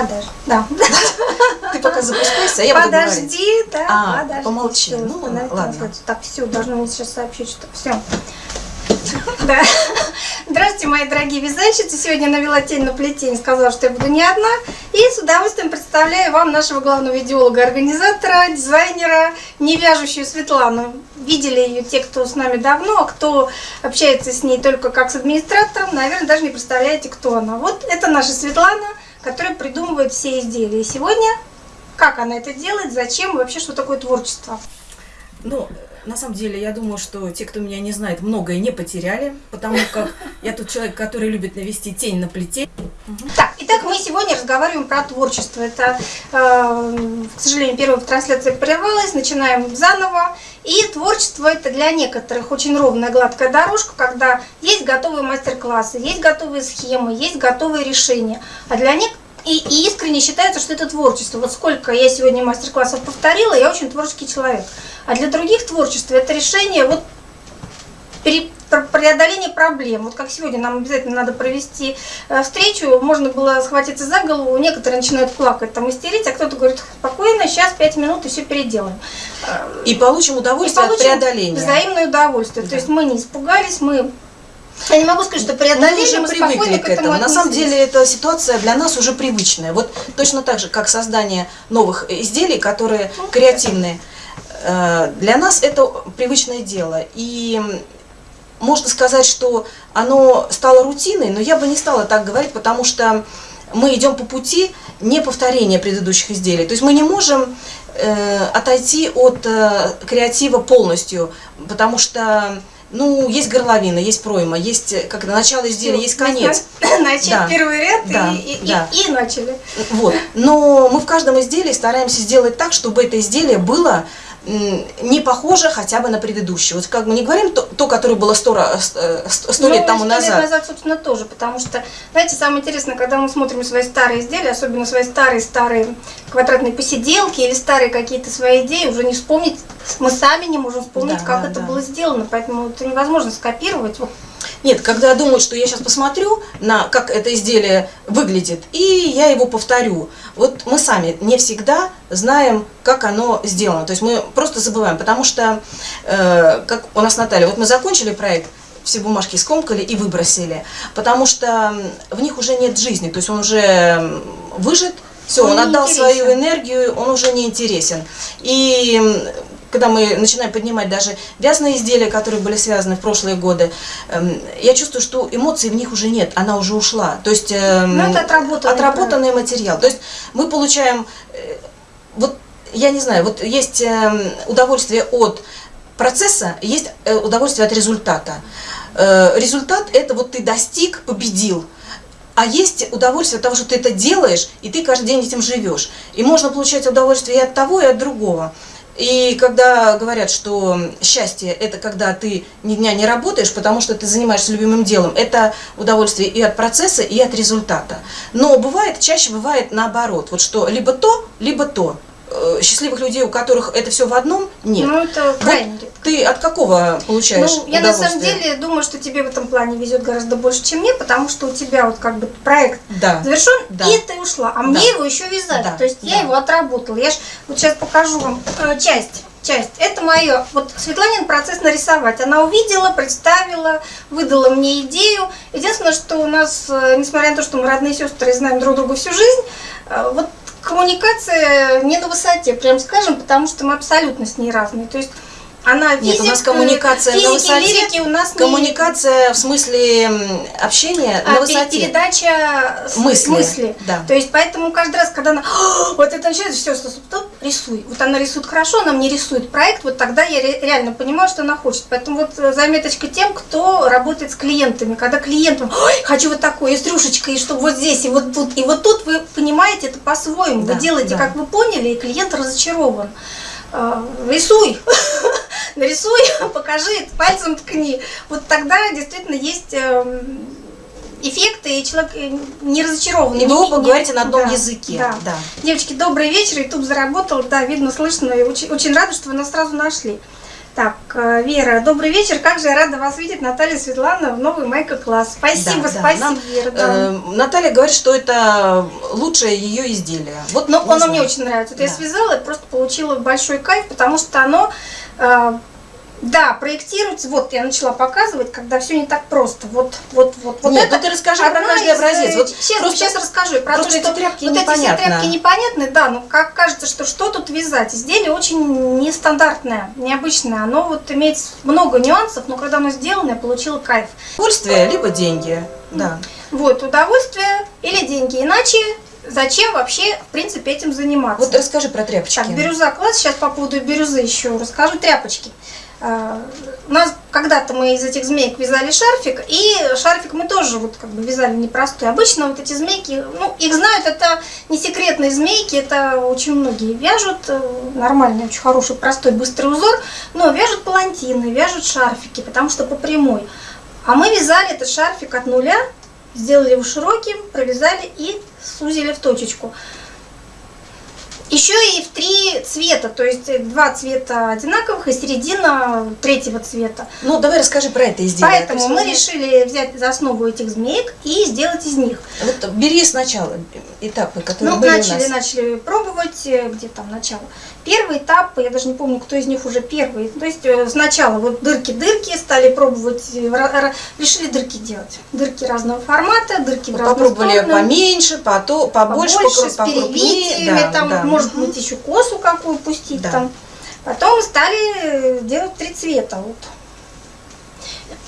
Подожди, да. Ты пока запускайся, а я буду. Подожди, да, А, подожди. помолчи. Всё, Ну, ладно. трансляцию. Так, все, должны мне сейчас сообщить, что все. Да. Здравствуйте, мои дорогие вязальщицы. Сегодня навела тень на плетень, сказала, что я буду не одна. И с удовольствием представляю вам нашего главного идеолога, организатора, дизайнера, не вяжущую Светлану. Видели ее те, кто с нами давно, а кто общается с ней только как с администратором, наверное, даже не представляете, кто она. Вот это наша Светлана, которая придумывает все изделия. И сегодня как она это делает, зачем и вообще, что такое творчество. Ну, на самом деле, я думаю, что те, кто меня не знает, многое не потеряли, потому как я тот человек, который любит навести тень на плетень. Так, итак, мы сегодня разговариваем про творчество. Это, э, к сожалению, первая трансляция прервалась, начинаем заново. И творчество это для некоторых очень ровная гладкая дорожка, когда есть готовые мастер-классы, есть готовые схемы, есть готовые решения. А для некоторых и, и искренне считается, что это творчество. Вот сколько я сегодня мастер-классов повторила, я очень творческий человек. А для других творчество это решение вот преодоление проблем. Вот как сегодня нам обязательно надо провести э, встречу, можно было схватиться за голову, некоторые начинают плакать, там истерить, а кто-то говорит, спокойно, сейчас пять минут и все переделаем. Э, И получим и удовольствие от получим преодоления. взаимное удовольствие. То Да. есть мы не испугались, мы... Я не могу сказать, что преодолели, Мы уже мы привыкли спокойно к этому. На самом деле эта ситуация для нас уже привычная. Вот точно так же, как создание новых изделий, которые Ну, креативные. Э, Для нас это привычное дело. И можно сказать, что оно стало рутиной, но я бы не стала так говорить, потому что мы идем по пути не повторения предыдущих изделий. То есть мы не можем э, отойти от э, креатива полностью, потому что ну, есть горловина, есть пройма, есть э, как начало изделия, есть конец. Начать Да. первый ряд Да, и, и- да. и- и начали. Вот. Но мы в каждом изделии стараемся сделать так, чтобы это изделие было не похоже хотя бы на предыдущее. Вот как мы не говорим то, то которое было сто, ра- э, сто- сто лет Ну, тому сто лет назад. назад, собственно, тоже, потому что, знаете, самое интересное, когда мы смотрим свои старые изделия, особенно свои старые-старые квадратные посиделки или старые какие-то свои идеи, уже не вспомнить, мы сами не можем вспомнить, Да, как да, это было сделано, поэтому это невозможно скопировать. Нет, когда думают, что я сейчас посмотрю на как это изделие выглядит, и я его повторю. Вот мы сами не всегда знаем, как оно сделано. То есть мы просто забываем, потому что, э, как у нас Наталья, вот мы закончили проект, все бумажки скомкали и выбросили, потому что в них уже нет жизни, то есть он уже м, выжат, все, Он он, отдал интересен. свою энергию, он уже не интересен. И когда мы начинаем поднимать даже вязаные изделия, которые были связаны в прошлые годы, эм, я чувствую, что эмоций в них уже нет, она уже ушла. То есть эм, Ну, это отработанный отработанный материал. То есть мы получаем, э, вот я не знаю, вот есть эм, удовольствие от процесса, есть э, удовольствие от результата. Э, Результат это вот ты достиг, победил. А есть удовольствие от того, что ты это делаешь, и ты каждый день этим живешь. И можно получать удовольствие и от того, и от другого. И когда говорят, что счастье – это когда ты ни дня не работаешь, потому что ты занимаешься любимым делом, это удовольствие и от процесса, и от результата. Но бывает, чаще бывает наоборот, вот что либо то, либо то. Э, Счастливых людей, у которых это все в одном, нет. Ну, это Вот крайне редко. ты от какого получаешь Ну, я на самом деле думаю, что тебе в этом плане везет гораздо больше, чем мне, потому что у тебя вот как бы проект Да. завершен, Да. и ты ушла. А мне Да. его еще вязать. Да, То есть я да. его отработала. Я ж вот сейчас покажу вам э, часть. Часть. Это мое. Вот Светланин процесс нарисовать. Она увидела, представила, выдала мне идею. Единственное, что у нас, э, несмотря на то, что мы родные сестры и знаем друг друга всю жизнь, э, вот коммуникация не на высоте, прям скажем, потому что мы абсолютно с ней разные. То есть она Нет, у нас физик, коммуникация э, на высоте. лирики у нас не- Коммуникация в смысле общения а, на высоте. передача Мысли, мысли. да. То есть поэтому каждый раз, когда она «А, вот это начинает, все, стоп, стоп, рисуй. Вот она рисует хорошо, она мне рисует проект, вот тогда я ре- реально понимаю, что она хочет. Поэтому вот э, заметочка тем, кто работает с клиентами. Когда клиент, вам, «Ой, хочу вот такое, и с рюшечкой, и чтобы вот здесь, и вот тут. И вот тут вы понимаете это по-своему. Да, вы делаете, да. как вы поняли, и клиент разочарован. А, Рисуй, нарисуй, покажи, пальцем ткни. Вот тогда действительно есть эм, эффекты, и человек э, не разочарован. И вы оба говорите на одном да, языке. Да. Девочки, добрый вечер. Ютуб заработал, да, видно, слышно. И очень, очень рада, что вы нас сразу нашли. Так, э, Вера, добрый вечер. Как же я рада вас видеть, Наталья Светлана, в новый майка-класс. Спасибо, Да, да, спасибо, нам, Вера. да. Э, Наталья говорит, что это лучшее ее изделие. Вот, Но оно знаю. мне очень нравится. Вот я Да. связала и просто получила большой кайф, потому что оно, э, да, проектируется. Вот я начала показывать, когда все не так просто. Вот, вот, вот, вот Нет, это. ну ты расскажи про каждый из, образец. э, Вот сейчас, просто- сейчас расскажу. Про просто то, эти что тряпки вот эти все непонятно. тряпки непонятны, да, но как кажется, что что тут вязать. Изделие очень нестандартное, необычное. Оно вот имеет много нюансов, но когда оно сделано, я получила кайф. Удовольствие, либо деньги. Да. Вот, удовольствие или деньги. Иначе зачем вообще, в принципе, этим заниматься? Вот расскажи про тряпочки. Так, бирюза класс, сейчас по поводу бирюзы еще расскажу, тряпочки. У нас когда-то мы из этих змеек вязали шарфик, и шарфик мы тоже вот как бы вязали непростой. Обычно вот эти змейки, ну, их знают, это не секретные змейки, это очень многие вяжут, э, нормальный, очень хороший, простой, быстрый узор, но вяжут палантины, вяжут шарфики, потому что по прямой. А мы вязали этот шарфик от нуля, сделали его широким, провязали и сузили в точечку. Еще и в три цвета, то есть э, два цвета одинаковых и середина третьего цвета. Ну, давай расскажи про это изделие. Поэтому То есть, мы ну, решили взять за основу этих змеек и сделать из них. Вот бери сначала этапы, которые Ну, были у начали, нас. начали пробовать, э, где там начало. Первый этап, я даже не помню, кто из них уже первый. То есть э, сначала вот дырки-дырки, стали пробовать, э, решили дырки делать. Дырки разного формата, дырки в разные Попробовали стороны. поменьше, пото, побольше, побольше, с перевитиями, Да, там, да. может быть, еще косу какую пустить Да. там. Потом стали э, делать три цвета. Вот.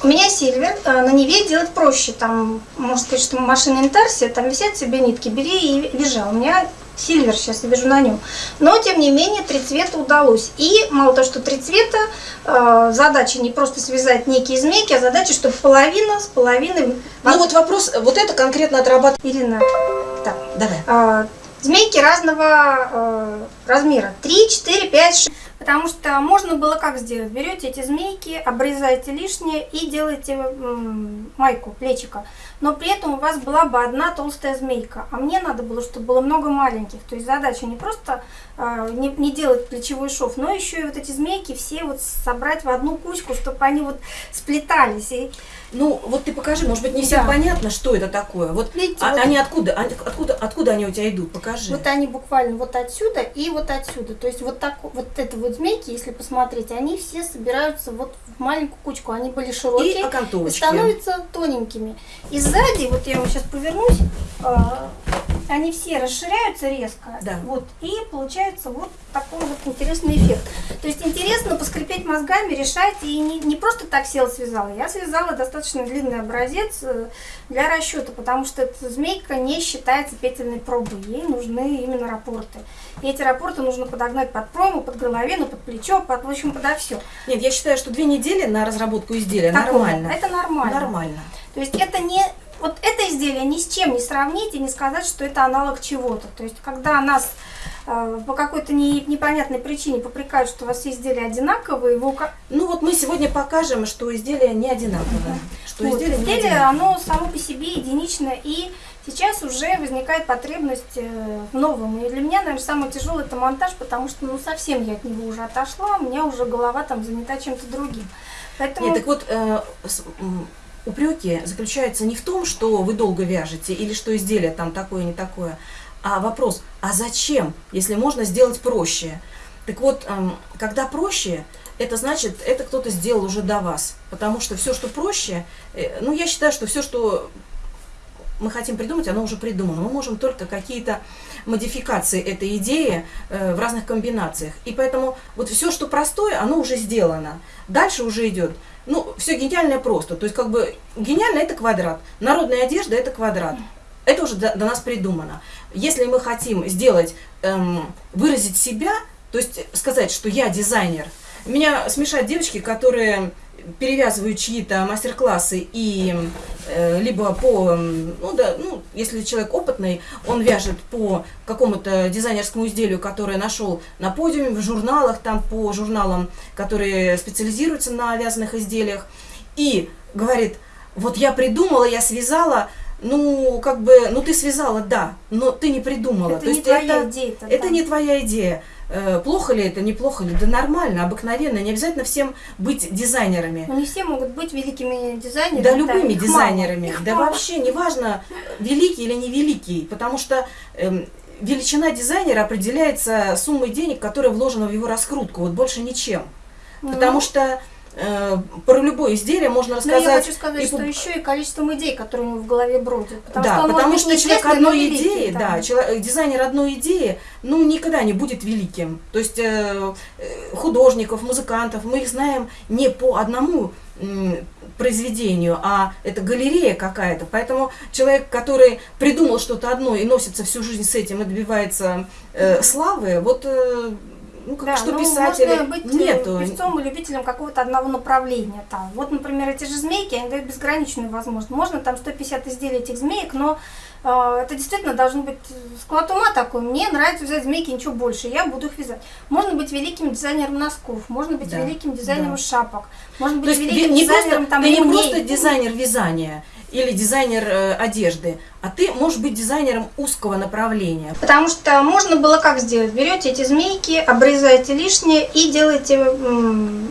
У меня сильвер, на Неве делать проще. Там, можно сказать, что машина интарсия, там висят себе нитки, бери и вяжи. А У меня сильвер, сейчас я вяжу на нем. Но, тем не менее, три цвета удалось. И мало того, что три цвета, э, задача не просто связать некие змейки, а задача, чтобы половина с половиной... Ну вот вопрос, вот это конкретно отрабатывать. Ирина, так, Давай. а, Змейки разного э, размера. 3, 4, 5, 6. Потому что можно было как сделать? Берете эти змейки, обрезаете лишнее и делаете майку, плечика. Но при этом у вас была бы одна толстая змейка. А мне надо было, чтобы было много маленьких. То есть задача не просто э, не, не делать плечевой шов, но еще и вот эти змейки все вот собрать в одну кучку, чтобы они вот сплетались. И Ну, вот ты покажи, может быть, не всем Да. понятно, что это такое. Вот Видите, а- вот- они откуда, откуда, откуда они у тебя идут? Покажи. Вот они буквально вот отсюда и вот отсюда. То есть вот так вот это вот змейки, если посмотреть, они все собираются вот в маленькую кучку. Они были И широкие и, окантовочки. становятся тоненькими. И сзади, вот я вам сейчас повернусь, а, они все расширяются резко. Да. Вот, и получается вот такой вот интересный эффект. То есть интересно поскрипеть мозгами, решать. И не, не просто так села связала. Я связала достаточно длинный образец э, для расчета, потому что эта змейка не считается петельной пробой. Ей нужны именно рапорты. И эти рапорты нужно подогнать под прому, под головину, под плечо, под, в общем, подо все. Нет, я считаю, что две недели на разработку изделия нормально. Это нормально. Нормально. То есть это не вот это изделие ни с чем не сравнить и не сказать, что это аналог чего-то. То есть когда нас э, по какой-то не- непонятной причине попрекают, что у вас все изделия одинаковые, вы ука- Ну вот мы сегодня покажем, что изделие не одинаковое. Что Вот, изделие, не изделие, одинаковое. оно само по себе единичное, и сейчас уже возникает потребность э, в новом. И для меня, наверное, самое тяжелое это монтаж, потому что ну совсем я от него уже отошла, у меня уже голова там занята чем-то другим. Поэтому Нет, так вот, э, упреки заключаются не в том, что вы долго вяжете или что изделие там такое, не такое, а вопрос, а зачем, если можно сделать проще? Так вот, эм, когда проще, это значит, это кто-то сделал уже до вас. Потому что все, что проще, э, ну, я считаю, что все, что мы хотим придумать, оно уже придумано. Мы можем только какие-то модификации этой идеи э, в разных комбинациях. И поэтому вот все, что простое, оно уже сделано. Дальше уже идет, ну, все гениальное просто. То есть как бы гениально это квадрат, народная одежда это квадрат. Это уже до, до нас придумано. Если мы хотим сделать, эм, выразить себя, то есть сказать, что я дизайнер, меня смешат девочки, которые перевязывают чьи-то мастер-классы и э, либо по, ну да, ну, если человек опытный, он вяжет по какому-то дизайнерскому изделию, которое нашел на подиуме, в журналах, там по журналам, которые специализируются на вязаных изделиях, и говорит, вот я придумала, я связала, ну, как бы, ну ты связала, да, но ты не придумала. это То не есть твоя это, идея. это не твоя идея. Э, плохо ли это, неплохо ли? Да нормально, обыкновенно, не обязательно всем быть дизайнерами. Но не все могут быть великими дизайнерами. Да, любыми их дизайнерами. мало, их да мало. вообще, неважно, великий или не великий, потому что эм, величина дизайнера определяется суммой денег, которая вложена в его раскрутку, вот больше ничем. Ну, Потому что про любое изделие можно рассказать. я хочу сказать, и что еще и количеством идей, которые у него в голове бродят. Потому да, что потому что человек но одной великий, идеи, да, чело- дизайнер одной идеи, ну, никогда не будет великим. То есть э, э, художников, музыкантов, мы их знаем не по одному произведению, а это галерея какая-то. Поэтому человек, который придумал что-то одно и носится всю жизнь с этим и добивается э, славы, вот э, ну, как Да, что ну, писатели можно быть э, нету. певцом и любителем какого-то одного направления. Там. Вот, например, эти же змейки, они дают безграничную возможность. Можно там 150 изделий этих змеек, но э, это действительно должен быть склад ума такой. Мне нравится взять змейки, ничего больше, я буду их вязать. Можно быть великим дизайнером носков, можно быть Да, великим дизайнером да. шапок, можно быть великим не просто, дизайнером там, ты не просто дизайнер вязания или дизайнер э, одежды, а ты можешь быть дизайнером узкого направления. Потому что можно было как сделать? Берете эти змейки, обрезаете лишнее и делаете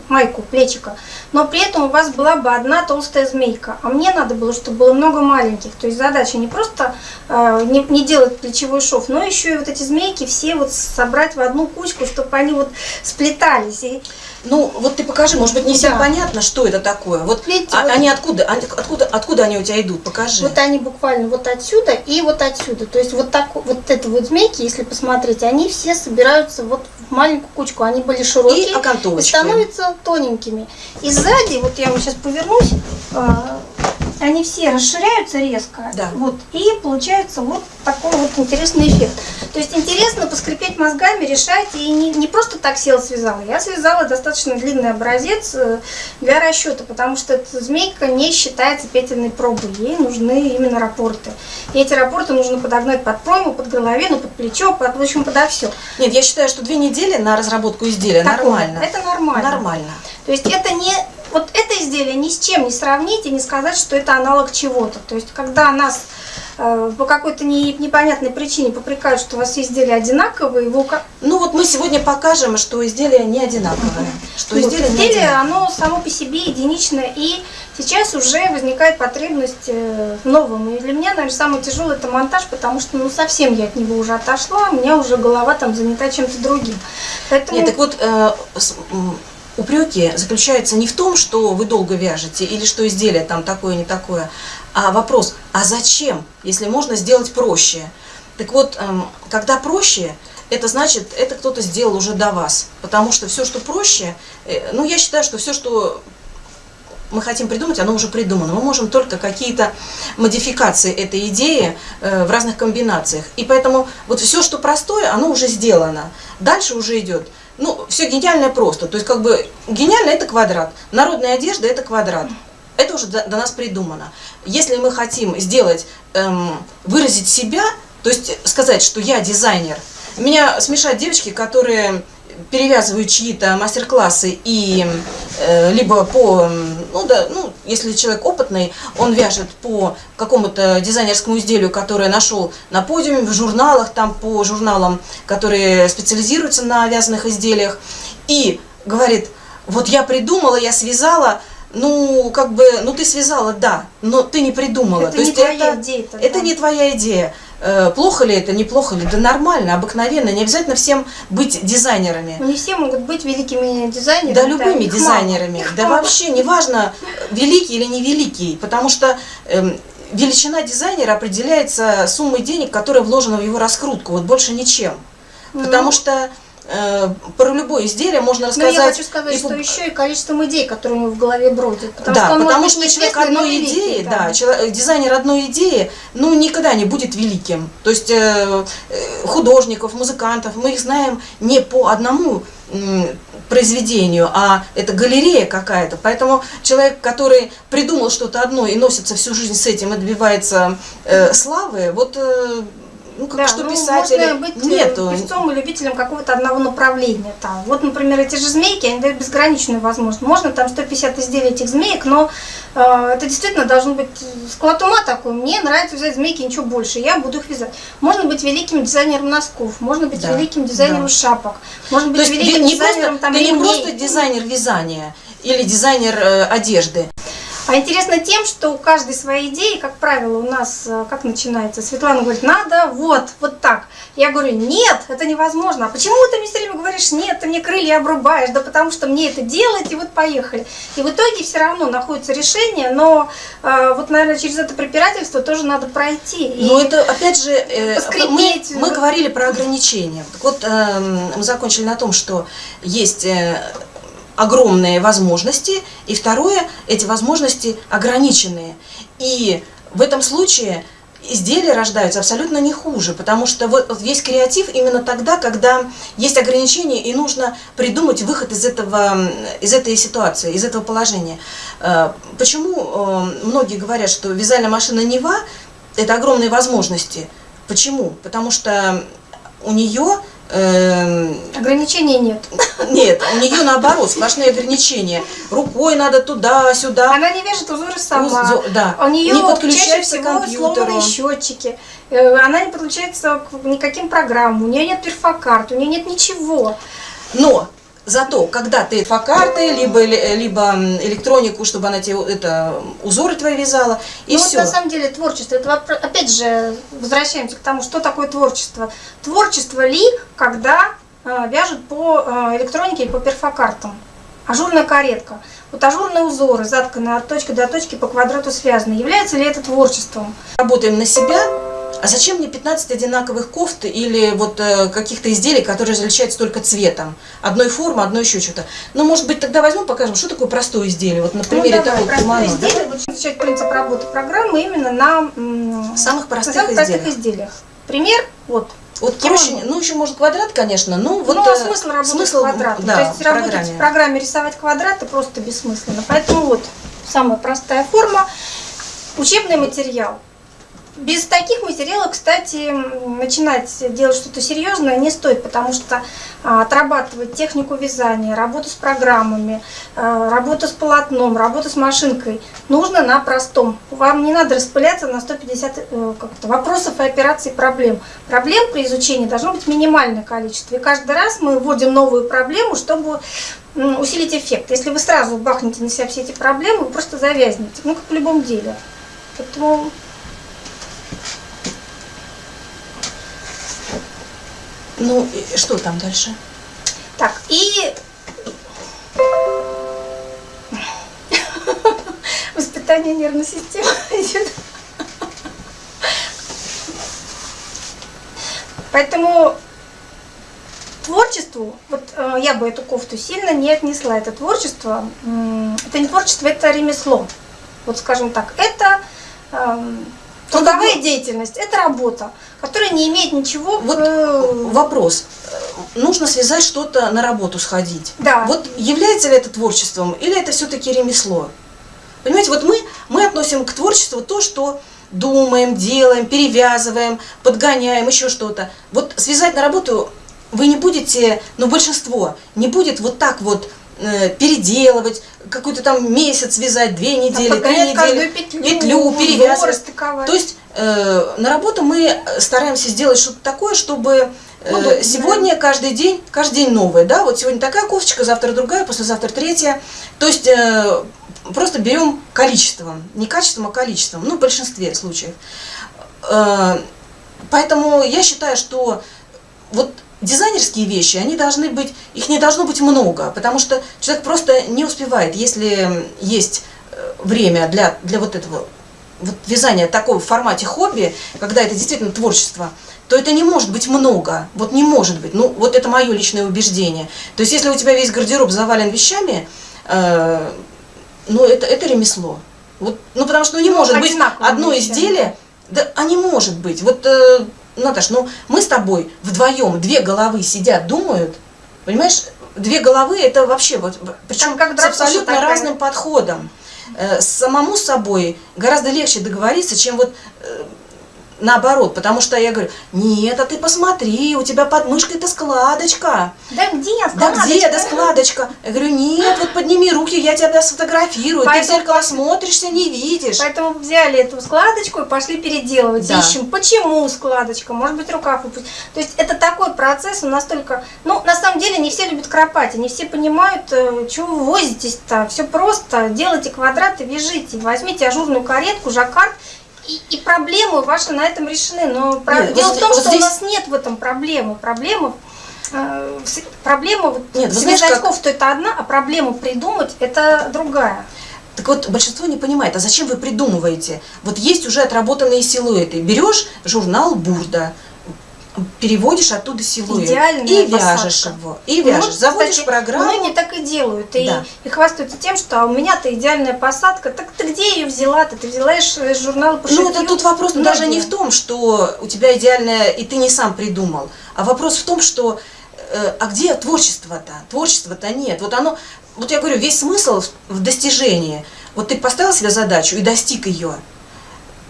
майку, плечика. Но при этом у вас была бы одна толстая змейка. А мне надо было, чтобы было много маленьких. То есть задача не просто э, не, не делать плечевой шов, но еще и вот эти змейки все вот собрать в одну кучку, чтобы они вот сплетались. И Ну, вот ты покажи, может быть, не всем Да. понятно, что это такое. Вот Видите, а- вот- они откуда, откуда, откуда они у тебя идут? Покажи. Вот они буквально вот отсюда и вот отсюда. То есть вот так вот это вот змейки, если посмотреть, они все собираются вот в маленькую кучку. Они были широкие И окантовочки. становятся тоненькими. И сзади, вот я вам сейчас повернусь, а, они все расширяются резко. Да. Вот, и получается вот такой вот интересный эффект. То есть интересно поскрипеть мозгами, решать. И не, не просто так села связала. Я связала достаточно длинный образец э, для расчета, потому что эта змейка не считается петельной пробой. Ей нужны именно рапорты. И эти рапорты нужно подогнать под пройму, под головину, под плечо, под, в общем, подо все. Нет, я считаю, что две недели на разработку изделия нормально. Это нормально. Нормально. То есть это не вот это изделие ни с чем не сравнить и не сказать, что это аналог чего-то. То есть когда нас э, по какой-то не- непонятной причине попрекают, что у вас изделия одинаковые, вы ука- Ну вот мы сегодня покажем, что изделие не одинаковое. Что вот, изделие, не изделие, одинаковое. оно само по себе единичное, и сейчас уже возникает потребность э, в новом. И для меня, наверное, самый тяжелый это монтаж, потому что ну совсем я от него уже отошла, у меня уже голова там занята чем-то другим. Поэтому Нет, так вот, э, упреки заключаются не в том, что вы долго вяжете или что изделие там такое, не такое, а вопрос, а зачем, если можно сделать проще? Так вот, эм, когда проще, это значит, это кто-то сделал уже до вас. Потому что все, что проще, э, ну, я считаю, что все, что мы хотим придумать, оно уже придумано. Мы можем только какие-то модификации этой идеи э, в разных комбинациях. И поэтому вот все, что простое, оно уже сделано. Дальше уже идет. Ну, все гениальное просто. То есть, как бы, гениально это квадрат. Народная одежда это квадрат. Это уже до, до нас придумано. Если мы хотим сделать, эм, выразить себя, то есть сказать, что я дизайнер, меня смешают девочки, которые перевязывают чьи-то мастер-классы и э, либо по, ну да, ну, если человек опытный, он вяжет по какому-то дизайнерскому изделию, которое нашел на подиуме, в журналах, там по журналам, которые специализируются на вязаных изделиях, и говорит, вот я придумала, я связала, ну, как бы, ну ты связала, да, но ты не придумала. Это не твоя идея тогда. Это не твоя идея. Э, Плохо ли это, неплохо ли? Да нормально, обыкновенно. Не обязательно всем быть дизайнерами. ну, не все могут быть великими дизайнерами. Да, любыми мало. дизайнерами. Их Да мало. вообще, неважно, великий или не великий, потому что эм, величина дизайнера определяется суммой денег, которая вложена в его раскрутку, вот больше ничем. Потому Ну. что э, про любое изделие можно Но рассказать. я хочу сказать, и что еще и количеством идей, которые у него в голове бродят. Потому да, что потому что человек но одной великий, идеи, да, чело- дизайнер одной идеи, ну, никогда не будет великим. То есть э, э, художников, музыкантов, мы их знаем не по одному произведению, а это галерея какая-то. Поэтому человек, который придумал что-то одно и носится всю жизнь с этим и добивается э, славы, вот э, ну, как Да, что ну, писатели. можно быть э, Нету. певцом и любителем какого-то одного направления. Там. Вот, например, эти же змейки, они дают безграничную возможность. Можно там 150 изделий этих змеек, но э, это действительно должен быть склад ума такой. Мне нравится взять змейки, ничего больше, я буду их вязать. Можно быть великим дизайнером носков, можно быть Да, великим дизайнером да. шапок, можно быть То великим не дизайнером просто, там, ты не просто дизайнер вязания или дизайнер э, одежды. А интересно тем, что у каждой своей идеи, как правило, у нас э, как начинается? Светлана говорит, надо вот, вот так. Я говорю, нет, это невозможно. А почему ты мне все время говоришь, нет, ты мне крылья обрубаешь? Да потому что мне это делать, и вот поехали. И в итоге все равно находится решение, но э, вот, наверное, через это препирательство тоже надо пройти. Но это, опять же, э, мы, поскрипеть. мы говорили про ограничения. Так вот, эм, мы закончили на том, что есть э, огромные возможности, и второе, эти возможности ограниченные. И в этом случае изделия рождаются абсолютно не хуже, потому что вот весь креатив именно тогда, когда есть ограничения и нужно придумать выход из этого, из этой ситуации, из этого положения. Э, Почему э, многие говорят, что вязальная машина Нева – это огромные возможности? Почему? Потому что у нее ограничений нет. нет, у нее наоборот сплошные ограничения. Рукой надо туда-сюда. Она не вяжет узоры сама. Узо- да. У нее Не подключается к всего компьютеру. сломанные счетчики. Э, Она не подключается к никаким программам. У нее нет перфокарт, у нее нет ничего. Но зато, когда ты фокарты, либо, эле- либо электронику, чтобы она тебе это, узоры твои вязала, и Ну вот все. на самом деле творчество, это вопро- опять же возвращаемся к тому, что такое творчество. Творчество ли, когда э, вяжут по э, электронике и по перфокартам? Ажурная каретка. Вот ажурные узоры, затканные от точки до точки по квадрату связаны. Является ли это творчеством? Работаем на себя, а зачем мне 15 одинаковых кофт или вот э, каких-то изделий, которые различаются только цветом? Одной формы, одной еще что-то. Ну, может быть, тогда возьмем, покажем, что такое простое изделие. Вот на примере ну, давай, такого простое да? изделие. Вот изучать принцип работы программы именно на Самых на простых самых простых изделиях. изделиях. Пример, вот. Вот проще, ну еще может квадрат, конечно, но вот ну, а э, смысл работать смысл, квадратом? да, То есть работать программе. в программе рисовать квадраты просто бессмысленно. Поэтому вот самая простая форма – учебный материал. Без таких материалов, кстати, начинать делать что-то серьезное не стоит, потому что а, отрабатывать технику вязания, работу с программами, а, работу с полотном, работу с машинкой нужно на простом. Вам не надо распыляться на 150 э, вопросов и операций проблем. Проблем при изучении должно быть минимальное количество. И каждый раз мы вводим новую проблему, чтобы усилить эффект. Если вы сразу бахнете на себя все эти проблемы, вы просто завязнете. Ну, как в любом деле. Поэтому Ну, и что там дальше? Так, и воспитание нервной системы идет. Поэтому творчеству, вот э, я бы эту кофту сильно не отнесла. Это творчество, м, это не творчество, это ремесло. Вот скажем так, это эм, трудовая деятельность, это работа, которая не имеет ничего Вот э, вопрос. Нужно связать что-то на работу сходить. Да. Вот является ли это творчеством или это все-таки ремесло? Понимаете, вот мы, мы относим к творчеству то, что думаем, делаем, перевязываем, подгоняем, еще что-то. Вот связать на работу вы не будете, но большинство не будет вот так вот переделывать, какой-то там месяц вязать, две недели, три подгонять недели, каждую петлю, петлю перевязывать. То есть э, на работу мы стараемся сделать что-то такое, чтобы э, Удобно. сегодня каждый день, каждый день новое, да, вот сегодня такая кофточка, завтра другая, послезавтра третья. То есть э, просто берем количеством, не качеством, а количеством, ну в большинстве случаев. Э, поэтому я считаю, что вот дизайнерские вещи, они должны быть, их не должно быть много, потому что человек просто не успевает, если есть э, время для, для вот этого вот вязания такого в формате хобби, когда это действительно творчество, то это не может быть много. Вот не может быть. Ну, вот это мое личное убеждение. То есть, если у тебя весь гардероб завален вещами, э, ну, это, это ремесло. Вот, ну, потому что ну, не Ну, может быть одно изделие, да, а не может быть. Вот, э, Наташ, ну, мы с тобой вдвоем, две головы сидят, думают, понимаешь, две головы это вообще, вот, причем как с абсолютно такая. разным подходом. Э, самому с собой гораздо легче договориться, чем вот э, наоборот, потому что я говорю, нет, а ты посмотри, у тебя под мышкой-то складочка. Да где Да складочка? где эта складочка? Я говорю, нет, вот подними руки, я тебя сфотографирую. Ты в Поэтому- зеркало смотришься, не видишь. Поэтому взяли эту складочку и пошли переделывать. Да. Ищем, почему складочка, может быть, рукав упустил. То есть это такой процесс, он настолько... Ну, на самом деле, не все любят кропать, не все понимают, э, чего вы возитесь-то. Все просто, делайте квадраты, вяжите, возьмите ажурную каретку, жаккард, и, и проблемы ваши на этом решены. Но Нет, дело вот в том, здесь- что вот у здесь- нас нет в этом проблемы. Проблемы э, проблема вот Нет, себе знаете, как- очков, то это одна, а проблему придумать это другая. Так вот, большинство не понимает, а зачем вы придумываете? Вот есть уже отработанные силуэты. Берешь журнал Бурда, переводишь оттуда силуэт Идеальная и вяжешь посадка. его. И Ну, вяжешь. Заводишь кстати, программу. Многие так и делают. И, Да. и хвастаются тем, что «А у меня-то идеальная посадка. Так ты где ее взяла-то? Ты взяла из, журнала по Ну, это шитью?» тут вопрос ну, даже не Многие. в том, что у тебя идеальное, и ты не сам придумал, а вопрос в том, что э, а где творчество-то? Творчества-то нет. Вот оно, вот я говорю, весь смысл в- в достижении. Вот ты поставил себе задачу и достиг ее.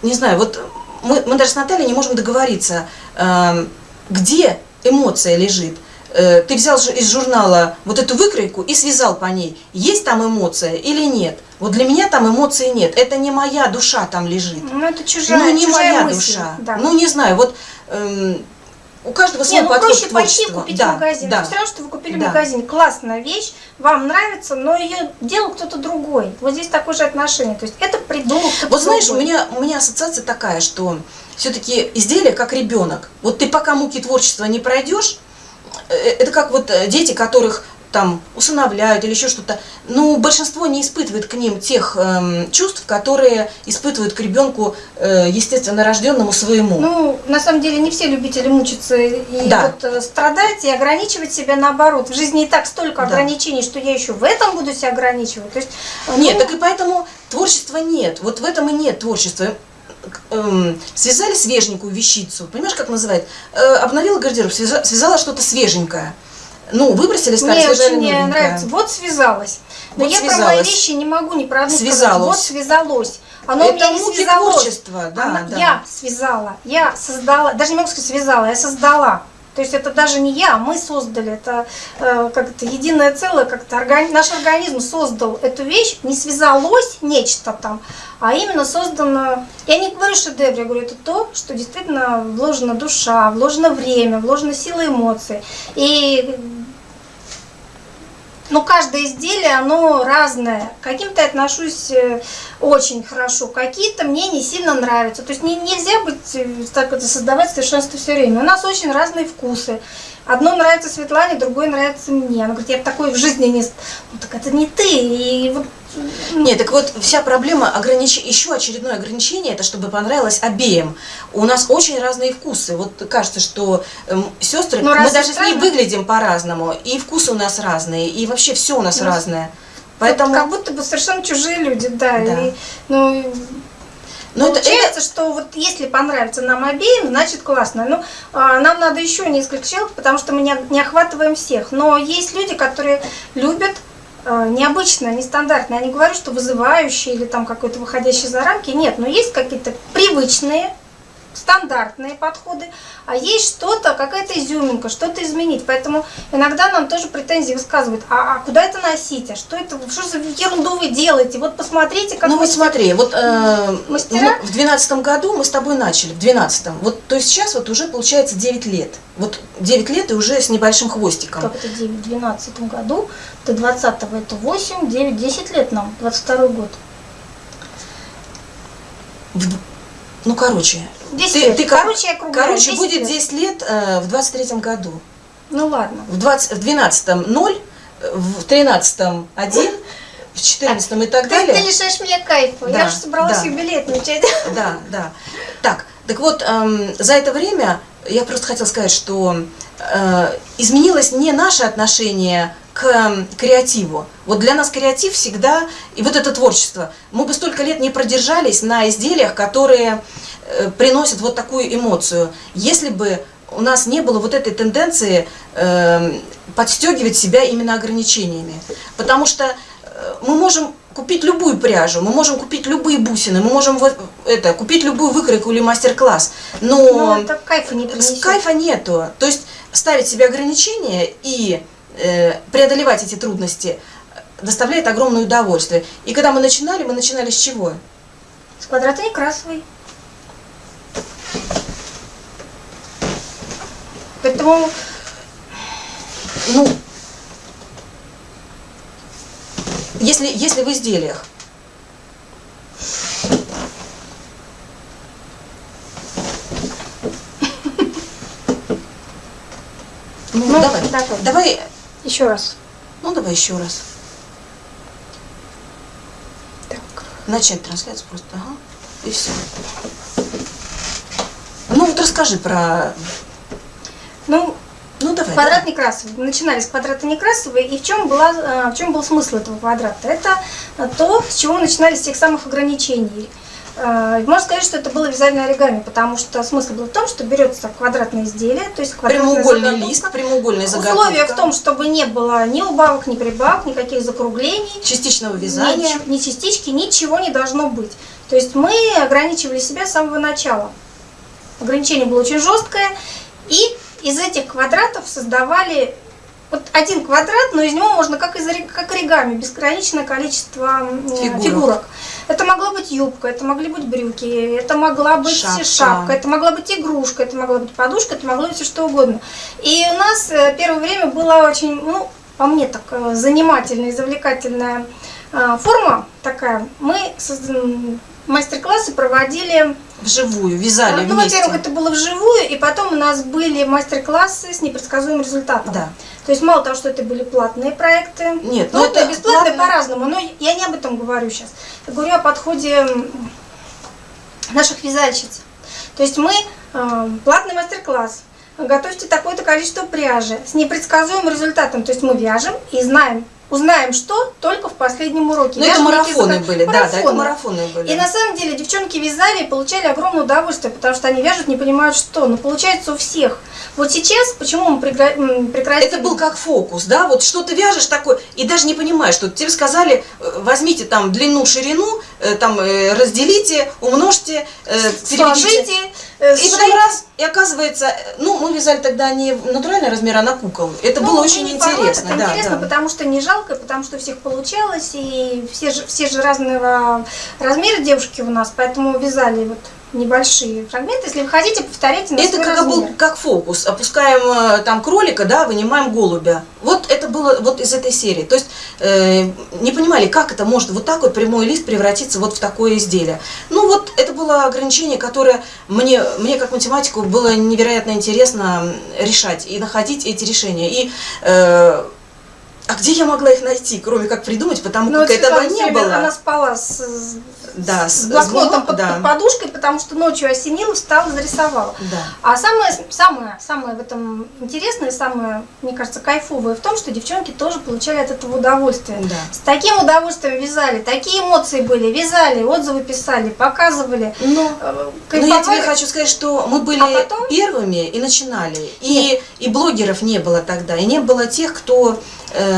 Не знаю, вот мы, мы даже с Натальей не можем договориться, эм, где эмоция лежит. Э, Ты взял из журнала вот эту выкройку и связал по ней. Есть там эмоция или нет? Вот для меня там эмоции нет. Это не моя душа там лежит. Ну, это чужая, ну, не чужая моя мысль. душа. Да. Ну, не знаю, вот эм, у каждого свой Не, ну подход проще пойти купить да, в магазин. Да. Все равно, что вы купили Да. в магазине. Классная вещь, вам нравится, но ее делал кто-то другой. Вот здесь такое же отношение. То есть это придумал кто-то Вот знаешь, у меня, у меня ассоциация такая, что все-таки изделие как ребенок. Вот ты пока муки творчества не пройдешь, э, это как вот э, дети, которых там усыновляют или еще что-то. Ну, большинство не испытывает к ним тех эм, чувств, которые испытывают к ребенку, э, естественно, рожденному своему. Ну, на самом деле, не все любители мучиться и Да. вот э, страдать и ограничивать себя наоборот. В жизни и так столько Да. ограничений, что я еще в этом буду себя ограничивать. То есть, э, Нет, ну, так и поэтому творчества нет. Вот в этом и нет творчества. Эм, связали свеженькую вещицу, понимаешь, как называют? Э, обновила гардероб, связа- связала что-то свеженькое. Ну, выбросили старое, Мне очень не нравится. Вот связалась. Но Вот я про мои связалась. вещи не могу ни про одну сказать. Связалось. Вот связалось. Оно Это меня не связалось. творчества, да, Она- да. Я связала, я создала, даже не могу сказать связала, я создала. То есть это даже не я, а мы создали. Это э, как это единое целое, как-то органи- наш организм создал эту вещь, не связалось нечто там, а именно создано. Я не говорю шедевр, я говорю, это то, что действительно вложена душа, вложено время, вложена сила эмоций. И ну, каждое изделие, оно разное. Каким-то я отношусь э, очень хорошо, какие-то мне не сильно нравятся. То есть не, нельзя быть, э, так это, создавать совершенство все время. У нас очень разные вкусы. Одно нравится Светлане, другое нравится мне. Она говорит, я бы такое в жизни не... Ну, так это не ты. И вот, Нет, так вот вся проблема огранич... еще очередное ограничение, это чтобы понравилось обеим. У нас очень разные вкусы. Вот кажется, что эм, сестры, Ну, мы даже с ней странно? выглядим по-разному, и вкусы у нас разные, и вообще все у нас Ну, разное. Поэтому, как будто бы совершенно чужие люди, да. Да. И, ну, и ну это, Получается, что вот если понравится нам обеим, значит классно. Ну, а, нам надо еще несколько человек, потому что мы не, не охватываем всех. Но есть люди, которые любят необычное, нестандартное. Я не говорю, что вызывающие или там какой-то выходящий за рамки. Нет, но есть какие-то привычные, стандартные подходы, а есть что-то, какая-то изюминка, что-то изменить. Поэтому иногда нам тоже претензии высказывают, а, а куда это носить, а что это, что за ерунду вы делаете, вот посмотрите, как ну вы вот смотри, вот э, Мастера? мы в двенадцатом году мы с тобой начали, в двенадцатом. Вот, то есть сейчас вот уже получается 9 лет. Вот 9 лет и уже с небольшим хвостиком. как это 9, в 12 году, до 20 это 8, 9, 10 лет нам, 22 год. В- ну, короче, 10 Ты- лет. ты короче, я округляю, короче 10 будет лет. 10 лет э, в 23 году. Ну ладно. В, 20, в 12-м 0, в 13-м 1, в 14-м и так Ты, далее. ты лишаешь меня кайфа. Да, я уже собралась да. юбилей отмечать. Да, да. Так, так вот, эм, за это время я просто хотела сказать, что э, изменилось не наше отношение к эм, креативу. Вот для нас креатив всегда, и вот это творчество, мы бы столько лет не продержались на изделиях, которые э, приносят вот такую эмоцию, если бы у нас не было вот этой тенденции э, подстегивать себя именно ограничениями. Потому что э, мы можем купить любую пряжу, мы можем купить любые бусины, мы можем вот это, купить любую выкройку или мастер-класс, но, Но это кайфа не принесет. кайфа нету. То есть ставить себе ограничения и э, преодолевать эти трудности э, доставляет огромное удовольствие. И когда мы начинали, мы начинали с чего? С квадрата Некрасовой. Поэтому Ну, если, если в изделиях Ну, Ну, давай, давай. давай, еще раз. ну давай еще раз. Так. Начать трансляцию просто, ага, и все. Ну вот расскажи про, Ну, ну давай. Квадрат давай. Некрасовой. Мы начинали с квадрата Некрасовой, и в чем, была, э, в чем был смысл этого квадрата? Это то, с чего мы начинали с тех самых ограничений. Э, Можно сказать, что это было вязальное оригами, потому что смысл был в том, что берется квадратное изделие, то есть Прямоугольный заготовка. лист, прямоугольная заготовка. Условие в том, чтобы не было ни убавок, ни прибавок, никаких закруглений, частичного вязания. Нич- ни частички, ничего не должно быть. То есть мы ограничивали себя с самого начала. Ограничение было очень жесткое, и из этих квадратов создавали вот один квадрат, но из него можно, как, из, как оригами, бесконечное количество Фигурок. фигурок. Это могла быть юбка, это могли быть брюки, это могла быть Шапка. шапка, это могла быть игрушка, это могла быть подушка, это могло быть все что угодно. И у нас э, первое время была очень, ну, по мне так э, занимательная и завлекательная э, форма такая. Мы созд- м, мастер-классы проводили Вживую, вязали ну, вместе. во-первых, это было вживую, и потом у нас были мастер-классы с непредсказуемым результатом. Да. То есть мало того, что это были платные проекты, Нет, ну ну это это бесплатно платно. по-разному, но я не об этом говорю сейчас. Я говорю о подходе наших вязальщиц. То есть мы э, платный мастер-класс, готовьте такое-то количество пряжи с непредсказуемым результатом. То есть мы вяжем и знаем, узнаем что только в последнем уроке. Ну, это марафоны некие были, да, да, это марафоны. марафоны были. И на самом деле девчонки вязали и получали огромное удовольствие, потому что они вяжут, не понимают что. Но получается у всех. Вот сейчас, почему мы м, прекратили? Это был как фокус, да, вот что ты вяжешь такое, и даже не понимаешь, что тебе сказали, э, возьмите там длину, ширину, э, там э, разделите, умножьте. Сложите, И потом раз, и оказывается, э, ну, мы вязали тогда не в натуральный размер, а на кукол. Это Ну, было очень интересно, это да, интересно, да. потому что не жалко, потому что у всех получалось, и все же, все же разного размера девушки у нас, поэтому вязали вот небольшие фрагменты. Если вы хотите, повторяйте на Это как был как фокус. Опускаем э, там кролика, да, вынимаем голубя. Вот это было вот из этой серии. То есть э, не понимали, как это может вот так вот прямой лист превратиться вот в такое изделие. Ну вот это было ограничение, которое мне, мне как математику было невероятно интересно решать и находить эти решения. И э, а где я могла их найти, кроме как придумать, потому Ну, как вот этого не время- было. Она спала с, с- Да, с с- с блокнотом бумаг- под, да. под подушкой, потому что ночью осенила, встала, зарисовала. Да. А самое, самое, самое в этом интересное, самое, мне кажется, кайфовое в том, что девчонки тоже получали от этого удовольствие. Да. С таким удовольствием вязали, такие эмоции были, вязали, отзывы писали, показывали. Ну, э, Ну, я тебе хочу сказать, что мы были А потом? первыми и начинали. И, и блогеров не было тогда, и не было тех, кто э,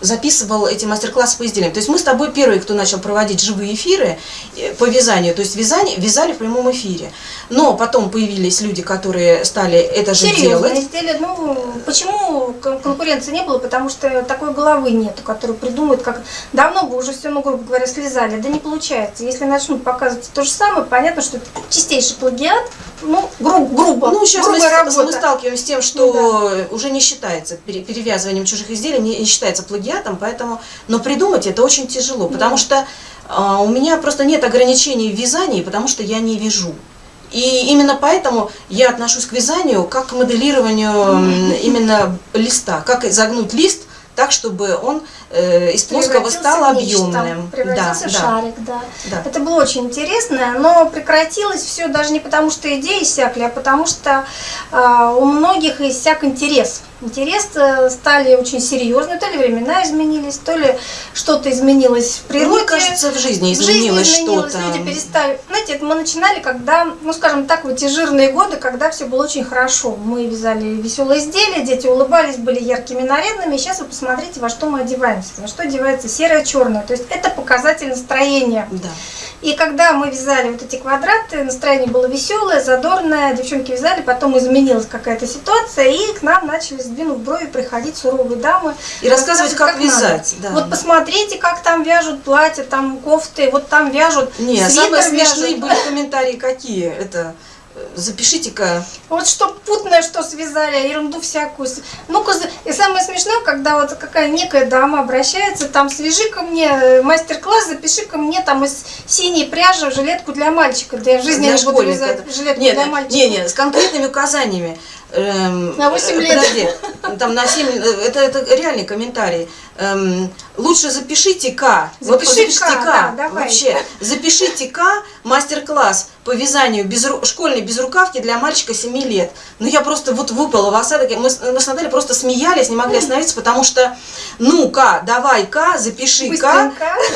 записывал эти мастер-классы по изделиям. То есть мы с тобой первые, кто начал проводить живые эфиры э, по вязанию, то есть вязание, вязали в прямом эфире. Но потом появились люди, которые стали это же Серьезно, делать. изделие, ну, почему кон- конкуренции не было? Потому что такой головы нету, которая придумает, как давно бы уже все, ну, грубо говоря, слезали. Да не получается. Если начнут показывать то же самое, понятно, что это чистейший плагиат, ну, гру- грубо, Ну, сейчас мы, работа. мы сталкиваемся с тем, что уже не считается пере- перевязыванием чужих изделий, не, не считается плагиатом, поэтому, но придумать это очень тяжело, потому что а, у меня просто нет ограничений в вязании, потому что я не вяжу. И именно поэтому я отношусь к вязанию как к моделированию именно листа, как загнуть лист так, чтобы он э, из плоского стал объемным. Превратился да, в да, шарик, да. да. Это было очень интересно, но прекратилось все даже не потому, что идеи иссякли, а потому что э, у многих иссяк интерес. Интерес э, стали очень серьезные, то ли времена изменились, то ли что-то изменилось в природе. Мне кажется, в жизни В жизни изменилось изменилось, что-то. люди перестали. Знаете, это мы начинали, когда, ну скажем так, в эти жирные годы, когда все было очень хорошо. Мы вязали веселые изделия, дети улыбались, были яркими, нарядными. И сейчас вы посмотрите, посмотрите, во что мы одеваемся. Во что одевается серое-черное. То есть это показатель настроения. Да. И когда мы вязали вот эти квадраты, настроение было веселое, задорное, девчонки вязали, потом изменилась какая-то ситуация, и к нам начали, сдвинув брови, приходить суровые дамы. И рассказывать, как вязать, надо. да. Вот посмотрите, как там вяжут платья, там кофты, вот там вяжут Не, свитер самые смешные вяжут. были комментарии какие. Это запишите-ка. Вот что путное, что связали, ерунду всякую. Ну-ка, и самое смешное, когда вот какая некая дама обращается, там, свяжи ко мне э, мастер-класс, запиши ко мне там из синей пряжи жилетку для мальчика. Да я в жизни для не буду вязать жилетку Нет, для мальчика. не, не, с конкретными указаниями. Эм, На восемь э, лет. Подожди, там на 7, это, это реальный комментарий. Эм, лучше запишите-ка, вот Запиши-ка, запишите-ка, да, давай. вообще, запишите-ка мастер-класс по вязанию без, школьной безрукавки для мальчика 7 лет. Ну я просто вот выпала в осадок, мы, мы с Натальей просто смеялись, не могли остановиться, потому что, ну-ка, давай-ка, запиши-ка,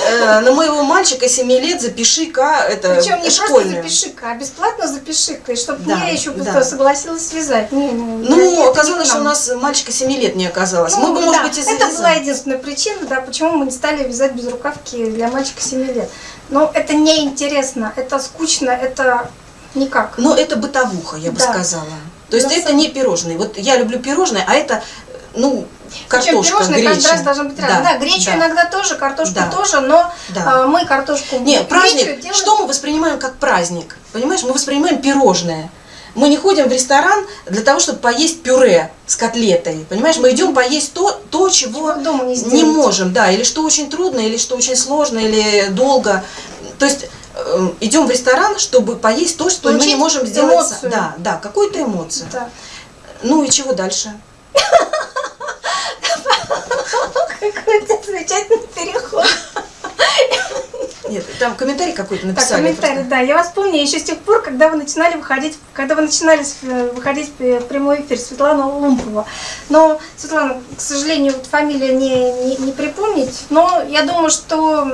э, на моего мальчика 7 лет запиши-ка, это Причем не просто школьную. запиши-ка, а бесплатно запиши-ка, и чтобы Да, я еще да. согласилась связать. Не, не, Ну, оказалось, что к у нас мальчика 7 лет не оказалось. Ну, Мы бы, может да, быть, и Это была единственная причина, да, почему мы не стали вязать безрукавки для мальчика 7 лет. Но это неинтересно, это скучно, это никак. Но это бытовуха, я бы Да. сказала. То есть На это самом- не пирожные. Вот я люблю пирожные, а это, ну, Причем картошка, пирожные каждый греча. раз должны быть разные. Да, гречу да. иногда тоже, картошку Да. тоже, но Да. а, мы картошку Не, гречу праздник, делаем- что мы воспринимаем как праздник? Понимаешь, мы воспринимаем пирожное. Мы не ходим в ресторан для того, чтобы поесть пюре с котлетой. Понимаешь, мы идем поесть то, то чего дома не не можем, да, или что очень трудно, или что очень сложно, или долго. То есть э, идем в ресторан, чтобы поесть то, что мы не Получить можем сделать. эмоцию. Да, да, какую-то эмоцию. Да. Ну и чего дальше? Какой у тебя замечательный переход. Нет, там комментарий какой-то Так, написали. комментарий, просто. да. Я вас помню еще с тех пор, когда вы начинали выходить, когда вы начинали э, выходить в прямой эфир Светлана Лумпова. Но, Светлана, к сожалению, вот фамилию не, не, не припомнить, но я думаю, что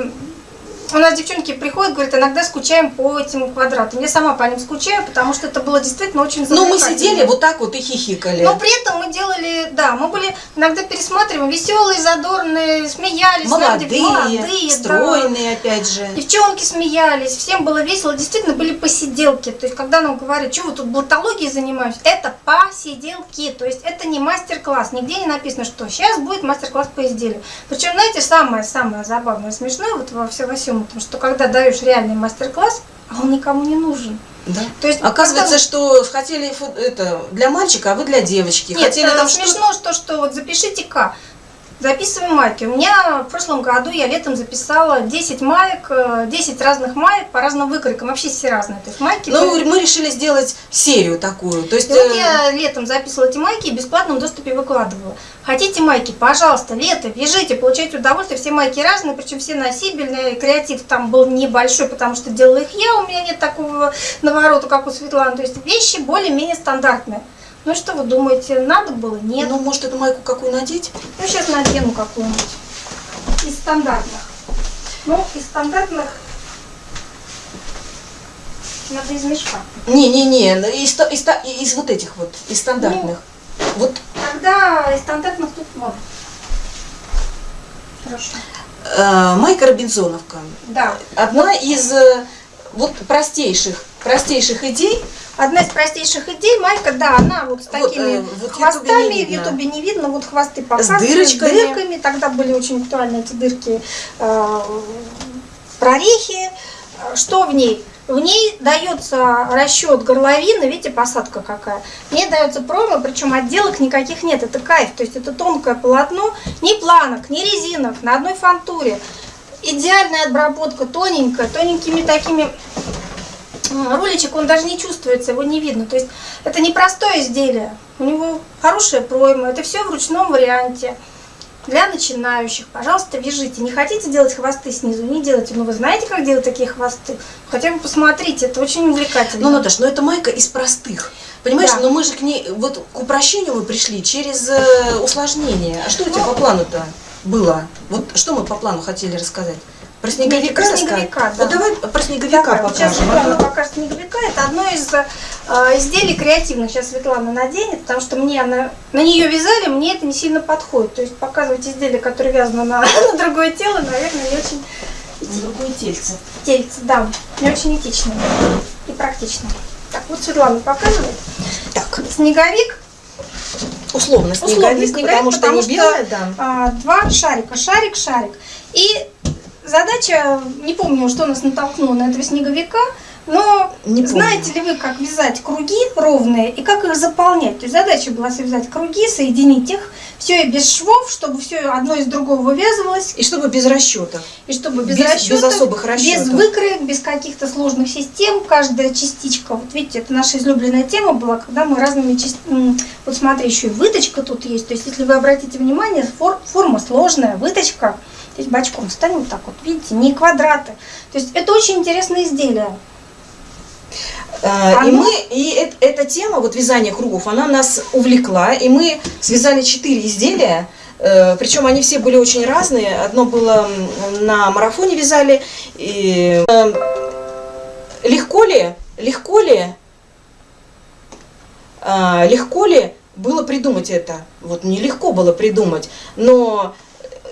у нас девчонки приходят, говорят, иногда скучаем по этим квадратам. Я сама по ним скучаю, потому что это было действительно очень Ну, мы сидели вот так вот и хихикали. Но при этом мы делали, да, мы были иногда пересматриваем веселые, задорные, смеялись, молодые, молодые, да. стройные, опять же. Девчонки смеялись, всем было весело, действительно были посиделки. То есть, когда нам говорят, что вы тут болтологией занимаетесь, это посиделки. То есть, это не мастер-класс. Нигде не написано, что сейчас будет мастер-класс по изделию. Причем, знаете, самое-самое забавное смешное вот во, всем, всем этом, что когда даешь реальный мастер-класс, а он никому не нужен. Да. То есть, Оказывается, когда- что хотели это для мальчика, а вы для девочки. Нет, хотели э, там что смешно, что, что вот запишите-ка, записываем майки. У меня в прошлом году я летом записала 10 маек, э, 10 разных маек по разным выкройкам, вообще все разные. То есть майки... Ну, были- мы решили сделать серию такую. То есть, И вот э, я летом записывала эти майки и в бесплатном доступе выкладывала. Хотите майки, пожалуйста, лето, вяжите, получайте удовольствие. Все майки разные, причем все носибельные. Креатив там был небольшой, потому что делала их я, у меня нет такого наворота, как у Светланы. То есть вещи более-менее стандартные. Ну что вы думаете, надо было? Нет. ну, может, эту майку какую надеть? Ну, сейчас надену какую-нибудь из стандартных. Ну, из стандартных надо из мешка. Не-не-не, ну, из, из, из вот этих вот, из стандартных. Вот Тогда из стандартных тут много. Хорошо. э, майка Робинзоновка. Да. Одна из э, вот простейших, простейших идей. Одна из простейших идей, майка, да, она вот с Вот, такими вот в хвостами, не в. Ютубе не видно, вот хвосты показывают, дырочками. дырками, тогда были очень актуальны эти дырки, э, прорехи. Что в ней? В ней дается расчет горловины, видите, посадка какая. В ней дается промо, причем отделок никаких нет, это кайф, то есть это тонкое полотно, ни планок, ни резинок, на одной фантуре. Идеальная обработка, тоненькая, тоненькими такими роличек, он даже не чувствуется, его не видно. То есть это не простое изделие, у него хорошая пройма, это все в ручном варианте. Для начинающих, пожалуйста, вяжите. Не хотите делать хвосты снизу, не делайте. Но вы знаете, как делать такие хвосты? Хотя бы посмотрите, это очень увлекательно. Ну, Наташ, ну это майка из простых. Понимаешь, Да. но мы же к ней, вот к упрощению мы пришли через э, усложнение. А что у тебя Ну, по плану-то было? Вот что мы по плану хотели рассказать? Про снеговика Про рассказать? снеговика, да. Вот давай про снеговика сейчас покажем. Светлана Ага. покажет снеговика. Это одно из э, изделий креативных. Сейчас Светлана наденет, потому что мне она, на нее вязали, мне это не сильно подходит. То есть показывать изделие, которое вязано на, на другое тело, наверное, не очень Другое тельце. тельце, да, не очень этично и практично. Так, вот Светлана показывает. Так, Снеговик условно снеговик, Условно снеговик, потому что потому что, да. а, два шарика, шарик, шарик. И задача, не помню, что нас натолкнуло на этого снеговика, но Не помню. знаете ли вы, как вязать круги ровные и как их заполнять? То есть задача была связать круги, соединить их, все и без швов, чтобы все одно из другого вывязывалось, И чтобы без расчетов. и чтобы без, Без- без расчетов, особых расчетов. без выкроек, без каких-то сложных систем, каждая частичка. Вот видите, это наша излюбленная тема была, когда мы разными частями... Вот смотри, еще и выточка тут есть. То есть, если вы обратите внимание, фор- форма сложная, выточка. Здесь бочком встанем вот так вот, видите, не квадраты. То есть, это очень интересное изделие. Э, И мы, и эт- эта тема, вот вязание кругов, она нас увлекла, и мы связали четыре изделия, э, причем они все были очень разные. Одно было на марафоне вязали. И, э, легко ли, легко ли, легко ли было придумать это? Вот нелегко было придумать, но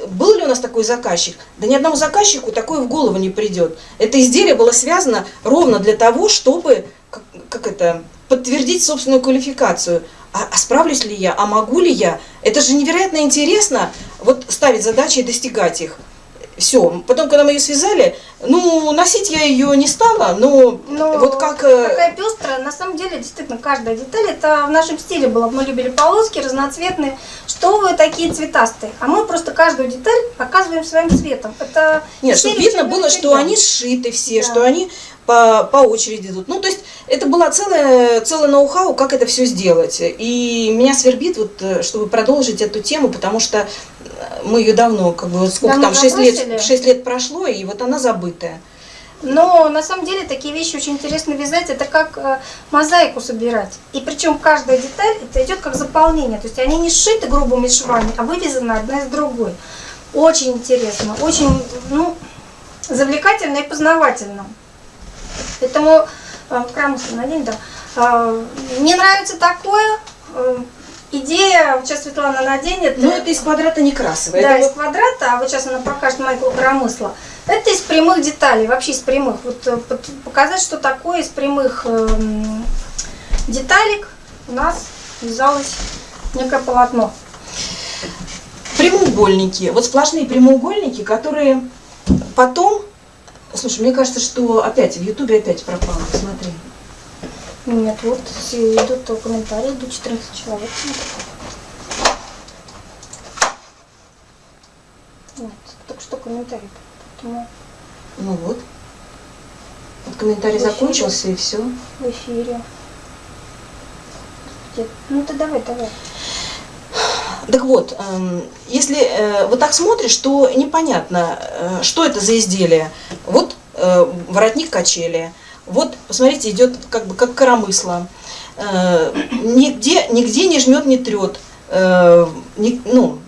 был ли у нас такой заказчик? Да ни одному заказчику такое в голову не придет. Это изделие было связано ровно для того, чтобы как, как это, подтвердить собственную квалификацию. А, а справлюсь ли я? А могу ли я? Это же невероятно интересно, вот ставить задачи и достигать их. Все. Потом, когда мы ее связали, ну, носить я ее не стала, но, Но вот как... э, Такая пестрая, на самом деле, действительно, каждая деталь, это в нашем стиле было. Мы любили полоски разноцветные. Что вы такие цветастые? А мы просто каждую деталь показываем своим цветом. Это Нет, чтобы видно «Черный было, что цвет». они сшиты все, Да. что они по, по очереди идут. Ну, то есть это была целая, целая ноу-хау, как это все сделать. И меня свербит, вот, э, чтобы продолжить эту тему, потому что мы ее давно, как бы, сколько Давно там, 6 лет, забросили? 6 лет прошло, и вот она забытая. Но на самом деле такие вещи очень интересно вязать. Это как э, мозаику собирать. И причем каждая деталь это идет как заполнение. То есть они не сшиты грубыми швами, а вывязаны одна из другой. Очень интересно, очень ну, завлекательно и познавательно. Поэтому э, крамусы надень, да. Э, Мне нравится такое. Идея, сейчас Светлана наденет. Э, это из квадрата Некрасова. да, это из квадрата, а вот сейчас она покажет Майкла Громысла. Это из прямых деталей, вообще из прямых. Вот э, показать, что такое из прямых эм, деталек у нас вязалось некое полотно. прямоугольники. Вот сплошные прямоугольники, которые потом... Слушай, мне кажется, что опять в Ютубе опять пропало. Смотри. Нет, вот все идут э, комментарии, идут 14 человек. Нет, только что комментарий. Поэтому Ну вот. Вот комментарий закончился, и все. в эфире. Ну ты давай, давай. Так вот, эм, если э, вот так смотришь, то непонятно, э, что это за изделие. Вот э, воротник качели, вот, посмотрите, идет как бы как коромысло. Э, Нигде, нигде не жмет, не трет. Э, ни- ну,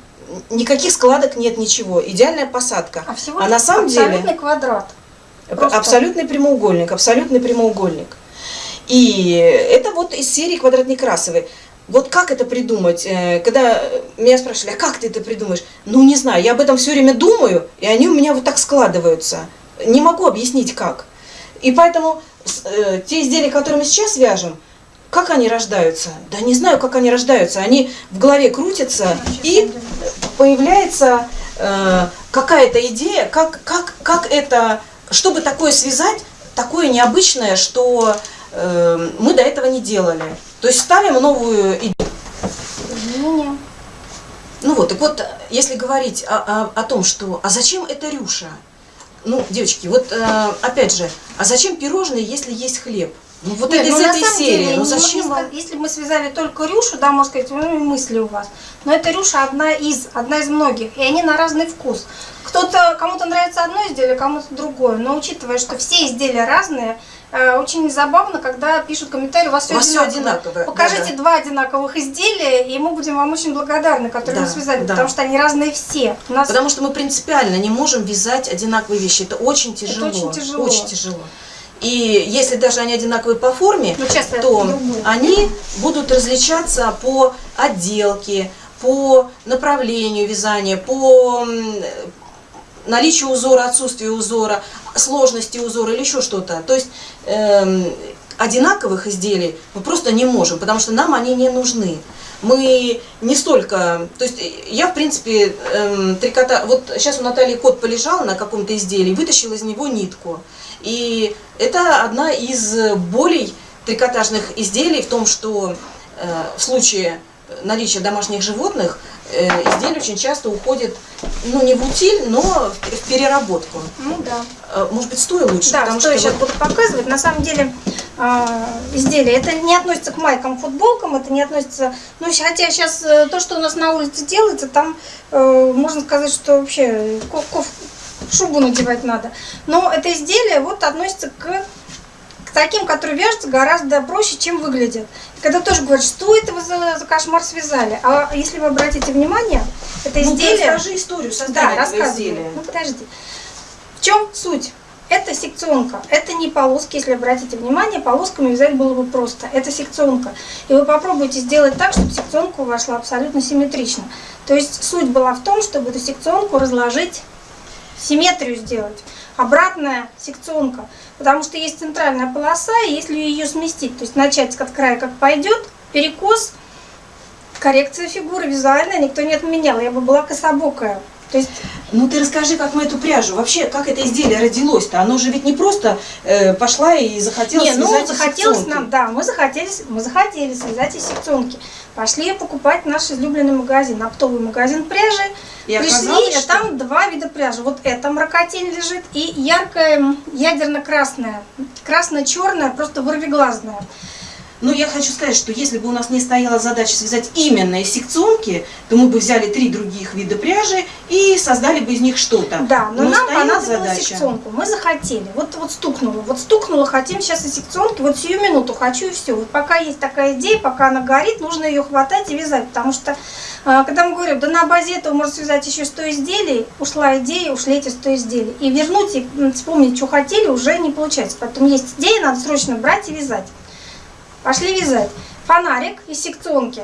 никаких складок нет, ничего. Идеальная посадка. А всего А на самом абсолютный деле квадрат. Просто. абсолютный прямоугольник, абсолютный прямоугольник. И это вот из серии квадрат Некрасовой. Вот как это придумать? Э, Когда меня спрашивали, а как ты это придумаешь? Ну, не знаю, я об этом все время думаю, и они у меня вот так складываются. Не могу объяснить, как. И поэтому э, те изделия, которые мы сейчас вяжем, как они рождаются? Да не знаю, как они рождаются. Они в голове крутятся, и появляется э, какая-то идея, как, как, как это, чтобы такое связать, такое необычное, что э, мы до этого не делали. То есть ставим новую идею. Изменения. Ну вот, так вот, если говорить о, о- о том, что, а зачем это рюша? Ну, девочки, вот э, опять же, а зачем пирожные, если есть хлеб? Ну вот Нет, это из ну, на этой серии. деле, ну зачем могу вам? Если бы мы связали только рюшу, да, можно сказать, ну, мысли у вас. Но эта рюша одна из, одна из многих, и они на разный вкус. Кто-то, кому-то нравится одно изделие, кому-то другое. Но учитывая, что все изделия разные, очень забавно, когда пишут комментарии, у вас все У вас одинаково. одинаковое, Покажите да-да. два одинаковых изделия, и мы будем вам очень благодарны, которые Да, вы связали, да. потому что они разные все. У нас Потому что мы принципиально не можем вязать одинаковые вещи. Это очень тяжело. очень тяжело. Очень тяжело. И если даже они одинаковые по форме, Ну, часто то они будут различаться по отделке, по направлению вязания, по наличию узора, отсутствию узора, сложности узора или еще что-то. То есть эм, одинаковых изделий мы просто не можем, потому что нам они не нужны. Мы не столько, то есть я в принципе эм, трикота, вот сейчас у Натальи кот полежал на каком-то изделии, вытащил из него нитку. И это одна из болей трикотажных изделий в том, что э, в случае наличия домашних животных изделие очень часто уходит, ну не в утиль, но в, переработку. Ну да. Э, Может быть, стоя лучше, Да, потому что я что сейчас вот- буду показывать. На самом деле э, изделия, это не относится к майкам, футболкам, это не относится... Ну, хотя сейчас то, что у нас на улице делается, там э, можно сказать, что вообще ко- коф- шубу надевать надо. Но это изделие вот относится к таким, которые вяжутся гораздо проще, чем выглядят. И когда тоже говорят, что это вы за, за кошмар связали? А если вы обратите внимание, это Ну, изделие... расскажи историю Да, создания этого рассказываю. изделия. Ну подожди. В чем суть? Это секционка, это не полоски, если обратите внимание, полосками вязать было бы просто. Это секционка. И вы попробуйте сделать так, чтобы секционка вошла абсолютно симметрично. То есть суть была в том, чтобы эту секционку разложить, симметрию сделать. Обратная секционка. Потому что есть центральная полоса, и если ее сместить, то есть начать от края как пойдет, перекос, коррекция фигуры визуальная никто не отменял. Я бы была кособокая. То есть Ну ты расскажи, как мы эту пряжу, вообще, как это изделие родилось-то? Оно же ведь не просто э, пошла и захотела Не, ну связать из захотелось секционки. нам, да, мы захотели, мы захотели связать из секционки. Пошли покупать наш излюбленный магазин, оптовый магазин пряжи. И Пришли, а что- там два вида пряжи. Вот эта мракотень лежит и яркая ядерно-красная. Красно-черная, просто вырвиглазная. Ну, я хочу сказать, что если бы у нас не стояла задача связать именно из секционки, то мы бы взяли три других вида пряжи и создали бы из них что-то. Да, но, нам стояла понадобилась задача. секционку. Мы захотели. Вот, вот стукнуло. Вот стукнуло, хотим сейчас из секционки. Вот сию минуту хочу и все. Вот пока есть такая идея, пока она горит, нужно ее хватать и вязать. Потому что, э, когда мы говорим, да на базе этого можно связать еще 100 изделий, ушла идея, ушли эти 100 изделий. И вернуть, и вспомнить, что хотели, уже не получается. Поэтому есть идея, надо срочно брать и вязать. Пошли вязать. Фонарик из секционки.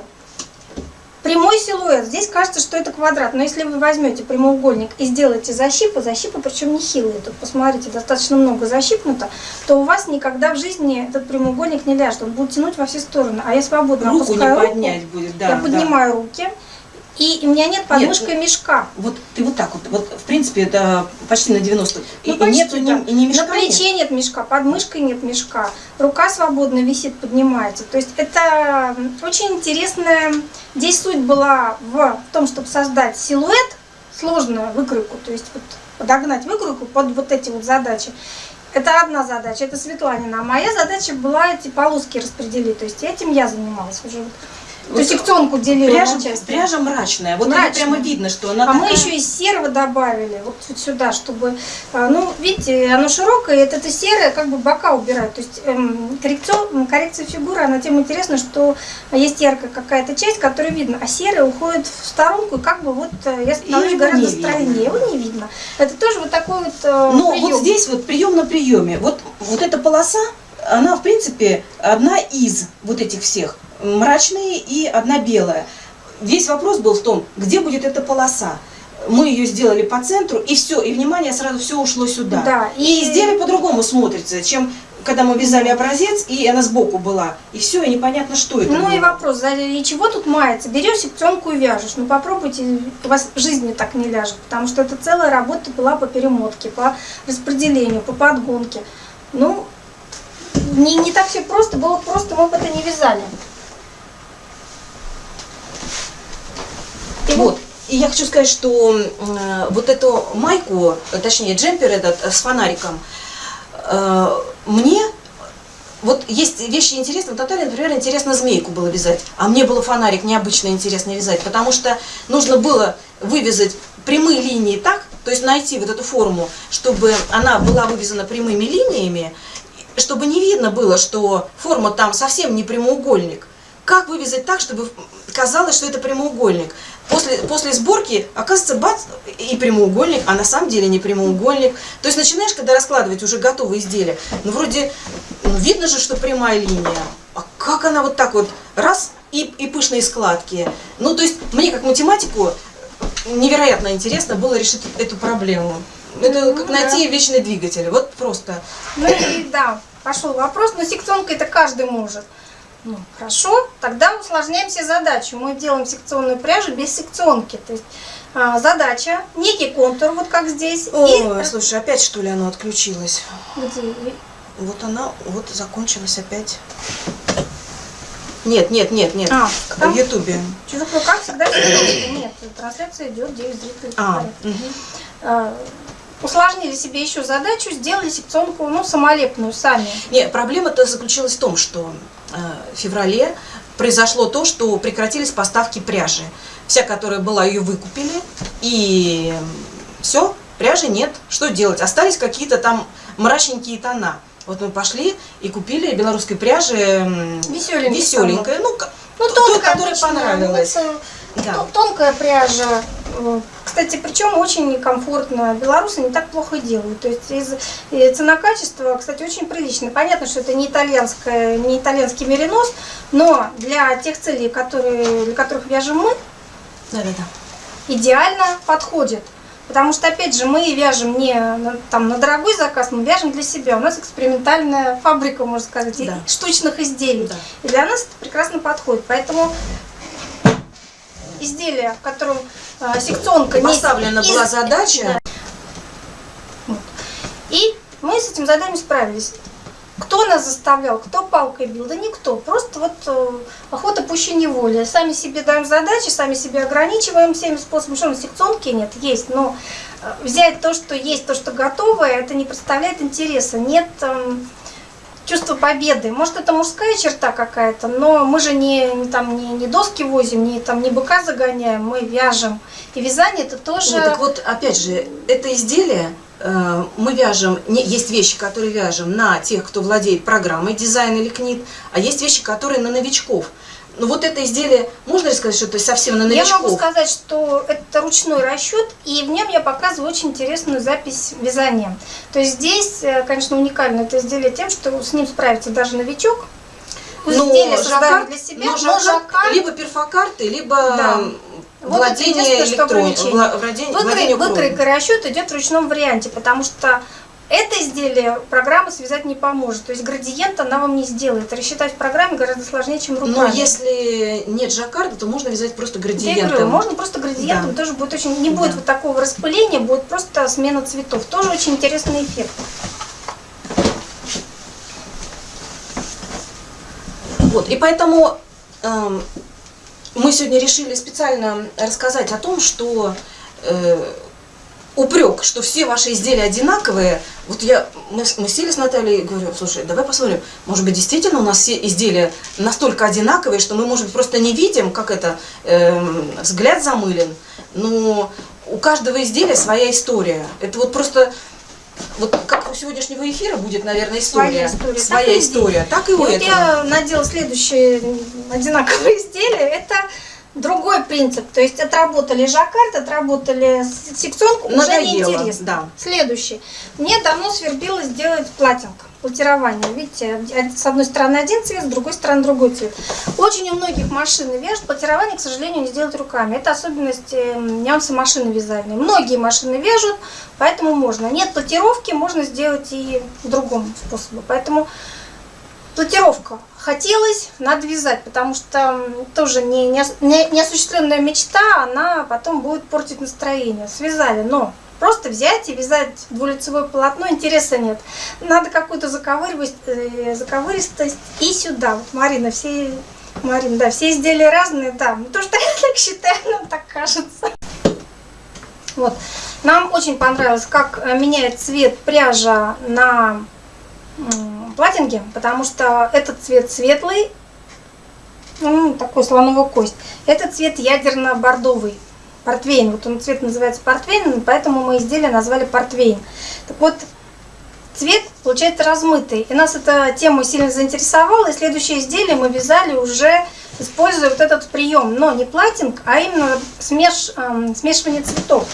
Прямой силуэт. Здесь кажется, что это квадрат. Но если вы возьмете прямоугольник и сделаете защипы, защипы причем не хилые, тут посмотрите, достаточно много защипнуто, то у вас никогда в жизни этот прямоугольник не ляжет. Он будет тянуть во все стороны. А я свободно Руку не опускаю руку, поднять будет, да. я да. поднимаю руки, и у меня нет под Нет, мышкой мешка. Вот ты вот так вот, вот в принципе это почти на 90. и, Ну, и почти, нету да. и ни мешка На плече нет мешка, под мышкой нет мешка, рука свободно висит, поднимается. То есть это очень интересная... Здесь суть была в том, чтобы создать силуэт, сложную выкройку, то есть вот подогнать выкройку под вот эти вот задачи. Это одна задача, это Светланина. А моя задача была эти полоски распределить. То есть этим я занималась уже. Вот. Вот Эту секционку делила Пряжа, на части. пряжа мрачная. Вот Мрачная. это прямо видно, что она А мы такая- еще и серого добавили, вот сюда, чтобы, а, ну, видите, оно широкое, и это, это серое как бы бока убирает. То есть эм, м, коррекция фигуры, она тем интересна, что есть яркая какая-то часть, которая видно, а серая уходит в сторонку, и как бы вот э, я становлюсь гораздо стройнее, его не видно. Это тоже вот такой вот э, Но прием. вот здесь вот прием на приеме. Вот, вот эта полоса, она в принципе одна из вот этих всех. Мрачные и одна белая. Весь вопрос был в том, где будет эта полоса. Мы ее сделали по центру, и все, и внимание сразу все ушло сюда. Да, И и- изделие по-другому смотрится, чем когда мы вязали образец, и она сбоку была. И все, и непонятно, что это Ну и было. вопрос, за и чего тут мается? Берешь секционку и вяжешь. Ну попробуйте, у вас в жизни так не ляжет, потому что это целая работа была по перемотке, по распределению, по подгонке. Ну, не, не так все просто, было просто, мы это не вязали. И Вот. И я хочу сказать, что э, вот эту майку, э, точнее джемпер этот э, с фонариком, э, мне вот есть вещи интересные. Вот Наталье, например, интересно змейку было вязать, а мне было фонарик необычно интересно вязать, потому что нужно было вывязать прямые линии так, то есть найти вот эту форму, чтобы она была вывязана прямыми линиями, чтобы не видно было, что форма там совсем не прямоугольник. Как вывязать так, чтобы казалось, что это прямоугольник? После, после сборки, оказывается, бац, и прямоугольник, а на самом деле не прямоугольник. То есть начинаешь, когда раскладывать уже готовые изделия, ну вроде, ну видно же, что прямая линия. А как она вот так вот, раз, и, и пышные складки. Ну, то есть мне как математику невероятно интересно было решить эту проблему. Это Ну, как да. найти вечный двигатель. Вот просто. Ну и да, пошел вопрос, но секционка это каждый может. Ну, хорошо, тогда усложняем себе задачу. Мы делаем секционную пряжу без секционки. То есть а, задача, некий контур, вот как здесь. Ой, и слушай, опять что ли оно отключилось? где? Вот она, вот закончилась опять. Нет, нет, нет, нет. А, в там? Ютубе. Чудо, как всегда. Нет, трансляция идет 9 зрителей. в А, мгм. А, усложнили себе еще задачу, сделали секционку, ну, самолепную сами. Нет, проблема-то заключилась в том, что э, в феврале произошло то, что прекратились поставки пряжи. Вся, которая была, ее выкупили, и все, пряжи нет. Что делать? Остались какие-то там мрачненькие тона. Вот мы пошли и купили белорусской пряжи веселенькая, ну, Ну, той, тонкая, которая понравилась. ну, это Да. тон- Тонкая пряжа. Э, Кстати, причем очень комфортно. Белорусы не так плохо делают. То есть из и цена-качество, кстати, очень прилично. Понятно, что это не итальянская, не итальянский меринос, но для тех целей, которые, для которых вяжем мы, Да-да-да. идеально подходит. Потому что, опять же, мы вяжем не там, на дорогой заказ, мы вяжем для себя. У нас экспериментальная фабрика, можно сказать, Да. штучных изделий. Да. И для нас это прекрасно подходит. Поэтому изделие, в котором э, секционка не Поставлена из- была задача, И мы с этим заданием справились. Кто нас заставлял, кто палкой бил? Да никто. Просто вот э, охота пуще неволи. Сами себе даем задачи, сами себя ограничиваем всеми способами. Что у нас секционки нет? Есть. Но э, взять то, что есть, то, что готовое, это не представляет интереса. Нет эм, чувства победы. Может, это мужская черта какая-то, но мы же не, не, там, не, не доски возим, не, там, не быка загоняем, мы вяжем. И вязание это тоже... Ну, так вот, опять же, это изделие э, мы вяжем, есть вещи, которые вяжем на тех, кто владеет программой дизайн или книт, а есть вещи, которые на новичков. Ну вот это изделие, можно ли сказать, что это совсем на Я новичков? могу сказать, что это ручной расчет, и в нем я показываю очень интересную запись вязания. То есть здесь, э, конечно, уникально это изделие тем, что с ним справится даже новичок. Ну, изделие создаем жаккард- для себя, но но жаккард жаккард либо перфокарты, либо Да. Вот владение что электроникой. Владение, Выкрой- владение выкройка и расчет идет в ручном варианте, потому что это изделие программа связать не поможет. То есть градиент она вам не сделает. Рассчитать в программе гораздо сложнее, чем руками. Но если нет жаккарда, то можно вязать просто Я и говорю, градиентом. можно просто градиентом, Да. тоже будет очень, не будет Да. вот такого распыления, будет просто смена цветов. Тоже очень интересный эффект. Вот, и поэтому эм, мы сегодня решили специально рассказать о том, что э, упрек, что все ваши изделия одинаковые. Вот я, мы, мы сели с Натальей и говорю, слушай, давай посмотрим, может быть, действительно у нас все изделия настолько одинаковые, что мы, может быть, просто не видим, как это, эм, взгляд замылен. Но у каждого изделия своя история. Это вот просто вот как у сегодняшнего эфира будет, наверное, история. Своя история. Своя Так и история. Так и И у вот этого. я надела следующее одинаковое изделие. Это другой принцип. То есть отработали жаккард, отработали секционку, уже Надоело, неинтересно. да. Следующий. Мне давно свербило сделать платинг, платирование. Видите, с одной стороны один цвет, с другой стороны другой цвет. Очень у многих машины вяжут, платирование, к сожалению, не сделать руками. Это особенность нюансы машины вязальной. Многие машины вяжут, поэтому можно. Нет платировки, можно сделать и другом способом. Поэтому платировка. Хотелось, надо вязать, потому что тоже не, не, ос- не- неосуществленная мечта, она потом будет портить настроение. Связали, но просто взять и вязать двулицевое полотно интереса нет. Надо какую-то заковыривость, э, заковыристость и сюда. Вот Марина, все, Марина, да, все изделия разные, да. Мы тоже так, так считаем, нам так кажется. Вот. Нам очень понравилось, как э, меняет цвет пряжа на м, платинге, потому что этот цвет светлый, ну, такой слоновая кость. Этот цвет ядерно-бордовый, портвейн. Вот он цвет называется портвейн, поэтому мы изделие назвали портвейн. Так вот, цвет получается размытый. И нас эта тема сильно заинтересовала, и следующее изделие мы вязали уже используя вот этот прием, но не платинг, а именно смеш, эм, смешивание цветов.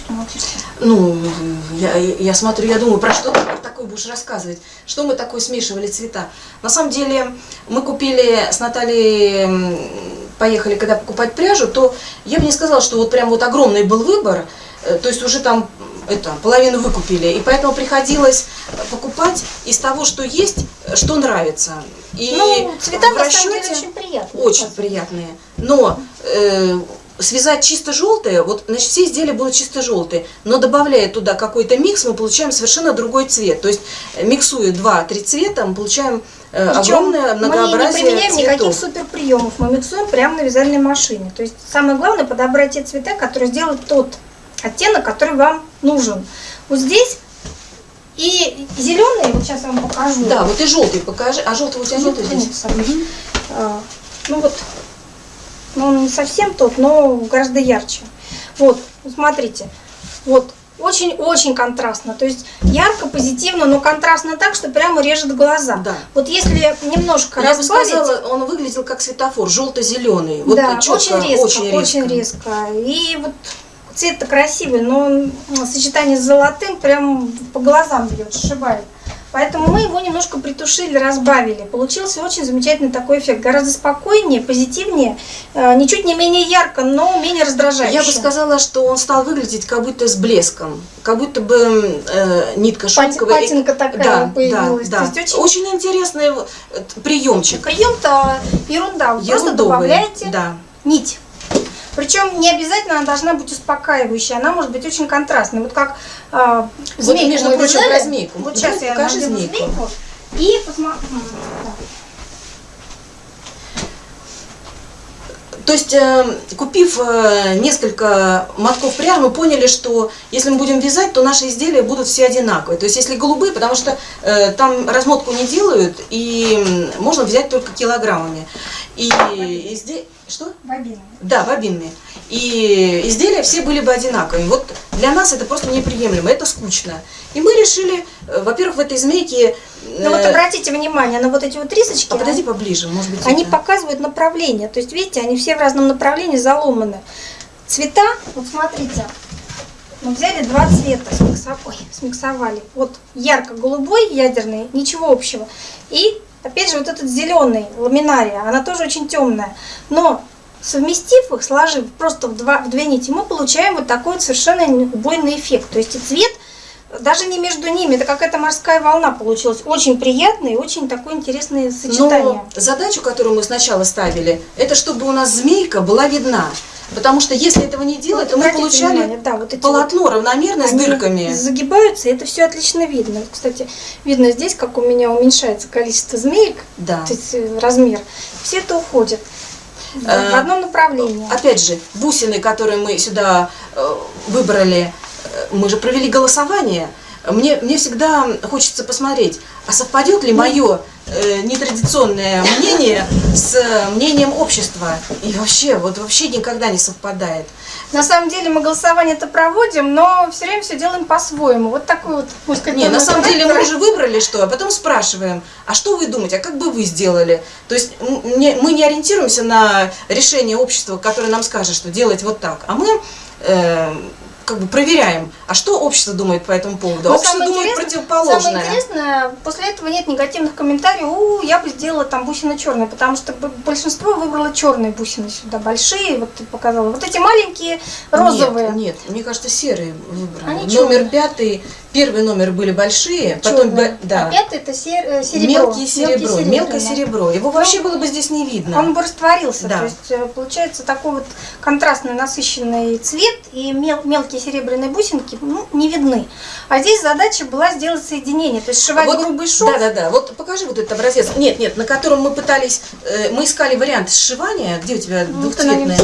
Что ты молчишь. Ну, я, я смотрю, я думаю, про что ты такое будешь рассказывать? Что мы такое смешивали цвета? На самом деле, мы купили с Натальей, поехали когда покупать пряжу, то я бы не сказала, что вот прям вот огромный был выбор, э, то есть уже там это, половину выкупили, и поэтому приходилось покупать из того, что есть, что нравится. И ну, цвета в на самом деле расчете очень приятные. очень приятные. Но э, связать чисто желтые, вот значит, все изделия будут чисто желтые, но добавляя туда какой-то микс, мы получаем совершенно другой цвет. То есть э, миксуя 2-3 цвета, мы получаем э, Причем огромное многообразие Мы не применяем цветов. никаких супер приемов, мы миксуем прямо на вязальной машине. То есть самое главное подобрать те цвета, которые сделают тот оттенок, который вам нужен. Вот здесь и зеленый, вот сейчас я вам покажу. Да, вот и желтый покажи. А желтого у тебя нету здесь? Саша. А, ну вот, ну он не совсем тот, но гораздо ярче. Вот, смотрите, вот очень-очень контрастно, то есть ярко, позитивно, но контрастно так, что прямо режет глаза. Да. Вот если немножко Я бы разбавить, сказала, он выглядел как светофор, желто-зеленый. Вот да, четко, очень резко, очень очень резко. И вот цвет-то красивый, но сочетание с золотым прям по глазам бьет, сшибает. Поэтому мы его немножко притушили, разбавили. Получился очень замечательный такой эффект. Гораздо спокойнее, позитивнее, э, ничуть не менее ярко, но менее раздражающе. Я бы сказала, что он стал выглядеть как будто с блеском, как будто бы э, нитка шелковая. патинка такая да, появилась. Да, да. есть очень- интересный э, приемчик. Прием-то ерунда. Вы просто Ерундовый, добавляете Да. нить. Причем не обязательно она должна быть успокаивающей, она может быть очень контрастной. Вот как э, Вот, змейку между мы прочим, про змейку. Вот Ну, сейчас я покажи змейку. змейку. И посмотрим. То есть, э, купив э, несколько мотков пряжи, мы поняли, что если мы будем вязать, то наши изделия будут все одинаковые. То есть, если голубые, потому что э, там размотку не делают, и можно взять только килограммами. И изде... Что? Бобинами. Да, бобинами. И изделия все были бы одинаковыми. Вот для нас это просто неприемлемо, это скучно. И мы решили, э, во-первых, в этой змейке... Ну вот э, обратите внимание на вот эти вот рисочки. а подойди поближе, может быть. Они это- показывают направление. То есть, видите, они все в разном направлении заломаны. Цвета, вот смотрите, мы взяли два цвета, смиксо- ой, смиксовали. Вот ярко-голубой, ядерный, ничего общего. И, опять же, вот этот зеленый, ламинария, она тоже очень темная. Но совместив их, сложив просто в, два, в две нити, мы получаем вот такой вот совершенно убойный эффект. То есть и цвет даже не между ними, это какая-то морская волна получилась. Очень приятный, очень такое интересное сочетание. Но задачу, которую мы сначала ставили, это чтобы у нас змейка была видна. Потому что если этого не делать, Вот то мы получали внимание, да, вот эти полотно равномерно с дырками. загибаются, и это все отлично видно. Кстати, видно здесь, как у меня уменьшается количество змеек, Да. то есть э, размер. Все это уходит в- Э, в одном направлении. Опять же, бусины, которые мы сюда э, выбрали, э, мы же провели голосование. Мне, мне всегда хочется посмотреть, а совпадет ли мое э, нетрадиционное мнение с э, мнением общества. И вообще, вот вообще никогда не совпадает. На самом деле мы голосование это проводим, но все время все делаем по-своему. Вот такой вот, можно сказать, Не, на самом деле мы уже выбрали что, а потом спрашиваем, а что вы думаете, а как бы вы сделали? То есть мы не ориентируемся на решение общества, которое нам скажет, что делать вот так, а мы э, как бы проверяем, а что общество думает по этому поводу. А общество думает противоположное. Самое интересное, после этого нет негативных комментариев, у, я бы сделала там бусины черные, потому что большинство выбрало черные бусины сюда, большие, вот ты показала. Вот эти маленькие розовые. Нет, нет, мне кажется, серые выбрали. Они номер чёрные. пятый, первый номер были большие, потом, черные. б- да, А пятый это сер- э, серебро. мелкие серебро, мелкое серебряное. серебро. Его вообще было бы здесь не видно. Он бы растворился, Да. то есть э, получается такой вот контрастный насыщенный цвет и мел- мелкие серебряные бусинки ну, не видны. А здесь задача была сделать соединение, то есть сшивать Вот, грубый шов. Да, да, да. Вот покажи вот этот образец. Нет, нет, на котором мы пытались, э, мы искали вариант сшивания. Где у тебя Ну, двухцветная?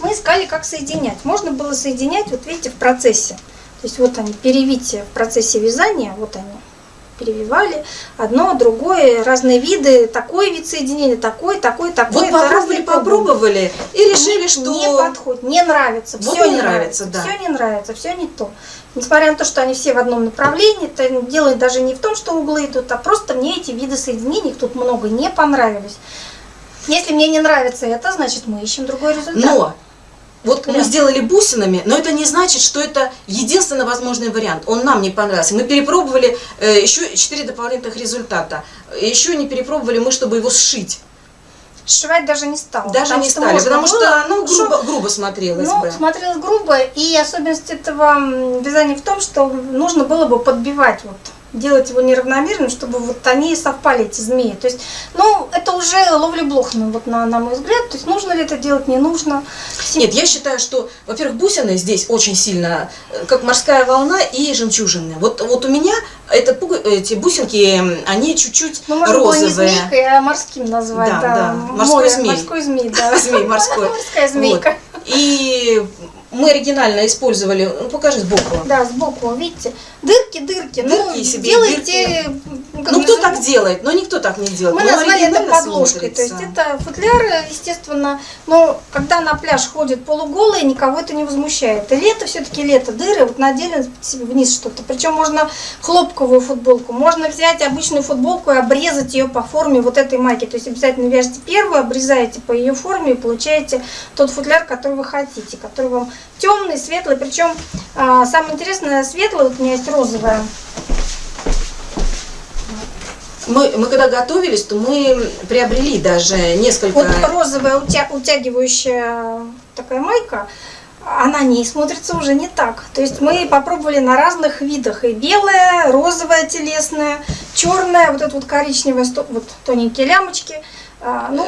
Мы искали, как соединять. Можно было соединять, вот видите, в процессе. То есть вот они, перевитие в процессе вязания, вот они, перевивали одно, другое, разные виды, такой вид соединения, такой, такой, такой. Вот Это попробовали, попробовали и решили, что... Не подходит, не нравится, Вот все не не нравится, нравится, да. все не нравится, все не то. Несмотря на то, что они все в одном направлении, это дело даже не в том, что углы идут, а просто мне эти виды соединений, их тут много, не понравились. Если мне не нравится это, значит мы ищем другой результат. Но вот мы Да. сделали бусинами, но это не значит, что это единственно возможный вариант. Он нам не понравился. Мы перепробовали э, еще четыре дополнительных результата. Еще не перепробовали мы, чтобы его сшить. Сшивать даже не стала. Даже не что стали, потому было, что ну, хорошо, грубо, грубо смотрелось Ну, бы. смотрелось грубо, и особенность этого вязания в том, что нужно было бы подбивать, вот, делать его неравномерным, чтобы вот они совпали, эти змеи. То есть, ну, это уже ловля блохами, вот на, на мой взгляд. То есть, нужно ли это делать, не нужно. Все- Нет, я считаю, что, во-первых, бусины здесь очень сильно, э, как морская волна и жемчужины. Вот, вот у меня это, эти бусинки, они чуть-чуть Ну, можно было не розовые. змейкой, а морским назвать. Да, Да, да, морской море, змей. Морской змей, да. Змей морской. Морская змейка. И мы оригинально использовали, ну покажи сбоку. Да, сбоку, видите, дырки, дырки. ну, Дырки себе, делайте... как Ну кто так делает? Но никто так не делает. Мы Но назвали это подложкой. То есть смотрится. это футляр, естественно, но когда на пляж ходят полуголые, никого это не возмущает. И лето все-таки лето, дыры, вот надели себе вниз что-то. Причем можно хлопковую футболку, можно взять обычную футболку и обрезать ее по форме вот этой майки. То есть обязательно вяжете первую, обрезаете по ее форме и получаете тот футляр, который вы хотите, который вам темный, светлый. Причем а, самое интересное, светлый, вот у меня есть розовая. Мы, мы когда готовились, то мы приобрели даже несколько... Вот розовая утя- утягивающая такая майка, она не смотрится уже не так. То есть мы попробовали на разных видах. И белая, розовая телесная, черная, вот это вот коричневая, вот тоненькие лямочки. а, Ну,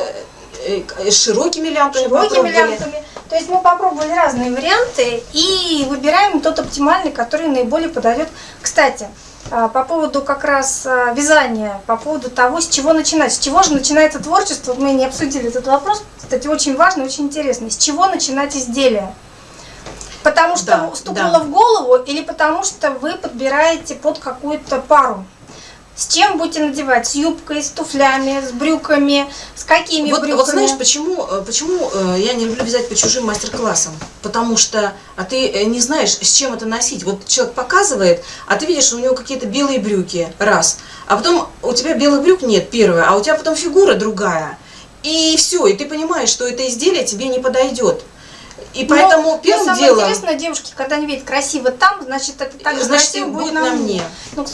с широкими лямками широкими лямками. То есть мы попробовали разные варианты и выбираем тот оптимальный, который наиболее подойдет. Кстати, а, по поводу как раз а, вязания, по поводу того, с чего начинать. С чего же начинается творчество? Мы не обсудили этот вопрос. Кстати, очень важный, очень интересный. С чего начинать изделие? Потому что Да, стукнуло да. в голову или потому что вы подбираете под какую-то пару? С чем будете надевать? С юбкой, с туфлями, с брюками, с какими Вот, брюками? вот знаешь, почему, э, почему э, я не люблю вязать по чужим мастер-классам? Потому что а ты э, не знаешь, с чем это носить. Вот человек показывает, а ты видишь, что у него какие-то белые брюки, раз. А потом у тебя белых брюк нет, первое, а у тебя потом фигура другая. И все, и ты понимаешь, что это изделие тебе не подойдет. И поэтому Но- но первым самое делом... интересное, девушки, когда они видят красиво там, значит, это так же Значит, красиво будет на на мне. мне. Ну.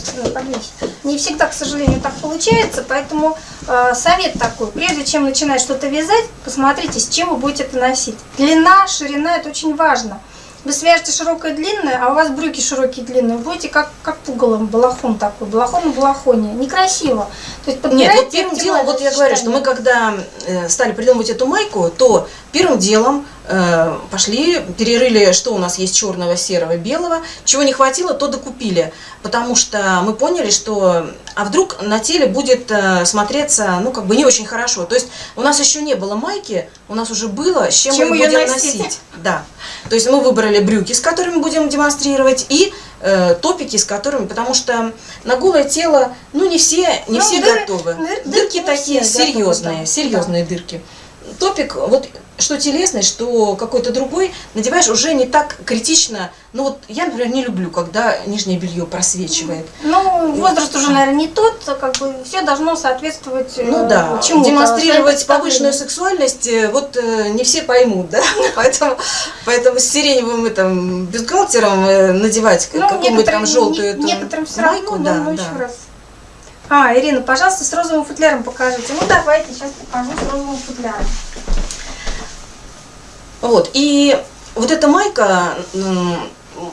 Не всегда, к сожалению, так получается, поэтому э, совет такой. Прежде чем начинать что-то вязать, посмотрите, с чем вы будете это носить. Длина, ширина, это очень важно. Вы свяжете широкое и длинное, а у вас брюки широкие и длинные. Вы будете как, как пугалом, балахон такой, балахон на балахоне. Некрасиво. То есть Нет, вот первым делом, вот я говорю, что мы когда э, стали придумывать эту майку, то первым делом пошли, перерыли, что у нас есть черного, серого, белого. Чего не хватило, то докупили. Потому что мы поняли, что а вдруг на теле будет э, смотреться, ну, как бы не очень хорошо. То есть у нас еще не было майки, у нас уже было, с чем, Чем мы её будем носить. носить. Да. То есть мы выбрали брюки, с которыми будем демонстрировать, и э, топики, с которыми, потому что на голое тело, ну, не все, не Ну, все дыры- готовы. дыр- Дырки дырки такие все готовы, серьезные, да. серьезные дырки. Топик, вот что телесный, что какой-то другой, надеваешь уже не так критично. Ну вот я, например, не люблю, когда нижнее белье просвечивает. Ну, возраст уже, наверное, не тот, как бы все должно соответствовать Ну э, да, чему-то, демонстрировать повышенную сексуальность, э, вот э, не все поймут, да, поэтому, поэтому с сиреневым этом бюстгальтером надевать Ну, какую-нибудь там желтую не- эту некоторым все равно, майку, да, да. еще раз. А, Ирина, пожалуйста, с розовым футляром покажите. Ну, давайте, сейчас покажу с розовым футляром. Вот, и вот эта майка,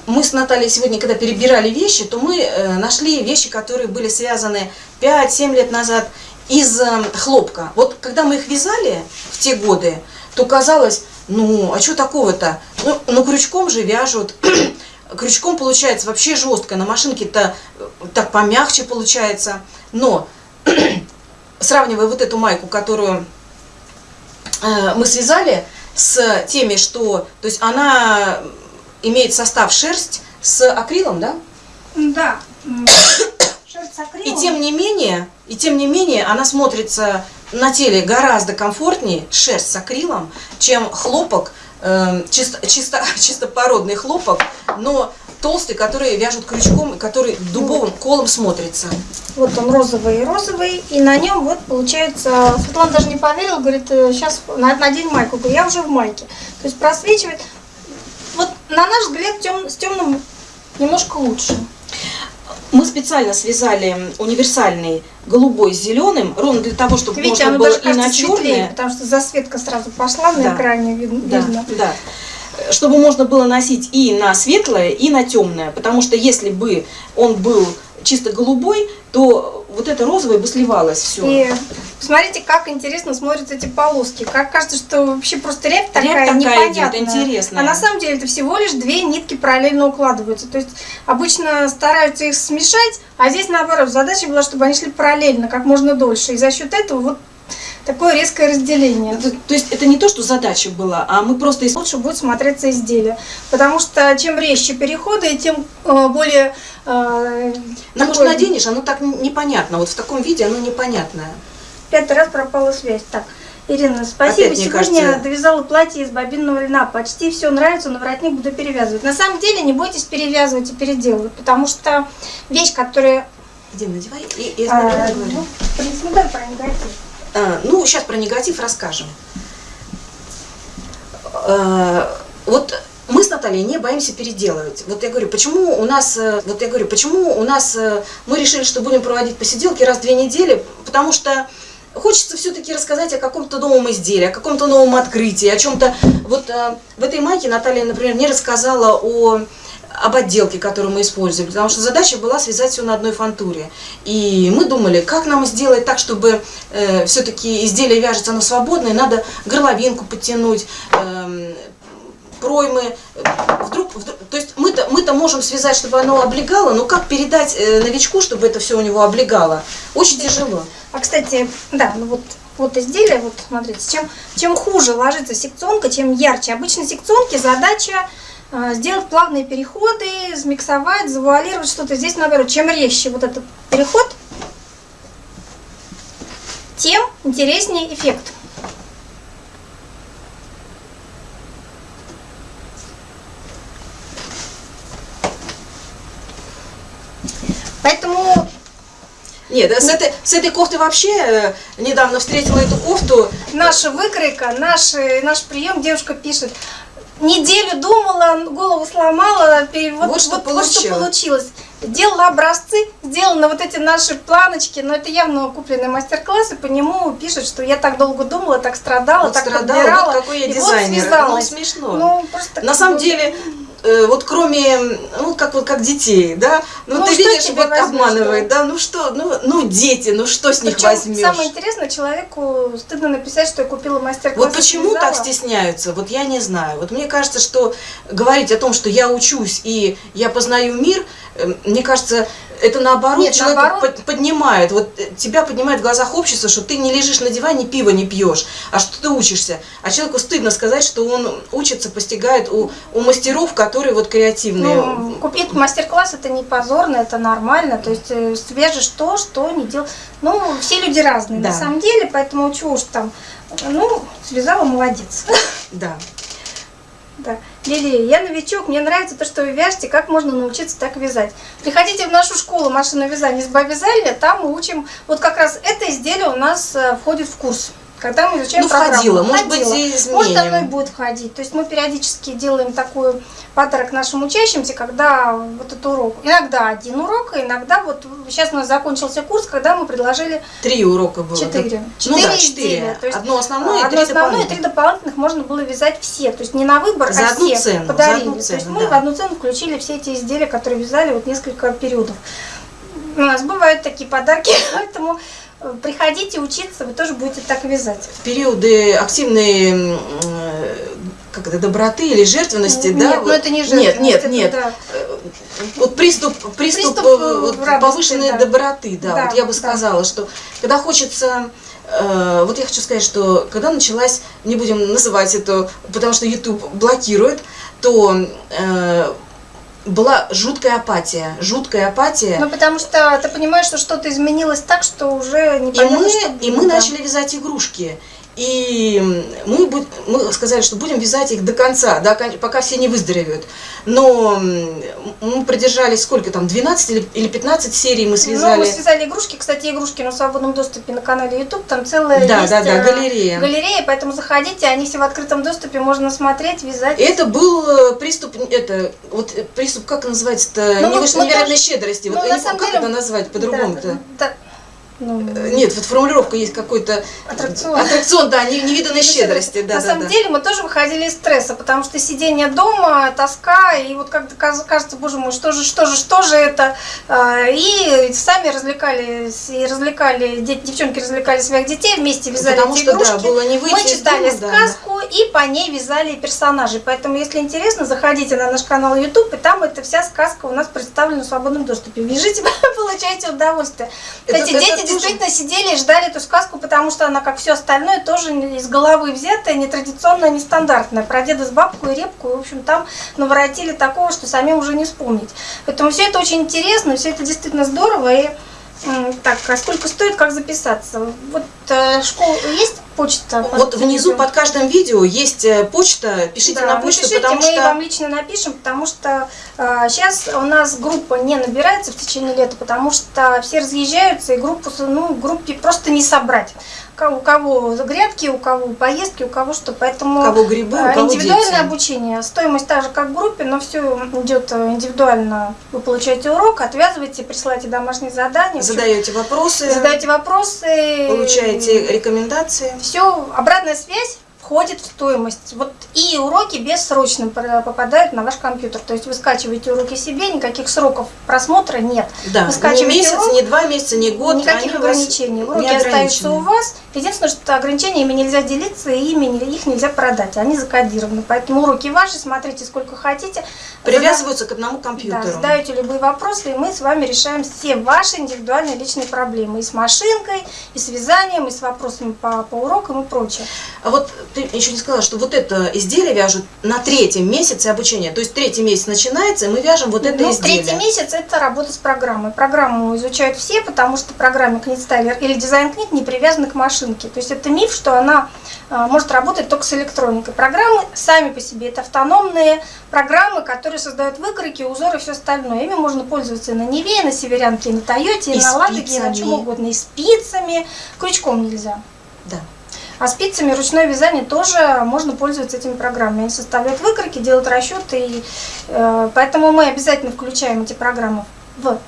мы с Натальей сегодня, когда перебирали вещи, то мы э, нашли вещи, которые были связаны 5-7 лет назад из э, хлопка. Вот когда мы их вязали в те годы, то казалось, ну, а что такого-то? Ну, ну, крючком же вяжут. Крючком получается вообще жестко, на машинке-то э, так помягче получается. Но, сравнивая вот эту майку, которую э, мы связали с теми, что, то есть она имеет состав шерсть с акрилом, да? Да. Шерсть с акрилом. И тем не менее, и тем не менее, она смотрится на теле гораздо комфортнее, шерсть с акрилом, чем хлопок, э, чисто, чисто, чистопородный хлопок, но толстый, который вяжут крючком и который дубовым колом смотрится. Вот он розовый и розовый, и на нем вот получается, Светлана даже не поверила, говорит, сейчас надень майку, говорю, я уже в майке. То есть просвечивает. Вот на наш взгляд тем, с темным немножко лучше. Мы специально связали универсальный голубой с зеленым, ровно для того, чтобы Видите, можно было даже и на черное. потому что засветка сразу пошла на Да. экране, вид- Да, видно. да. Чтобы можно было носить и на светлое, и на темное. Потому что если бы он был чисто голубой, то вот это розовое бы сливалось все. И посмотрите, как интересно смотрятся эти полоски. Как кажется, что вообще просто рябь такая, такая непонятная. идет, интересная. А на самом деле это всего лишь две нитки параллельно укладываются. То есть обычно стараются их смешать, а здесь наоборот. Задача была, чтобы они шли параллельно, как можно дольше. И за счет этого вот такое резкое разделение. То, то есть это не то, что задача была, а мы просто лучше будет смотреться изделие. Потому что чем резче переходы, тем э, более... э, Ну, может, такой- наденешь, оно так непонятно. Вот в таком виде оно непонятное. Пятый раз пропала связь. Так, Ирина, спасибо. Опять, Сегодня кажется- довязала платье из бобинного льна. Почти все нравится, но воротник буду перевязывать. На самом деле не бойтесь перевязывать и переделывать, потому что вещь, которая... Иди, надевай. И, и а, ну, в принципе, да, про негатив. А, ну, сейчас про негатив расскажем. Э, Вот мы с Натальей не боимся переделывать. Вот я говорю, почему у нас, э, вот я говорю, почему у нас, э, мы решили, что будем проводить посиделки раз в две недели, потому что хочется все-таки рассказать о каком-то новом изделии, о каком-то новом открытии, о чем-то. Вот э, в этой майке Наталья, например, не рассказала о об отделке, которую мы используем, потому что задача была связать все на одной фантуре. И мы думали, как нам сделать так, чтобы все-таки изделие вяжется оно свободно, и надо горловинку подтянуть, эм, проймы. Вдруг, вдруг- то есть мы-то мы-то можем связать, чтобы оно облегало, но как передать э, новичку, чтобы это все у него облегало? Очень тяжело. А, кстати, да, ну вот, вот изделие, вот смотрите, чем, чем хуже ложится секционка, чем ярче. Обычно секционки задача э, сделать плавные переходы, смиксовать, завуалировать что-то. Здесь, наоборот, чем резче вот этот переход, тем интереснее эффект. Поэтому Нет, с этой, с этой кофтой вообще э, недавно встретила эту кофту. наша выкройка, наш, э, наш прием, девушка пишет, неделю думала, голову сломала, пере- вот, что вот- вот что получилось. получилось. Делала образцы, сделаны вот эти наши планочки, но это явно купленный мастер-класс, и по нему пишет, что я так долго думала, так страдала, Вот так страдала, подбирала, вот какой я и дизайнер. вот связалась. Ну, смешно. Ну, просто На самом бы- деле, вот кроме, ну, как вот как детей, да, ну, Ну, ты что видишь, вот возьмешь, обманывает, да, ну что, ну, ну дети, ну что с них Причем возьмешь? самое интересное, человеку стыдно написать, что я купила мастер-класс. Вот почему так стесняются, вот я не знаю. Вот мне кажется, что говорить о том, что я учусь и я познаю мир, э, мне кажется, это наоборот Нет, человека наоборот. под- поднимает. Вот э, тебя поднимает в глазах общества, что ты не лежишь на диване, пиво не пьешь, а что ты учишься. А человеку стыдно сказать, что он учится, постигает у, у мастеров, которые вот креативные. Ну, купить мастер-класс это не позорно, это нормально. То есть э, свяжешь то, что не делал. Ну, все люди разные Да. на самом деле, поэтому чего уж там. Ну, связала, молодец. Да. Да. Лилия, я новичок, мне нравится то, что вы вяжете, как можно научиться так вязать. Приходите в нашу школу машинного вязания с вязания, там мы учим, вот как раз это изделие у нас э, входит в курс. Когда мы изучаем Ну, программу. входило, может быть, Входило. и изменим. Может, оно и будет входить. То есть мы периодически делаем такой подарок нашим учащимся, когда вот этот урок. Иногда один урок, иногда вот сейчас у нас закончился курс, когда мы предложили Три урока было. Четыре. да? ну Четыре да, четыре. То есть, Одно основное а, и три одно основное, и три дополнительных можно было вязать все. То есть не на выбор, За а одну все цену, за подарили. одну То есть цену, мы да. в одну цену включили все эти изделия, которые вязали вот несколько периодов. У нас бывают такие подарки, поэтому приходите учиться, вы тоже будете так вязать. в периоды активной э, как это, доброты или жертвенности, Нет, да? ну вот- это не Нет, жертвенность, нет, это нет. да. Э, Вот приступ, приступ, Приступ, э, э, вот радости, повышенной да. доброты, да, Да, вот я бы да. сказала, что когда хочется, э, вот я хочу сказать, что когда началась, не будем называть это, потому что YouTube блокирует, то э, была жуткая апатия, жуткая апатия. Ну, потому что ты понимаешь, что что-то изменилось так, что уже не И мы, что и мы начали вязать игрушки. И мы, мы сказали, что будем вязать их до конца, до пока все не выздоровеют. Но мы продержались сколько там, 12 или, или 15 серий мы Ну, связали. мы связали игрушки, кстати, игрушки на свободном доступе на канале YouTube, там целая Да, есть да, да, э, галерея. галерея, поэтому заходите, они все в открытом доступе, можно смотреть, вязать. Это был э, приступ, это, вот э, приступ, как называется-то, Ну, невероятной тоже- щедрости. Вот ну, я на не помню, как деле- это назвать по-другому-то. Да, да, ну, Э, Нет, вот формулировка есть какой-то Аттракцион. аттракцион, да, не- невиданной щедрости, да, На да, самом да. деле мы тоже выходили из стресса, потому что сидение дома, тоска, и вот как-то кажется, боже мой, что же, что же, что же это. А, И сами развлекались, и развлекали, де- девчонки развлекали своих детей, вместе вязали Потому эти что, да, игрушки. было не выйти Мы читали дома, да, сказку и по ней вязали персонажей. Поэтому, если интересно, заходите на наш канал YouTube, и там эта вся сказка у нас представлена в свободном доступе. Вяжите, получайте удовольствие. Это- Эти это дети действительно сидели и ждали эту сказку, потому что она, как все остальное, тоже из головы взятая, нетрадиционная, нестандартная. Про деда с бабку и репку, и, в общем, там наворотили такого, что самим уже не вспомнить. Поэтому все это очень интересно, все это действительно здорово. И так, а сколько стоит, как записаться? Вот э, школа есть почта? под Вот внизу видео? под каждым видео есть э, почта, пишите Да, на почту, напишите, потому мы что... вам лично напишем, потому что сейчас у нас группа не набирается в течение лета, потому что все разъезжаются, и группу, ну, группе просто не собрать. У кого грядки, у кого поездки, у кого что. Поэтому У кого грибы, у э, кого индивидуальное дети. обучение. Стоимость так же, как в группе, но все идет э, индивидуально. Вы получаете урок, отвязываете, присылаете домашние задания. Задаете вопросы, задаете вопросы. получаете рекомендации. Все, обратная связь входит в стоимость. Вот и уроки бессрочно попадают на ваш компьютер. То есть вы скачиваете уроки себе, никаких сроков просмотра нет. Да, Вы скачиваете месяц, урок, не два месяца, не год. Никаких ограничений. Уроки остаются у вас. Единственное, что ограничения ими нельзя делиться, и ими их нельзя продать. Они закодированы. Поэтому уроки ваши, смотрите сколько хотите. Привязываются к одному Да, компьютеру. задаете любые вопросы, и мы с вами решаем все ваши индивидуальные личные проблемы. И с машинкой, и с вязанием, и с вопросами по, по урокам и прочее. А вот ты еще не сказала, что вот это изделие вяжут на третьем месяце обучения. То есть третий месяц начинается, и мы вяжем вот это ну, изделие. третий месяц это работа с программой. Программу изучают все, потому что программа книгстайлер или дизайн книг не привязана к машинке. То есть это миф, что она а, может работать только с электроникой. Программы сами по себе это автономные программы, которые создают выкройки, узоры и все остальное. Ими можно пользоваться и на Неве, и на Северянке, и на Тойоте, и, И на Ладоге, и на чем угодно. И спицами, крючком нельзя. Да. А спицами ручное вязание тоже можно пользоваться этими программами. Они составляют выкройки, делают расчеты. И, э, поэтому мы обязательно включаем эти программы в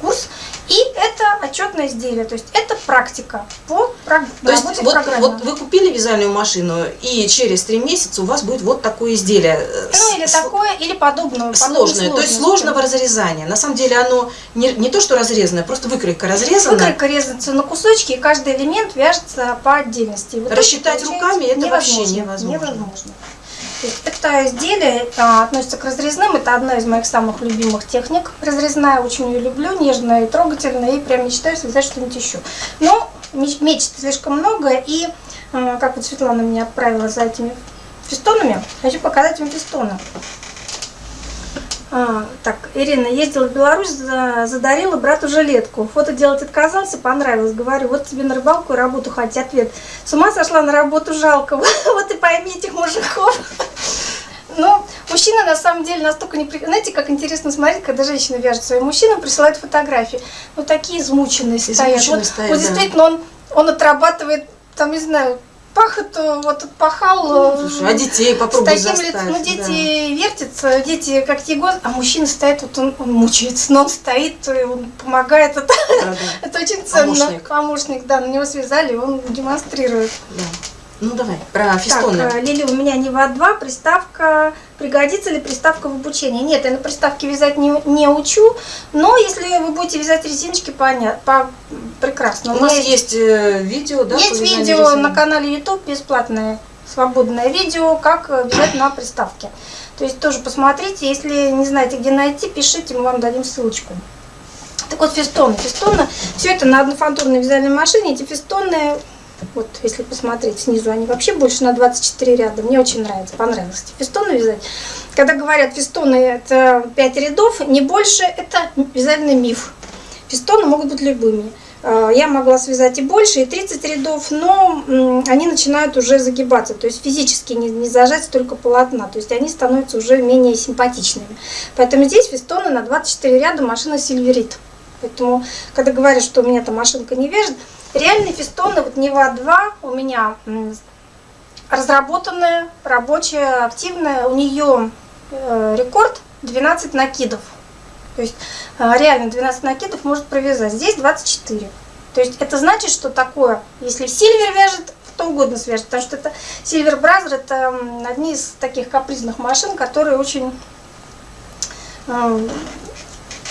курс. И это отчетное изделие, то есть это практика по прог- То есть работе вот, программе. вот вы купили вязальную машину, и через три месяца у вас будет вот такое изделие. э, ну или с- такое, или подобное. Сложное, то есть сложного разрезания. На самом деле оно не, не то, что разрезанное, просто выкройка разрезана. Выкройка резается на кусочки, и каждый элемент вяжется по отдельности. И в итоге Рассчитать руками это вообще невозможно, невозможно. Это изделие а, относится к разрезным. Это одна из моих самых любимых техник. Разрезная, очень ее люблю, нежная и трогательная. И прям мечтаю связать что-нибудь еще. Но меч- мечт слишком много. И а, как вот Светлана меня отправила за этими фестонами, хочу показать вам фестоны. А, так, Ирина ездила в Беларусь, за- задарила брату жилетку. Фото делать отказался, понравилось. Говорю, вот тебе на рыбалку и работу хоть ответ. С ума сошла на работу, жалко. Вот и пойми этих мужиков. Ну, мужчина на самом деле настолько не... Знаете, как интересно смотреть, когда женщина вяжет своим мужчинам, присылает фотографии. Ну, такие измученные стоят. Измученные Вот, стоят, вот да. действительно, он, он отрабатывает, там, не знаю, пахоту, вот тут пахал. э, Слушай, а детей с попробуй таким заставь. лицом, ну, да. дети вертятся, дети как его, а мужчина стоит, вот он, он мучается, но он стоит, и он помогает. Это, Да, да, это очень ценно. Помощник. Помощник, да, на него связали, он демонстрирует. да. Ну давай, про фестоны. Так, э, Лили, у меня не в 2 приставка. Пригодится ли приставка в обучении? Нет, я на приставке вязать не, не учу, но если вы будете вязать резиночки, понятно, по, прекрасно. У меня нас есть э, видео, да? есть видео резинок? на канале YouTube, бесплатное, свободное видео, как э, вязать на приставке. То есть тоже посмотрите, если не знаете, где найти, пишите, мы вам дадим ссылочку. Так вот, фестоны. Фестоны, все это на однофантурной вязальной машине. Эти фестоны, вот если посмотреть снизу, они вообще больше на 24 ряда. Мне очень нравится, понравилось эти фестоны вязать. когда говорят фестоны это 5 рядов, не больше, это вязальный миф. Фестоны могут быть любыми. Э, Я могла связать и больше, и 30 рядов, но они начинают уже загибаться, то есть физически не, не зажать столько полотна, то есть они становятся уже менее симпатичными. Поэтому здесь фестоны на 24 ряда машина сильверит. Поэтому, когда говорят, что у меня эта машинка не вяжет, реальные фестоны, вот Нева 2 у меня разработанная, рабочая, активная, у нее э, рекорд 12 накидов. То есть э, реально 12 накидов может провязать. Здесь 24. То есть это значит, что такое, если Сильвер вяжет, кто угодно свяжет, потому что это Silver Brother это одни из таких капризных машин, которые очень э,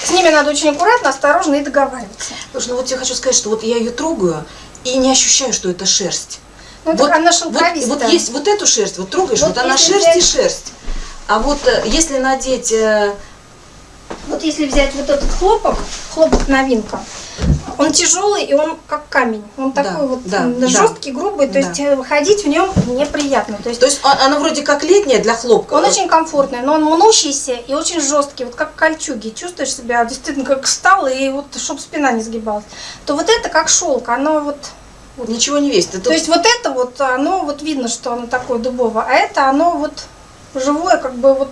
с ними надо очень аккуратно, осторожно и договариваться. Слушай, ну вот я хочу сказать, что вот я ее трогаю и не ощущаю, что это шерсть. Ну, вот, она вот, шелковистая. вот есть вот эту шерсть, вот трогаешь, Вот вот, она шерсть взять- и шерсть. А вот э, если надеть, э, Вот если взять вот этот хлопок, хлопок новинка, он тяжелый и он как камень. Он Да, такой вот да, м, да. жесткий, грубый, то Да. есть э, ходить в нем неприятно. То есть то есть она вроде как летняя для хлопка. он очень комфортный, но он мнущийся и очень жесткий, вот как кольчуги. Чувствуешь себя действительно как встал, и вот чтобы спина не сгибалась. То вот это как шелк, оно вот... Ничего не весит. Это То есть вот это вот, оно вот видно, что оно такое дубовое, а это оно вот живое, как бы вот.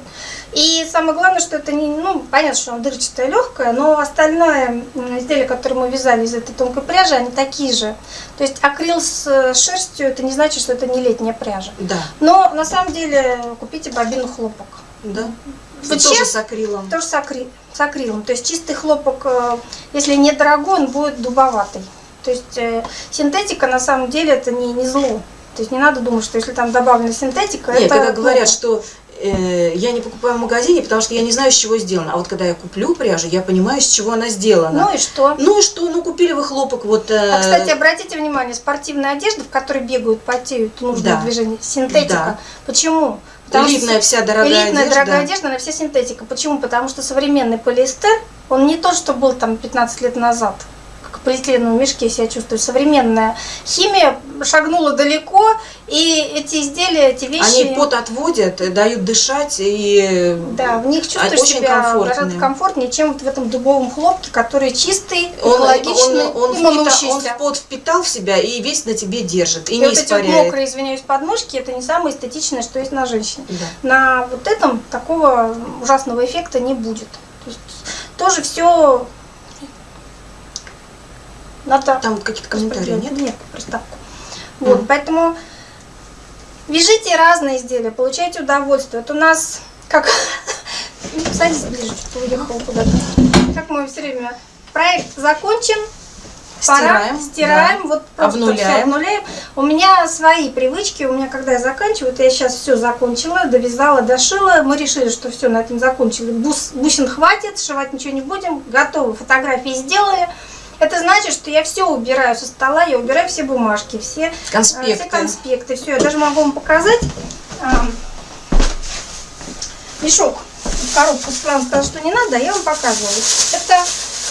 И самое главное, что это не, ну, понятно, что оно дырчатое, легкое, но остальное м, изделия, которые мы вязали из этой тонкой пряжи, они такие же. То есть акрил с э, шерстью, это не значит, что это не летняя пряжа. Да, Но на самом деле купите бобину хлопок. да. Вот тоже с акрилом. Тоже с, акри- с акрилом. То есть чистый хлопок, э, если недорогой, он будет дубоватый. То есть э, синтетика на самом деле это не, не зло. То есть не надо думать, что если там добавлена синтетика, Нет, это когда говорят, что я не покупаю в магазине, потому что я не знаю, из чего сделано. А вот когда я куплю пряжу, я понимаю, из чего она сделана. Ну и что? Ну и что? Ну купили вы хлопок, вот... э, А, кстати, обратите внимание, спортивная одежда, в которой бегают, потеют, нужное Да. движение, синтетика. Да. Почему? элитная вся дорогая элитная одежда. дорогая одежда, она вся синтетика. Почему? Потому что современный полиэстер, он не тот, что был там 15 лет назад. Как в полиэтиленовом мешке себя чувствую. Современная химия шагнула далеко, и эти изделия, эти вещи... Они пот отводят, э, дают дышать, и Да, в них чувствуешь очень себя комфортные. гораздо комфортнее, чем вот в этом дубовом хлопке, который чистый, он, экологичный он, он, и впита- он пот впитал в себя и весь на тебе держит, и, И не вот эти вот испаряет. мокрые, извиняюсь, подмышки, это не самое эстетичное, что есть на женщине. Да. На вот этом такого ужасного эффекта не будет. То есть тоже все надо Там вот какие-то комментарии нет? Нет, приставку. Вот, Мгм. поэтому вяжите разные изделия, получайте удовольствие. Вот у нас как... Ну, Садись ближе, что уехала куда-то. Как мы все время... Проект закончен, пора, Стираем, стираем, вот просто Обнуляем. всё обнуляем. У меня свои привычки, у меня когда я заканчиваю, вот я сейчас все закончила, довязала, дошила, мы решили, что все на этом закончили, Бус, бусин хватит, сшивать ничего не будем, готовы, фотографии сделали. Это значит, что я все убираю со стола, я убираю все бумажки, все, э, Конспекты. все конспекты, все. Я даже могу вам показать. а, Мешок, коробку Светлана сказала, что не надо, а я вам показываю. Это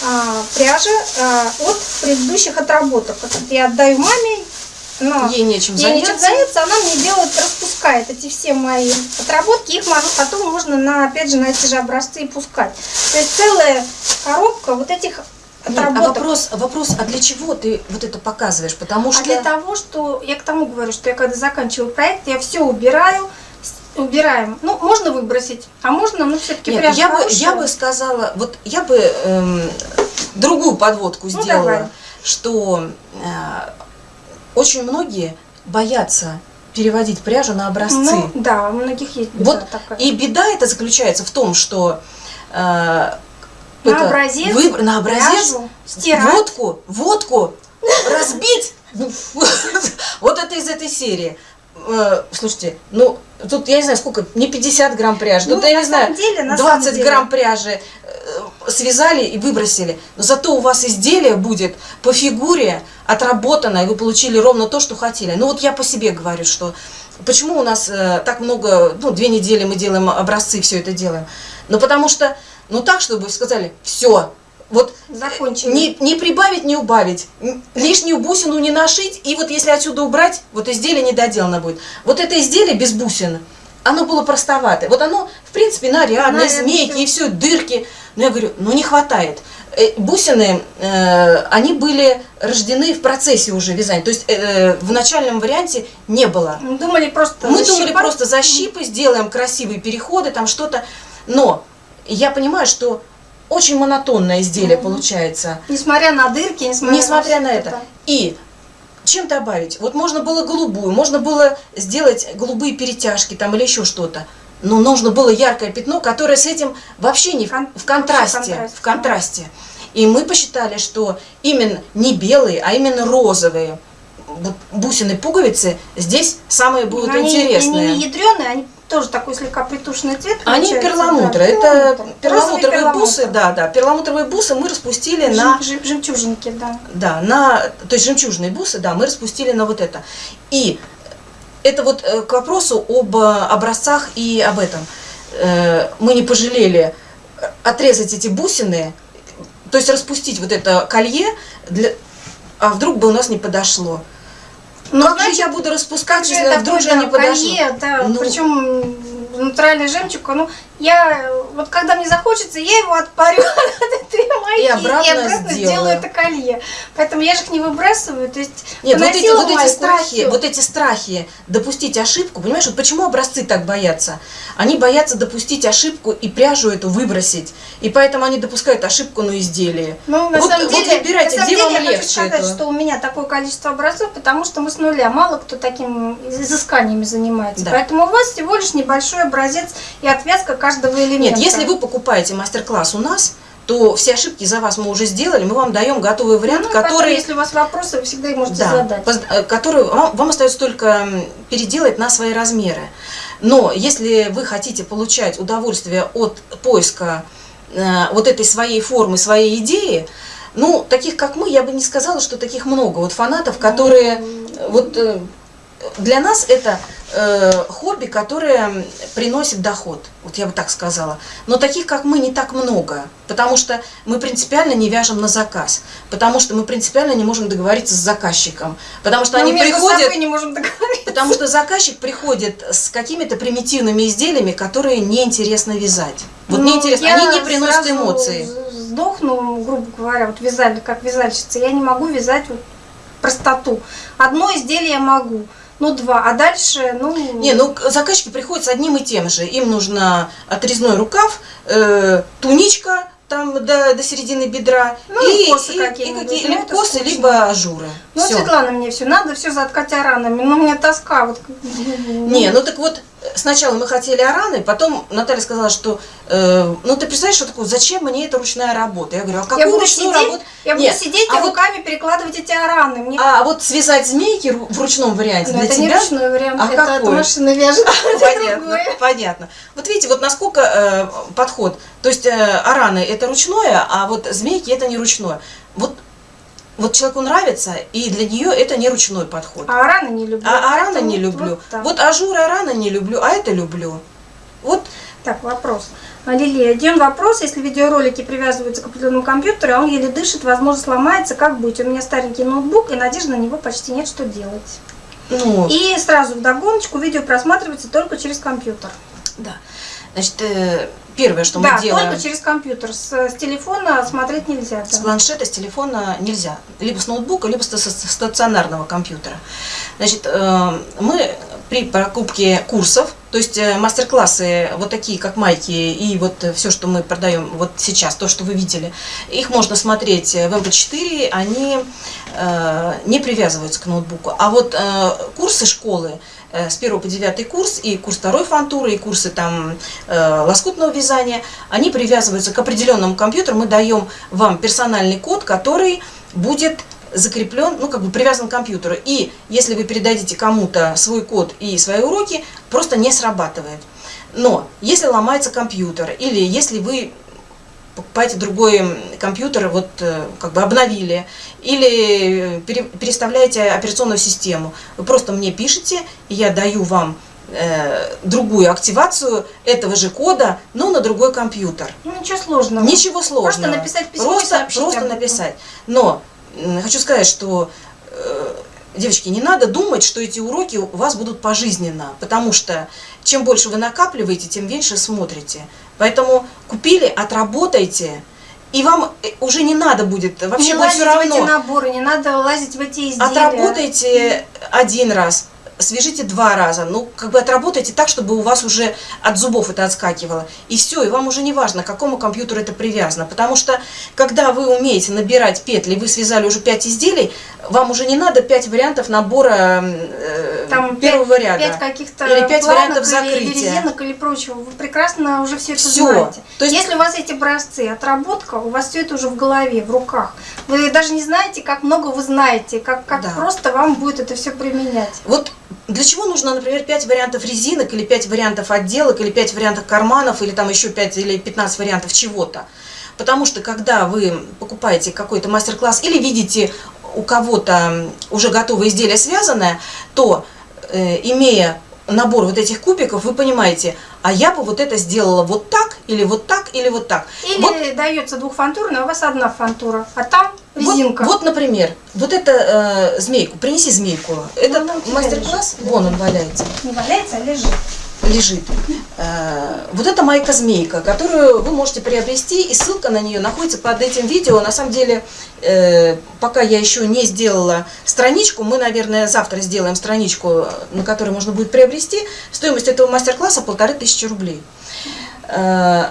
а, пряжа а, от предыдущих отработок. Вот это я отдаю маме, но Ей нечем ей нечем заняться. заняться, она мне делает, распускает эти все мои отработки, их можно- потом можно на, опять же, на эти же образцы и пускать. То есть целая коробка вот этих Нет, а вопрос, вопрос, а для чего ты вот это показываешь? Потому А что... для того, что я к тому говорю, что я когда заканчиваю проект, я все убираю, убираем. Ну, можно выбросить, а можно, ну, все-таки пряжа я бы, я бы сказала, вот я бы эм, другую подводку Ну, сделала, давай. что э, очень многие боятся переводить пряжу на образцы. Ну, да, у многих есть беда Вот такая. И беда это заключается в том, что э, На это образец, выбор- на образец стирать. водку, водку разбить. Вот это из этой серии. Э, Слушайте, ну тут я не знаю сколько, не 50 грамм пряжи, Ну, тут я не знаю, деле, на 20 самом деле. грамм пряжи э, связали и выбросили. Но зато у вас изделие будет по фигуре отработано, и вы получили ровно то, что хотели. Ну вот я по себе говорю, что почему у нас э, так много, ну две недели мы делаем образцы, все это делаем. Ну потому что, ну так, чтобы сказали, все, вот Закончили. не, не прибавить, не убавить, лишнюю бусину не нашить, и вот если отсюда убрать, вот изделие недоделано будет. Вот это изделие без бусин, оно было простоватое. Вот оно, в принципе, нарядное, Нарядное, змейки и все, дырки. Но я говорю, ну не хватает. Э, Бусины, э, они были рождены в процессе уже вязания. То есть э, в начальном варианте не было. Мы Думали просто Мы думали просто защипы, сделаем красивые переходы, там что-то. Но я понимаю, что очень монотонное изделие Мгм. получается. Несмотря на дырки, несмотря, Несмотря на всё это. И чем добавить? Вот можно было голубую, можно было сделать голубые перетяжки там или еще что-то. Но нужно было яркое пятно, которое с этим вообще не в, Кон- в контрасте. вообще контраст. В контрасте. И мы посчитали, что именно не белые, а именно розовые вот бусины пуговицы здесь самые будут они, интересные. Они не ядреные, они тоже такой слегка притушенный цвет. Они получается, перламутр. да, Это перламутр. перламутровые Розовый бусы, перламутр. да, да. Перламутровые бусы мы распустили на Жем- жем- Жемчужинки, да. Да, на, то есть жемчужные бусы, да, мы распустили на вот это. И это вот э, к вопросу об э, образцах и об этом. Э, Мы не пожалели отрезать эти бусины, то есть распустить вот это колье, для, а вдруг бы у нас не подошло. Ну, значит, же я буду распускать, же если вдруг не подошло? колье, да, Ну. причем натуральный жемчуг, ну, я, вот когда мне захочется, я его отпарю от этой майки И обратно сделаю сделаю. это колье. Поэтому я же их не выбрасываю, то есть Нет, вот эти, вот эти и страхи, вот эти страхи допустить ошибку, понимаешь, вот почему образцы так боятся? Они боятся допустить ошибку и пряжу эту выбросить. И поэтому они допускают ошибку на изделии. Ну, на Вот- самом вот деле, выбирайте, на самом где деле вам я хочу сказать, это? что у меня такое количество образцов, потому что мы с нуля. Мало кто таким изысканиями занимается. Да. Поэтому у вас всего лишь небольшой образец и отвязка каждого элемента. Нет, если вы покупаете мастер-класс у нас, то все ошибки за вас мы уже сделали, мы вам даем готовый вариант, Ну, и потом, который... если у вас вопросы, вы всегда их можете Да, задать. э, который вам, вам остается только переделать на свои размеры. Но если вы хотите получать удовольствие от поиска э, вот этой своей формы, своей идеи, ну, таких как мы, я бы не сказала, что таких много. Вот фанатов, которые... э, Вот э, для нас это э, хобби, которое приносит доход, вот я бы так сказала. Но таких, как мы, не так много, потому что мы принципиально не вяжем на заказ, потому что мы принципиально не можем договориться с заказчиком, потому что Мы они приходят... не можем договориться. Потому что заказчик приходит с какими-то примитивными изделиями, которые неинтересно вязать. Вот Ну, неинтересно, они не приносят эмоций. Сдохну, грубо говоря, вот вязали, как вязальщица. Я не могу вязать вот простоту. Одно изделие я могу, ну два, а дальше, ну... Не, ну заказчики приходят с одним и тем же. Им нужно отрезной рукав, э, туничка там до, до середины бедра Ну, и косы какие-нибудь, какие- ну, либо косы, скучно. либо ажуры. Ну, Всё. Светлана мне все, надо все заткать аранами, но у меня тоска. Вот, Не, ну так вот, сначала мы хотели араны, потом Наталья сказала, что, э, ну ты представляешь, что такое, зачем мне эта ручная работа? Я говорю, а какую я ручную сидеть, работу? я буду Нет, сидеть а и вот- руками перекладывать эти араны. Мне... А вот связать змейки в ручном варианте Ну, для это не тебя? ручной вариант, А это, это какой? машина вяжет. это Понятно, понятно. Вот видите, вот насколько э, подход. То есть э, араны это ручное, а вот змейки это не ручное. Вот, вот человеку нравится, и для нее это не ручной подход. А араны не люблю. А араны Поэтому не люблю. вот так. Вот ажуры араны не люблю, а это люблю. Вот Так, вопрос. А, Лилия, один вопрос. Если видеоролики привязываются к определенному компьютеру, а он еле дышит, возможно, сломается, как быть? У меня старенький ноутбук, и надежды на него почти нет, что делать. ну, И сразу вдогоночку видео просматривается только через компьютер. да. Значит, э, первое, что да, мы делаем. только через компьютер. С, с телефона смотреть нельзя. С да. планшета, с телефона нельзя. Либо с ноутбука, либо с ста- стационарного компьютера. Значит, э, мы при покупке курсов, то есть э, мастер-классы, вот такие, как майки, и вот все, что мы продаем вот сейчас, то, что вы видели, их можно смотреть в MP4, они э, не привязываются к ноутбуку. А вот э, курсы школы, э, с 1 по 9 курс, и курс второй фантуры, и курсы там э, лоскутного вязания, они привязываются к определенному компьютеру. Мы даем вам персональный код, который будет закреплен, ну, как бы привязан к компьютеру. И если вы передадите кому-то свой код и свои уроки, просто не срабатывает. Но если ломается компьютер, или если вы покупаете другой компьютер, вот э, как бы обновили, или э, пере- переставляете операционную систему, вы просто мне пишете, и я даю вам э, другую активацию этого же кода, но на другой компьютер. Ну, ничего сложного. Ничего сложного. написать письмо Просто, просто написать. Но хочу сказать, что э, девочки, не надо думать, что эти уроки у вас будут пожизненно, потому что чем больше вы накапливаете, тем меньше смотрите. Поэтому купили, отработайте, и вам э, уже не надо будет, вообще не будет все равно. в эти наборы, не надо лазить в эти изделия. Отработайте один раз, свяжите два раза, ну, как бы отработайте так, чтобы у вас уже от зубов это отскакивало. И все, и вам уже не важно, к какому компьютеру это привязано. Потому что, когда вы умеете набирать петли, вы связали уже пять изделий, вам уже не надо пять вариантов набора э, Там первого пять, ряда. пять каких-то Или пять планок вариантов или- Или закрытия. резинок или прочего. Вы прекрасно уже все это Всё. знаете. То есть- Если у вас эти образцы, отработка, у вас все это уже в голове, в руках. Вы даже не знаете, как много вы знаете, как, как Да. просто вам будет это все применять. Вот для чего нужно, например, 5 вариантов резинок, или 5 вариантов отделок, или 5 вариантов карманов, или там еще 5 или 15 вариантов чего-то? Потому что когда вы покупаете какой-то мастер-класс или видите у кого-то уже готовое изделие связанное, то э, имея набор вот этих кубиков, вы понимаете, а я бы вот это сделала вот так, или вот так, или вот так. Или Вот дается двухфантурная, а у вас одна фантура, а там Вот- резинка. Вот, например, вот это э, змейку, принеси змейку. Этот она у тебя мастер-класс, вон он валяется. Не валяется, а лежит. Лежит. Э, Вот это майка-змейка, которую вы можете приобрести, и ссылка на нее находится под этим видео. На самом деле, э, пока я еще не сделала страничку, мы, наверное, завтра сделаем страничку, на которой можно будет приобрести. Стоимость этого мастер-класса полторы тысячи рублей. Э,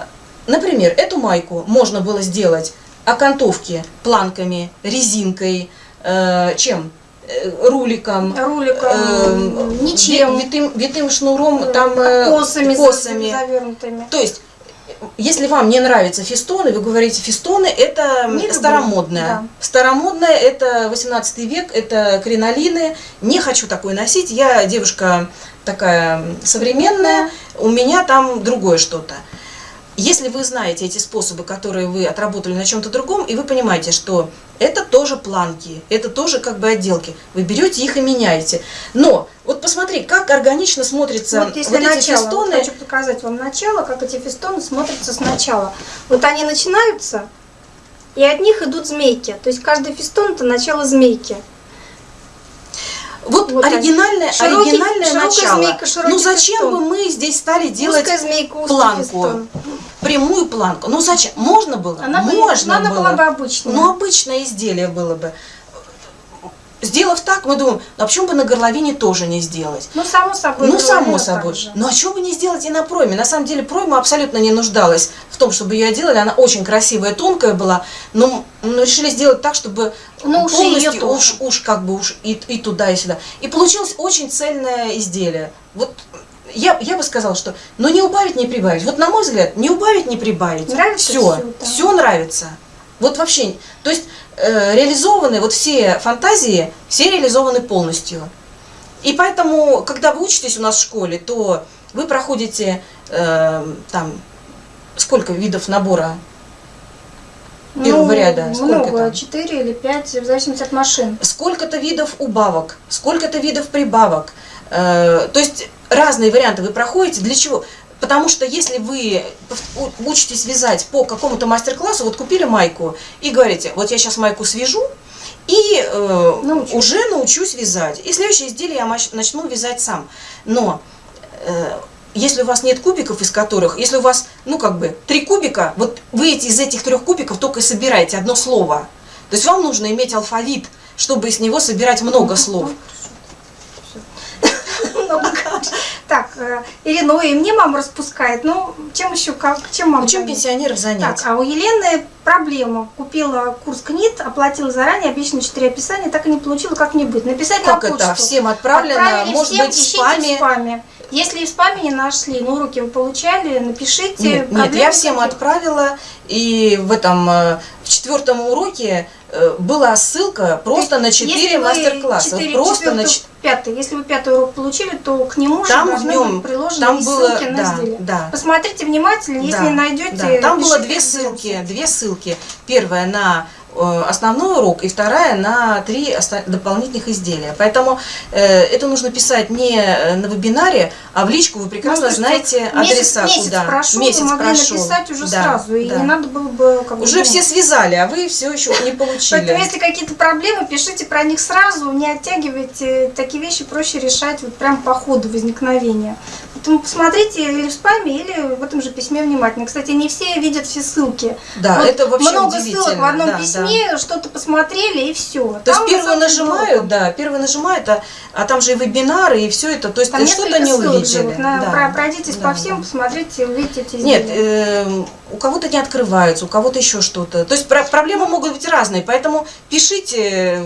Например, эту майку можно было сделать окантовки планками, резинкой, э, чем? Э, Руликом, Руликом, Эм, ничем. ви- Витым, витым шнуром, там э, косами, косами. завернутыми. То есть, если вам не нравятся фестоны, вы говорите, фестоны это Не старомодное. да. Старомодное это 18 век, это кринолины. Не хочу такое носить. Я девушка такая современная, у меня там другое что-то. Если вы знаете эти способы, которые вы отработали на чем-то другом, и вы понимаете, что это тоже планки, это тоже как бы отделки, вы берете их и меняете. Но вот посмотри, как органично смотрятся Вот вот, если эти начало, вот фестоны. хочу показать вам начало, как эти фестоны смотрятся сначала. Вот они начинаются, и от них идут змейки. То есть каждый фестон это начало змейки. Вот, Вот оригинальное. Широкий- оригинальное начало. змейка, ну зачем фестон. бы мы здесь стали делать Узкая змейка, узкий планку, фестон. прямую планку? Ну зачем? Можно было? Она, Можно она было. была бы обычная. Ну обычное изделие было бы. Сделав так, мы думаем, ну а почему бы на горловине тоже не сделать? Ну, само собой. Ну, само собой. так же. Ну, а чего бы не сделать и на пройме? На самом деле, пройма абсолютно не нуждалась в том, чтобы ее делали. Она очень красивая, тонкая была, но, но решили сделать так, чтобы Ну, уши полностью уж, уж как бы уж и, и туда, и сюда. И получилось очень цельное изделие. Вот я, я бы сказала, что ну не убавить, не прибавить. Вот на мой взгляд, не убавить, не прибавить. Нравится все, всё, да. все нравится. Вот вообще, то есть реализованы вот все фантазии, все реализованы полностью. И поэтому, когда вы учитесь у нас в школе, то вы проходите э, там сколько видов набора первого Ну, ряда? Сколько много, там? 4 или 5, в зависимости от машин. сколько-то видов убавок, сколько-то видов прибавок. Э, То есть разные варианты вы проходите. Для чего? Потому что если вы учитесь вязать по какому-то мастер-классу, вот купили майку и говорите, вот я сейчас майку свяжу, и э, Научусь. уже научусь вязать. И следующее изделие я начну вязать сам. Но э, если у вас нет кубиков, из которых, если у вас, ну как бы, три кубика, вот вы эти, из этих трех кубиков только и собираете одно слово. То есть вам нужно иметь алфавит, чтобы из него собирать много слов. Ну, Так, э, Ирина, ой, и мне мама распускает. Ну, чем еще, как, чем мама Учим занята? пенсионеров занять. Так, а у Елены проблема. Купила курс КНИТ, оплатила заранее, обещано 4 описания, так и не получила, как мне быть. Написать Как на это? почту. Всем отправлено, Отправили может всем, быть, в спаме. в спаме. Если и в спаме не нашли, ну, уроки вы получали, напишите. Нет, нет, я всем отправила, и в этом, э, в четвертом уроке э, была ссылка просто на Если 4 вы мастер-класса. Просто на четвертый, чет- пятый. Если вы пятый урок получили, то к нему же Там в должны нем- быть приложены там было- ссылки на да, изделие. да. Посмотрите внимательно, если Да, не найдете, да. Там было две ссылки, две ссылки. Первая на основной урок и вторая на три дополнительных изделия. Поэтому э, это нужно писать не э, на вебинаре, а в личку вы прекрасно Ну, знаете месяц, адреса, месяц куда. прошел, месяц вы могли прошел. написать уже Да, сразу, и да. не надо было бы как бы, Уже ну, все связали, а вы все еще не получили. Поэтому, если какие-то проблемы, пишите про них сразу, не оттягивайте. Такие вещи проще решать вот прям по ходу возникновения. Поэтому посмотрите или в спаме, или в этом же письме внимательно. Кстати, не все видят все ссылки. Да, Вот это вообще много ссылок в одном да, да. письме, что-то посмотрели и все. То есть первую нажимают, да, первую нажимают, а, а там же и вебинары, и все это, то есть Там что-то не увидели. живут. На- да. про- Пройдитесь Да, по всем, да. посмотрите, увидите эти Нет, изделия. э, у кого-то не открывается, у кого-то еще что-то. То есть про- проблемы могут быть разные, поэтому пишите.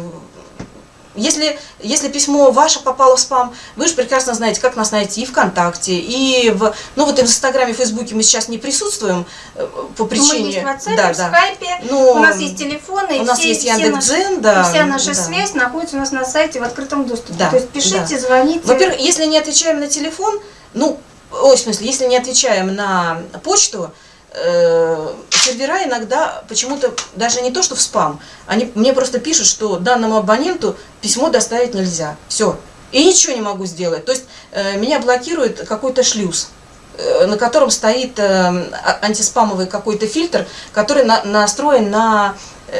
Если, если письмо ваше попало в спам, вы же прекрасно знаете, как нас найти и ВКонтакте, и в, ну вот и в Инстаграме, Фейсбуке мы сейчас не присутствуем э, по Мы причине. есть в WhatsApp, да, в да. скайпе, Но у нас есть телефоны, у и нас все, есть Яндекс.Дзен, да, вся наша да. связь находится у нас на сайте в открытом доступе. Да, То есть пишите, да. звоните. Во-первых, если не отвечаем на телефон, ну, ой, в смысле, если не отвечаем на почту, э, сервера иногда почему-то даже не то, что в спам, они мне просто пишут, что данному абоненту письмо доставить нельзя. Все. И ничего не могу сделать. То есть э, меня блокирует какой-то шлюз э, на котором стоит э, антиспамовый какой-то фильтр, который на- настроен на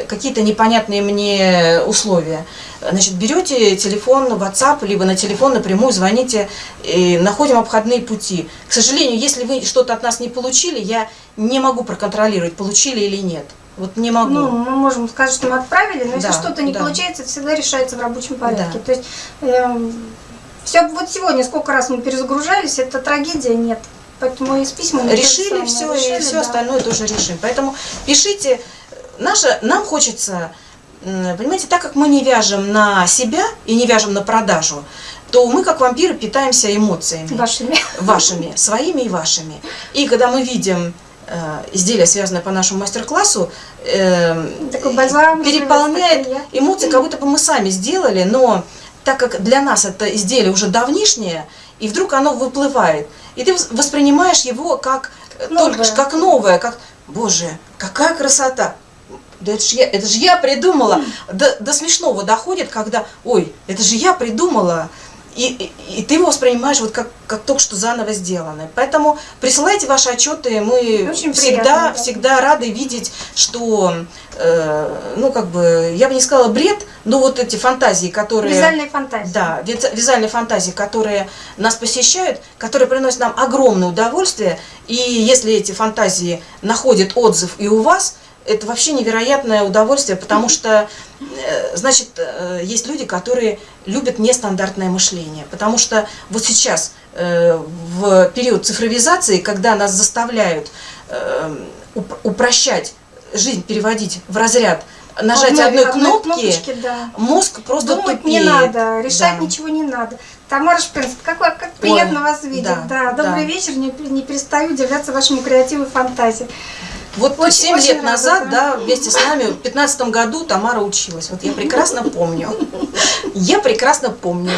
какие-то непонятные мне условия. Значит, берете телефон, WhatsApp, либо на телефон напрямую звоните, и находим обходные пути. К сожалению, если вы что-то от нас не получили, я не могу проконтролировать, получили или нет. Вот не могу. Ну, мы можем сказать, что мы отправили, но если Да, что-то не да. получается, это всегда решается в рабочем порядке. Да. То есть все, вот сегодня сколько раз мы перезагружались, это трагедия нет. Поэтому и с письмами решили все, и Решили, все да. остальное тоже решим. Поэтому пишите. Наша, нам хочется, понимаете, так как мы не вяжем на себя и не вяжем на продажу, то мы, как вампиры, питаемся эмоциями. Вашими. Вашими, своими и вашими. И когда мы видим э, изделие, связанное по нашему мастер-классу, э, переполняет эмоции, как будто бы мы сами сделали, но так как для нас это изделие уже давнишнее, и вдруг оно выплывает, и ты вос- воспринимаешь его как э, Новое. только как новое, как, боже, какая красота, да это же я, это же я придумала. До, до смешного доходит, когда, ой, это же я придумала. И, и, и ты его воспринимаешь вот как, как только что заново сделанное. Поэтому присылайте ваши отчеты, мы Очень всегда, приятно, да. всегда рады видеть, что, э, ну как бы, я бы не сказала бред, но вот эти фантазии, которые... Вязальная фантазия. Да, виз- вязальные фантазии, которые нас посещают, которые приносят нам огромное удовольствие. И если эти фантазии находят отзыв и у вас, это вообще невероятное удовольствие, потому что, э, значит, э, есть люди, которые любят нестандартное мышление. Потому что вот сейчас, э, в период цифровизации, когда нас заставляют уп- упрощать жизнь, переводить в разряд нажатия одной, кнопки, кнопочки, да. мозг просто Думать тупеет. не надо, решать Да. ничего не надо. Тамара Шпенс, как, как приятно вас видеть. да, Да, добрый да. вечер, не, не перестаю удивляться вашему креативу и фантазии. Вот Очень- 7 очень лет рада, назад, да. да, вместе с нами, в 15 году Тамара училась. Вот я прекрасно помню. Я прекрасно помню.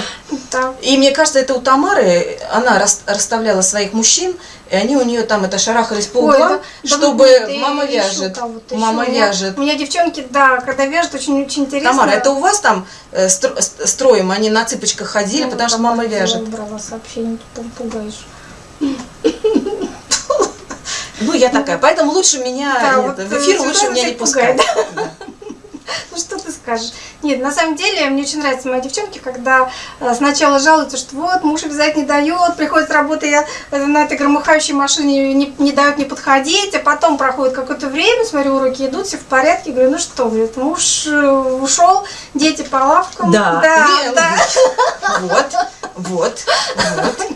Да. И мне кажется, это у Тамары, она рас- расставляла своих мужчин, и они у нее там это шарахались по углам, да- да чтобы и мама вяжет. кого-то, Мама. У меня- вяжет. У меня девчонки, да, когда вяжут, очень-очень интересно. Тамара, это у вас там э, стро- с- строем, они на цыпочках ходили, Ну, потому что мама вяжет. Брала сообщение, пугаешь. Ну, я такая, поэтому лучше меня, Да, нет, вот, в эфир э, лучше Светлана меня не пускать. Ну что ты скажешь? Нет, на самом деле мне очень нравятся мои девчонки, когда э, сначала жалуются, что вот муж вязать не дает, приходит с работы, я э, на этой громыхающей машине не, не дает не подходить, а потом проходит какое-то время, смотрю, уроки идут, все в порядке, говорю, ну что, говорит, муж ушел, дети по лавкам. Да, да, да. Вот, вот, вот.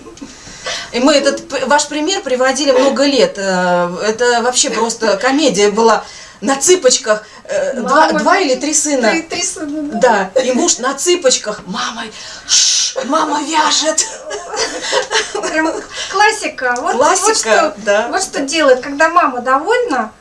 И мы этот ваш пример приводили много лет. Э, Это вообще просто комедия была на цыпочках. э, Два, два или три сына. Три, три сына, да. Да, и муж на цыпочках. Мама, шш, мама вяжет. Прям классика. Вот, Классика, вот что, да. Вот что делает, когда мама довольна,